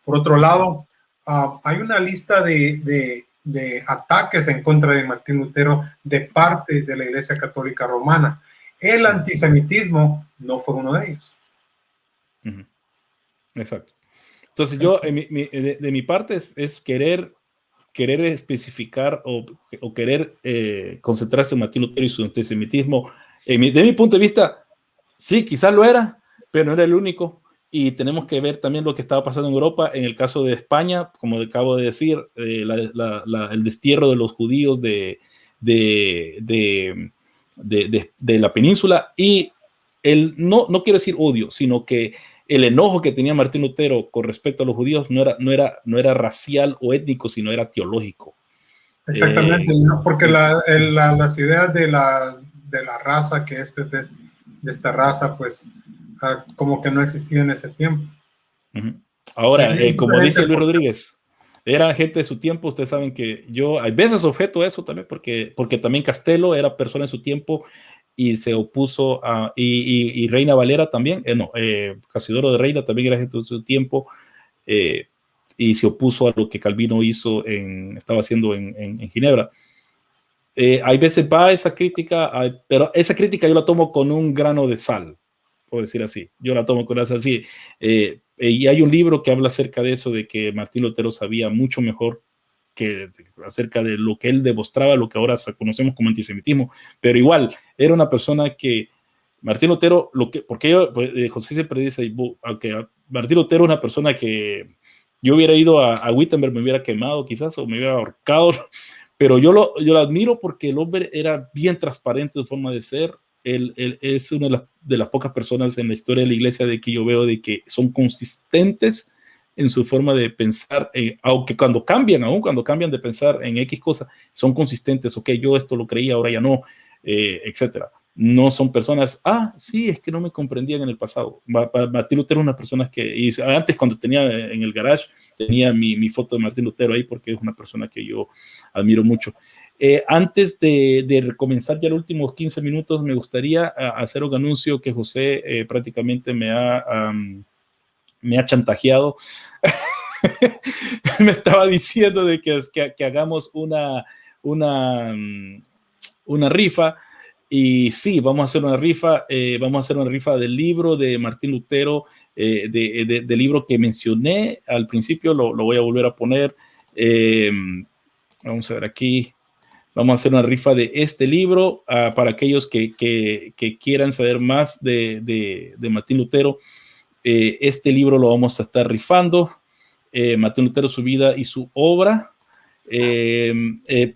Por otro lado, uh, hay una lista de, ataques en contra de Martín Lutero de parte de la Iglesia Católica Romana. El antisemitismo no fue uno de ellos. Exacto. Entonces yo, de, mi parte, es, querer, querer especificar o, querer eh, concentrarse en Martín Lutero y su antisemitismo. de mi punto de vista, sí, quizás lo era, pero no era el único. Y tenemos que ver también lo que estaba pasando en Europa. En el caso de España, como acabo de decir, eh, el destierro de los judíos de, de, de, la península y el, no, no quiero decir odio, sino que el enojo que tenía Martín Lutero con respecto a los judíos no era, no era, no era racial o étnico, sino era teológico. Exactamente, eh, porque la, las ideas de la, de la raza, que este es de, esta raza, pues ah, como que no existía en ese tiempo. Ahora, eh, como dice Luis Rodríguez, era gente de su tiempo, ustedes saben que yo a veces objeto eso también, porque, porque también Castelo era persona de su tiempo y se opuso a, y, Reina Valera también, eh, no, eh, Casidoro de Reina también era gente de su tiempo, eh, y se opuso a lo que Calvino hizo, en, estaba haciendo en, en, Ginebra. Eh, hay veces va esa crítica, pero esa crítica yo la tomo con un grano de sal, por decir así. Yo la tomo con esa así. Eh, y hay un libro que habla acerca de eso, de que Martín Lutero sabía mucho mejor que acerca de lo que él demostraba, lo que ahora conocemos como antisemitismo, pero igual era una persona que Martín Lutero, lo que, porque pues, eh, José siempre dice, aunque Martín Lutero es una persona que yo hubiera ido a, a, Wittenberg, me hubiera quemado quizás o me hubiera ahorcado, [laughs] pero yo lo, yo lo admiro porque el hombre era bien transparente en forma de ser. Él, es una de las, de las, pocas personas en la historia de la iglesia de que yo veo de que son consistentes en su forma de pensar, eh, aunque cuando cambian, aún cuando cambian de pensar en X cosas, son consistentes, ok, yo esto lo creía, ahora ya no, eh, etcétera no son personas, ah, sí, es que no me comprendían en el pasado. Martín Lutero es una persona que, y antes cuando tenía en el garage, tenía mi, foto de Martín Lutero ahí porque es una persona que yo admiro mucho. Eh, antes de, comenzar ya los últimos 15 minutos, me gustaría hacer un anuncio que José eh, prácticamente me ha, me ha chantajeado. [laughs] me estaba diciendo de que, que, que hagamos una, una, una rifa y sí, vamos a hacer una rifa, eh, vamos a hacer una rifa del libro de Martín Lutero, eh, de, del libro que mencioné al principio, lo, lo voy a volver a poner. Eh, vamos a ver aquí, vamos a hacer una rifa de este libro uh, para aquellos que, quieran saber más de, Martín Lutero. este libro lo vamos a estar rifando, Martín Lutero, su vida y su obra.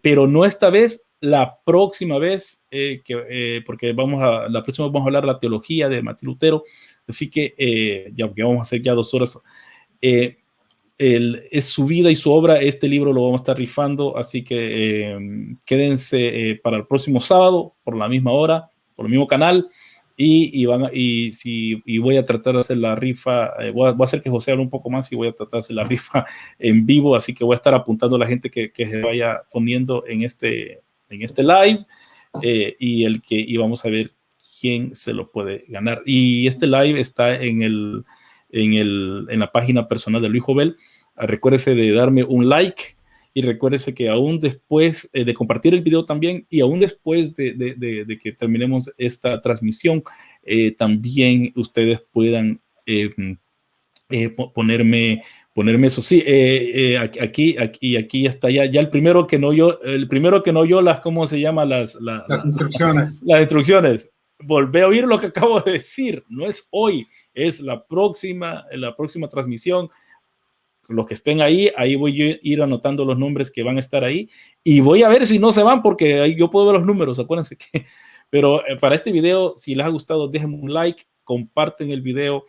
pero no esta vez, la próxima vez, eh, eh, porque vamos a, la próxima vamos a hablar la teología de Martín Lutero, así que eh, ya que vamos a hacer ya dos horas, es su vida y su obra, este libro lo vamos a estar rifando, así que quédense para el próximo sábado, por la misma hora, por el mismo canal, y, y, van, y, si, y voy a tratar de hacer la rifa, voy, a, hacer que José hable un poco más y voy a tratar de hacer la rifa [laughs] en vivo, así que voy a estar apuntando a la gente que, que se vaya poniendo en este, en este live eh, y el que íbamos a ver quién se lo puede ganar. Y este live está en, el, en, el, en la página personal de Luis Jovel. Ah, recuérdese de darme un like y recuérdese que aún después eh, de compartir el video también y aún después de, de, de, que terminemos esta transmisión, eh, también ustedes puedan ponerme ponerme eso. Sí, eh, eh, aquí, aquí, aquí está ya, ya el primero que no yo, el primero que no yo las, ¿cómo se llama? Las, las instrucciones. Las, instrucciones. Volvé a oír lo que acabo de decir. No es hoy, es la próxima, la próxima transmisión. Los que estén ahí, ahí voy a ir anotando los nombres que van a estar ahí y voy a ver si no se van porque ahí yo puedo ver los números, acuérdense que. [laughs] Pero eh, para este video, si les ha gustado, déjenme un like, comparten el video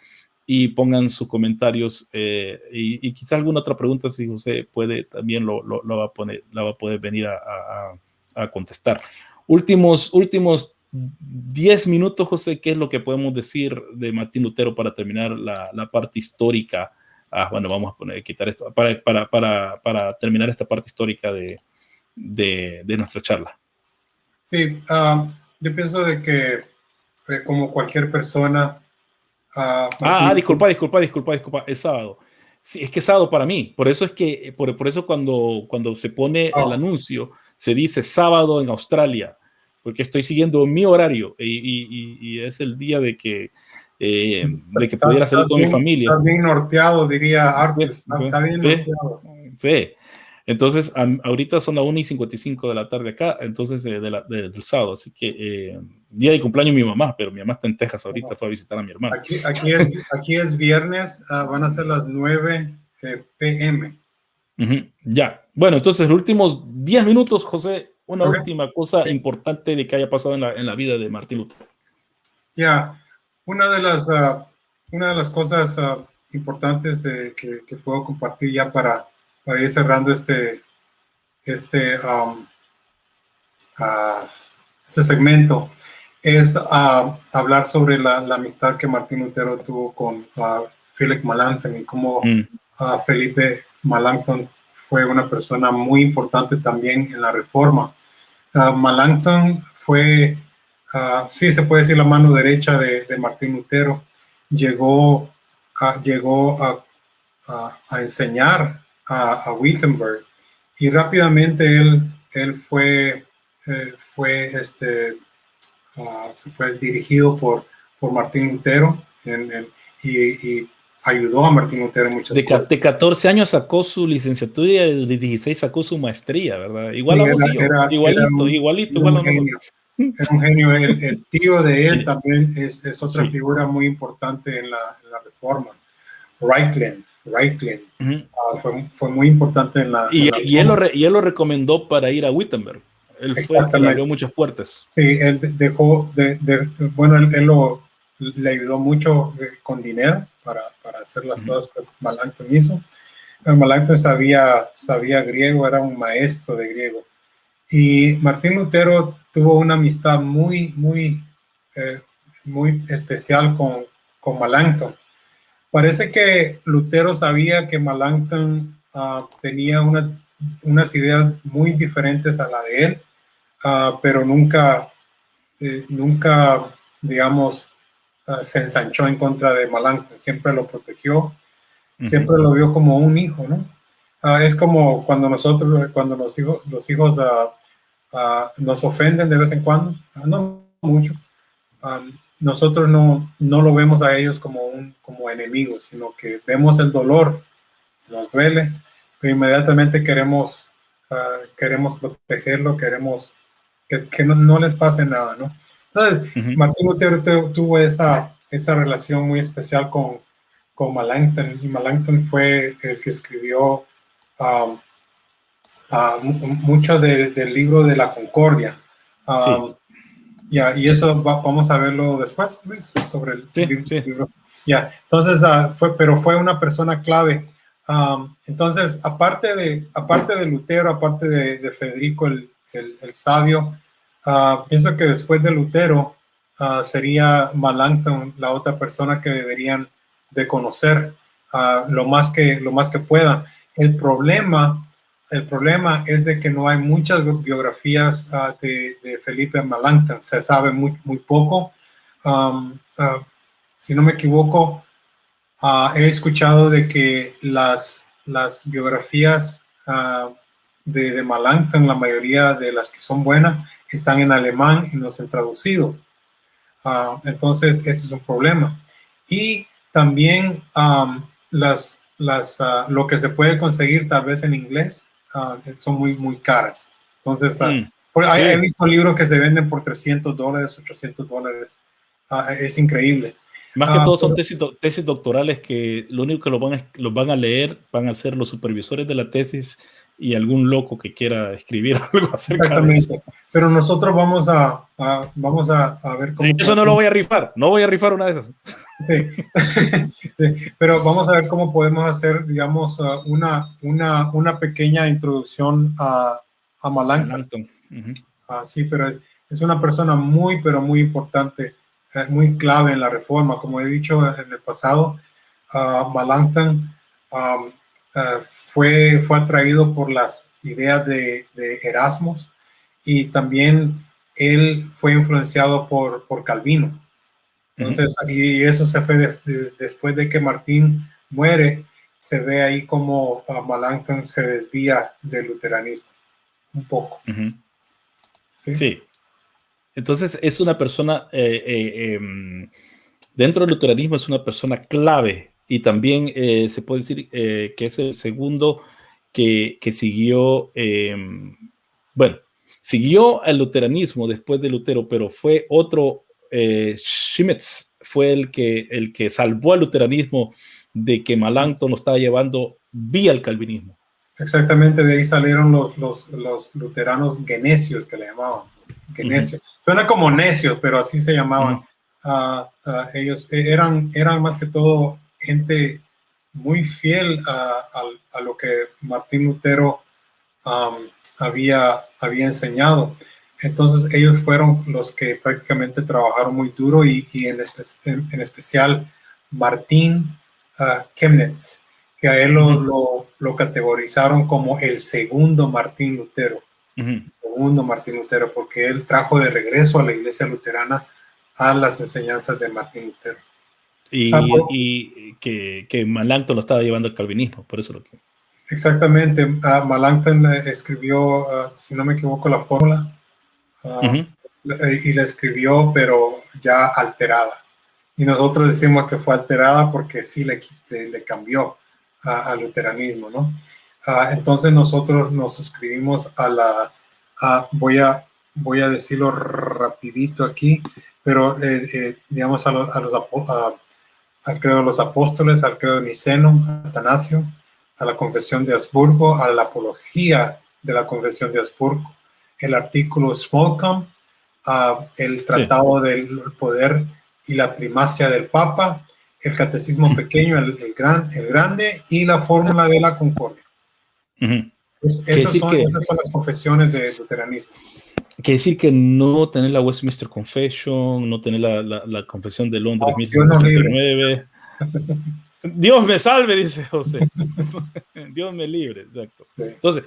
y pongan sus comentarios eh, y, quizá alguna otra pregunta si José puede también lo, lo, va, a poner, la va a poder venir a, a, contestar. Últimos, últimos 10 minutos, José, ¿qué es lo que podemos decir de Martín Lutero para terminar la, la parte histórica? Ah, bueno, vamos a poner, quitar esto, para, para, para, para terminar esta parte histórica de, de, de nuestra charla. Sí, ah, yo pienso de que eh, como cualquier persona, Ah, ah, disculpa, disculpa, disculpa, disculpa, es sábado. Sí, es que es sábado para mí. Por eso es que, por, por eso cuando, cuando se pone el ah. anuncio, se dice sábado en Australia, porque estoy siguiendo mi horario y, y, es el día de que, eh, de que pudiera hacer con mi familia. Está bien norteado, diría Arthur. Está, bien norteado. Sí. Entonces, ahorita son las 1 y 55 de la tarde acá, entonces eh, de la, del sábado. Así que eh, día de cumpleaños mi mamá, pero mi mamá está en Texas ahorita, fue a visitar a mi hermano. Aquí, aquí, es, aquí es, viernes, uh, van a ser las 9 eh, pm. Uh -huh. Ya, bueno, entonces los últimos 10 minutos, José, una okay. última cosa sí. importante de que haya pasado en la, en la vida de Martín Lutero. Ya, una de las, uh, una de las cosas importantes que, que puedo compartir ya para para ir cerrando este, este, um, uh, este segmento, es uh, hablar sobre la, la, amistad que Martín Lutero tuvo con uh, Philip Melanchthon y cómo mm. Felipe Melanchthon fue una persona muy importante también en la reforma. Uh, Melanchthon fue, uh, sí se puede decir, la mano derecha de, de Martín Lutero. Llegó, llegó a, a, enseñar a, Wittenberg y rápidamente él, él fue, eh, fue, este, fue dirigido por, por Martín Lutero y ayudó a Martín Lutero en muchas de, cosas. De 14 años sacó su licenciatura y de 16 sacó su maestría, ¿verdad? Igual Sí, a era- era- era igualito, un- igualito, era igual a un nosotros. genio. Era un genio. El, el tío de él también es, es otra Sí. figura muy importante en la, en la reforma. Reichlen. Reichlen Ujú. ah, fue, fue muy importante en la. Y, en la y él, lo re- y él lo recomendó para ir a Wittenberg. Él fue el que le abrió muchas puertas. Sí, él de- dejó, de, de- bueno, él, él lo, le ayudó mucho eh, con dinero para, para hacer las cosas que Melanchthon hizo. Melanchthon sabía, sabía griego, era un maestro de griego. Y Martín Lutero tuvo una amistad muy, muy, eh, muy especial con, con Melanchthon. Parece que Lutero sabía que Melanchthon ah, tenía unas, unas ideas muy diferentes a la de él, ah, pero nunca, eh, nunca, digamos, ah, se ensanchó en contra de Melanchthon. Siempre lo protegió, siempre lo vio como un hijo, ¿no? Ah, es como cuando nosotros, cuando los hijos, los hijos ah, nos ofenden de vez en cuando, no mucho. Nosotros no, no lo vemos a ellos como, un, como enemigos, sino que vemos el dolor, nos duele, pero inmediatamente queremos, queremos protegerlo, queremos que, que no, no les pase nada, ¿no? Entonces, Ujú. Martín Lutero tu- tuvo esa, esa relación muy especial con, con Melanchthon y Melanchthon fue el que escribió um, mu- mucho de- del libro de la Concordia. Um, ya, y eso va- vamos a verlo después, Luis, sobre el Sí, libro. sí. libro. Ya, entonces ah, fue, pero fue una persona clave. Um, entonces, aparte de, aparte de Lutero, aparte de, de Federico el, el- el sabio, ah, pienso que después de Lutero ah, sería Melanchthon la otra persona que deberían de conocer ah, lo más que lo más que puedan. El problema, el problema es de que no hay muchas biografías de, de Felipe Melanchthon. Se sabe muy muy poco. Um, si no me equivoco, he escuchado de que las las biografías de, de Melanchthon, la mayoría de las que son buenas, están en alemán y no se han traducido. Ah, entonces, ese es un problema. Y también am, las, las, ah, lo que se puede conseguir tal vez en inglés ah, son muy, muy caras. Entonces, Mm. por- hay- Sí. he visto libros que se venden por 300 dólares, 800 dólares. Es increíble. Más que todo son tesis, tesis doctorales que lo único que los van, a, los van a leer van a ser los supervisores de la tesis y algún loco que quiera escribir [laughs] algo acerca de eso. Exactamente. Pero nosotros vamos a, a- vamos a, a ver cómo. Eso no lo voy a rifar, no voy a rifar una de esas. Sí. [laughs] Sí, pero vamos a ver cómo podemos hacer, digamos, uh, una, una, una pequeña introducción a, a Melanchthon. Ujú. Ah, sí, pero es, es una persona muy, pero muy importante, eh, muy clave en la reforma. Como he dicho en el pasado, ah, Melanchthon um, ah, fue, fue atraído por las ideas de, de Erasmus y también él fue influenciado por, por Calvino. Entonces, y eso se fue des- des- después de que Martín muere, se ve ahí como ah, Melanchthon se desvía del luteranismo un poco. Sí. Entonces es una persona, eh, eh, em, dentro del luteranismo es una persona clave y también eh, se puede decir eh, que es el segundo que, que siguió, em, bueno, siguió al luteranismo después de Lutero, pero fue otro, eh, Schmitz fue el que, el que salvó al luteranismo de que Melanchthon lo estaba llevando vía el calvinismo. Exactamente, de ahí salieron los, los, los luteranos genesios que le llamaban. Genesios. Suena como necios, pero así se llamaban. Ah, ellos eh, eran, eran más que todo gente muy fiel a, a- a lo que Martín Lutero había, había enseñado. Entonces ellos fueron los que prácticamente trabajaron muy duro y, y en, espe- en- en especial Martín ah, Chemnitz. que a él lo, lo, categorizaron como el segundo Martín Lutero. Segundo Martín Lutero, porque él trajo de regreso a la iglesia luterana a las enseñanzas de Martín Lutero. Y, ah, y que, que Melanchthon lo estaba llevando al calvinismo, por eso lo que... Exactamente, uh, Melanchthon escribió, ah, si no me equivoco, la fórmula y la escribió, pero ya alterada. Y nosotros decimos que fue alterada porque sí le, le cambió al luteranismo, ¿no? entonces nosotros nos suscribimos a la, voy, a, voy a decirlo rapidito aquí, pero eh, eh, digamos a, los, a los al credo de los apóstoles, al credo de Niceno, Atanasio, a la confesión de Habsburgo, a la apología de la confesión de Habsburgo, el artículo Smallcom, el tratado del poder y la primacia del Papa, el catecismo pequeño, el, gran, el grande y la fórmula de la concordia. esas, son, las confesiones del luteranismo. Quiere decir que no tener la Westminster Confession, no tener la, la, confesión de Londres Dios me salve, dice José. [laughs] Dios me libre, exacto. Entonces,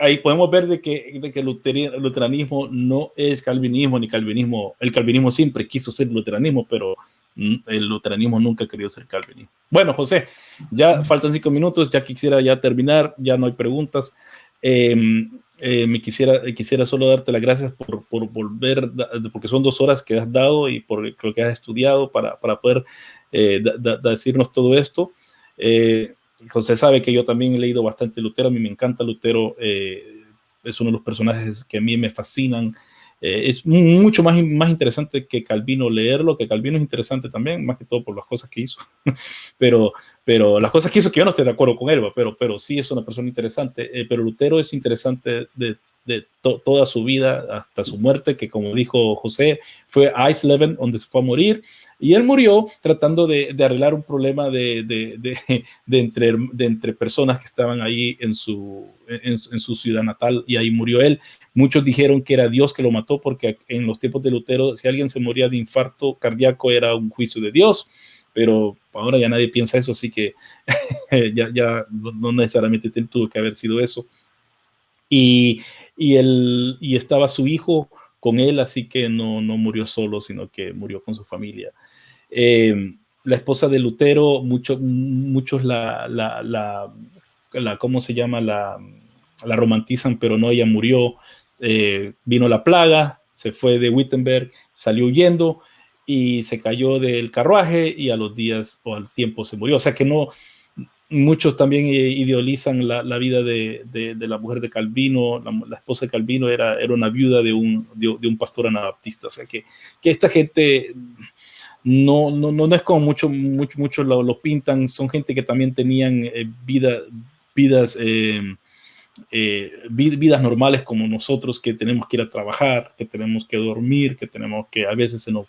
ahí podemos ver de que, de que el luteranismo no es calvinismo, ni calvinismo. El calvinismo siempre quiso ser luteranismo, pero mm, el luteranismo nunca querido ser calvinismo. Bueno, José, ya faltan cinco minutos, ya quisiera ya terminar, ya no hay preguntas. Em, eh, me quisiera, quisiera solo darte las gracias por, por, volver, porque son dos horas que has dado y por lo que has estudiado para, para poder eh, decirnos todo esto. Eh, José sabe que yo también he leído bastante Lutero, a mí me encanta Lutero, eh, es uno de los personajes que a mí me fascinan. Eh, es mucho más, más interesante que Calvino leerlo, que Calvino es interesante también, más que todo por las cosas que hizo. [laughs] pero, pero las cosas que hizo que yo no estoy de acuerdo con él, pero, pero sí es una persona interesante. Eh, pero Lutero es interesante de, de toda su vida hasta su muerte, que como dijo José, fue a Eisleben, donde se fue a morir, y él murió tratando de, arreglar un problema de, de, entre, de entre personas que estaban ahí en su, en, su ciudad natal, y ahí murió él. Muchos dijeron que era Dios que lo mató, porque en los tiempos de Lutero, si alguien se moría de infarto cardíaco, era un juicio de Dios. Pero ahora ya nadie piensa eso, así que [laughs] ya, ya no necesariamente tuvo que haber sido eso. Y, y, y estaba su hijo con él, así que no, no murió solo, sino que murió con su familia. Eh, la esposa de Lutero, muchos muchos la, la, la, ¿cómo se llama? La, la romantizan, pero no, ella murió. Eh, vino la plaga, se fue de Wittenberg, salió huyendo y se cayó del carruaje y a los días o al tiempo se murió. O sea que no, muchos también idealizan la, vida de, de, la mujer de Calvino, la, esposa de Calvino era, era una viuda de un, de, un pastor anabaptista, o sea que, que esta gente no, no, no es como muchos mucho, mucho lo, pintan, son gente que también tenían eh, vida, vidas, eh, eh, vidas normales como nosotros, que tenemos que ir a trabajar, que tenemos que dormir, que tenemos que a veces en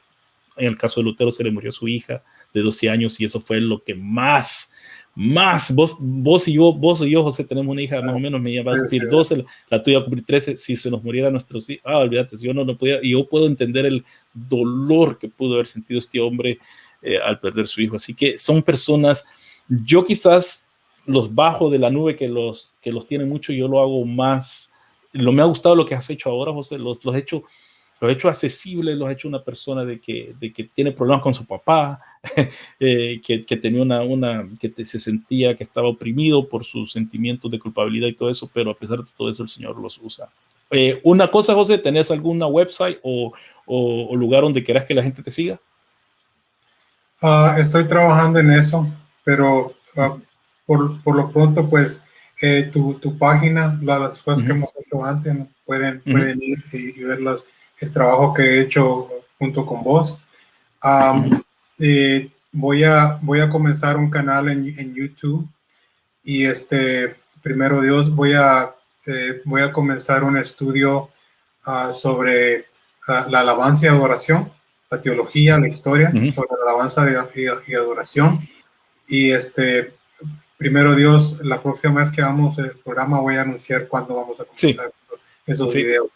el caso de Lutero se le murió su hija de 12 años y eso fue lo que más más. Vos, vos y yo, vos y yo, José, tenemos una hija más o menos, me va a cumplir 12, la tuya va a cumplir 13. Si se nos muriera nuestros hijos, ah, olvídate, si yo no lo podía, y yo puedo entender el dolor que pudo haber sentido este hombre eh, al perder su hijo. Así que son personas, yo quizás los bajo de la nube que los, que los tiene mucho, yo lo hago más. Lo me ha gustado lo que has hecho ahora, José, los, los he hecho lo ha hecho accesible, lo ha hecho una persona de que, de que tiene problemas con su papá, [laughs] eh, que, que, tenía una, una, que se sentía que estaba oprimido por sus sentimientos de culpabilidad y todo eso, pero a pesar de todo eso el Señor los usa. Eh, una cosa, José, ¿tenés alguna website o, o, lugar donde quieras que la gente te siga? Uh, estoy trabajando en eso, pero uh, por, por, lo pronto, pues eh, tu, tu, página, las cosas que hemos hecho antes, pueden, pueden ir y, y verlas el trabajo que he hecho junto con vos. Eh, voy, a, voy a comenzar un canal en, en YouTube y este, primero Dios, voy a, eh, voy a comenzar un estudio ah, sobre ah, la alabanza y adoración, la teología, la historia, sobre la alabanza y, adoración. Y este, primero Dios, la próxima vez que hagamos el programa voy a anunciar cuándo vamos a comenzar esos videos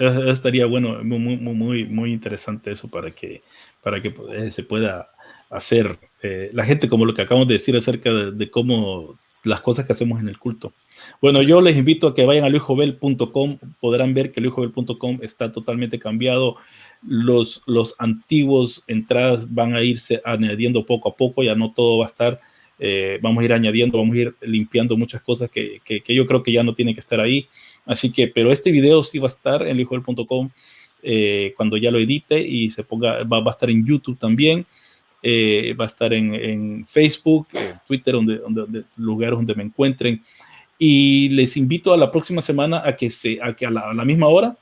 estaría bueno, muy, muy, muy interesante eso para que, para que se pueda hacer. Eh, la gente, como lo que acabamos de decir acerca de, cómo las cosas que hacemos en el culto. Bueno, yo les invito a que vayan a luisjobel.com, podrán ver que luisjobel.com está totalmente cambiado. Los, los antiguos entradas van a irse añadiendo poco a poco, ya no todo va a estar, eh, vamos a ir añadiendo, vamos a ir limpiando muchas cosas que, que, yo creo que ya no tienen que estar ahí. Así que, pero este video sí va a estar en luisjobel.com eh, cuando ya lo edite y se ponga, va, a estar en YouTube también. Eh, va a estar en, Facebook, Twitter, donde, donde, lugares donde me encuentren. Y les invito a la próxima semana a que, se, a, que a, la, misma hora,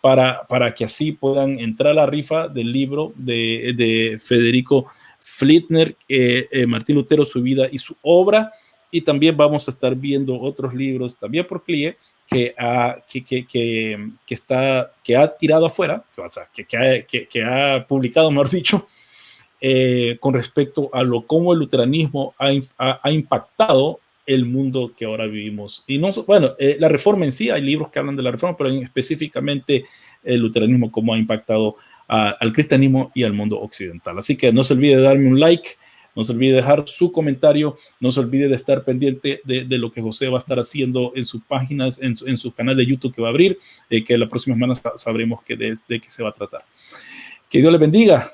para, para que así puedan entrar a la rifa del libro de, de Federico Flittner, eh, eh, Martín Lutero, su vida y su obra. Y también vamos a estar viendo otros libros, también por CLIE, que ha, está, que ha tirado afuera, que, ha publicado, mejor dicho, eh, con respecto a lo cómo el luteranismo ha, ha, impactado el mundo que ahora vivimos. Y no, bueno, eh, la reforma en sí, hay libros que hablan de la reforma, pero específicamente el luteranismo, cómo ha impactado al cristianismo y al mundo occidental. Así que no se olvide de darme un like, no se olvide de dejar su comentario, no se olvide de estar pendiente de, lo que José va a estar haciendo en sus páginas, en su, canal de YouTube que va a abrir, eh, que la próxima semana sabremos de, de qué se va a tratar. Que Dios le bendiga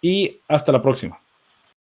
y hasta la próxima.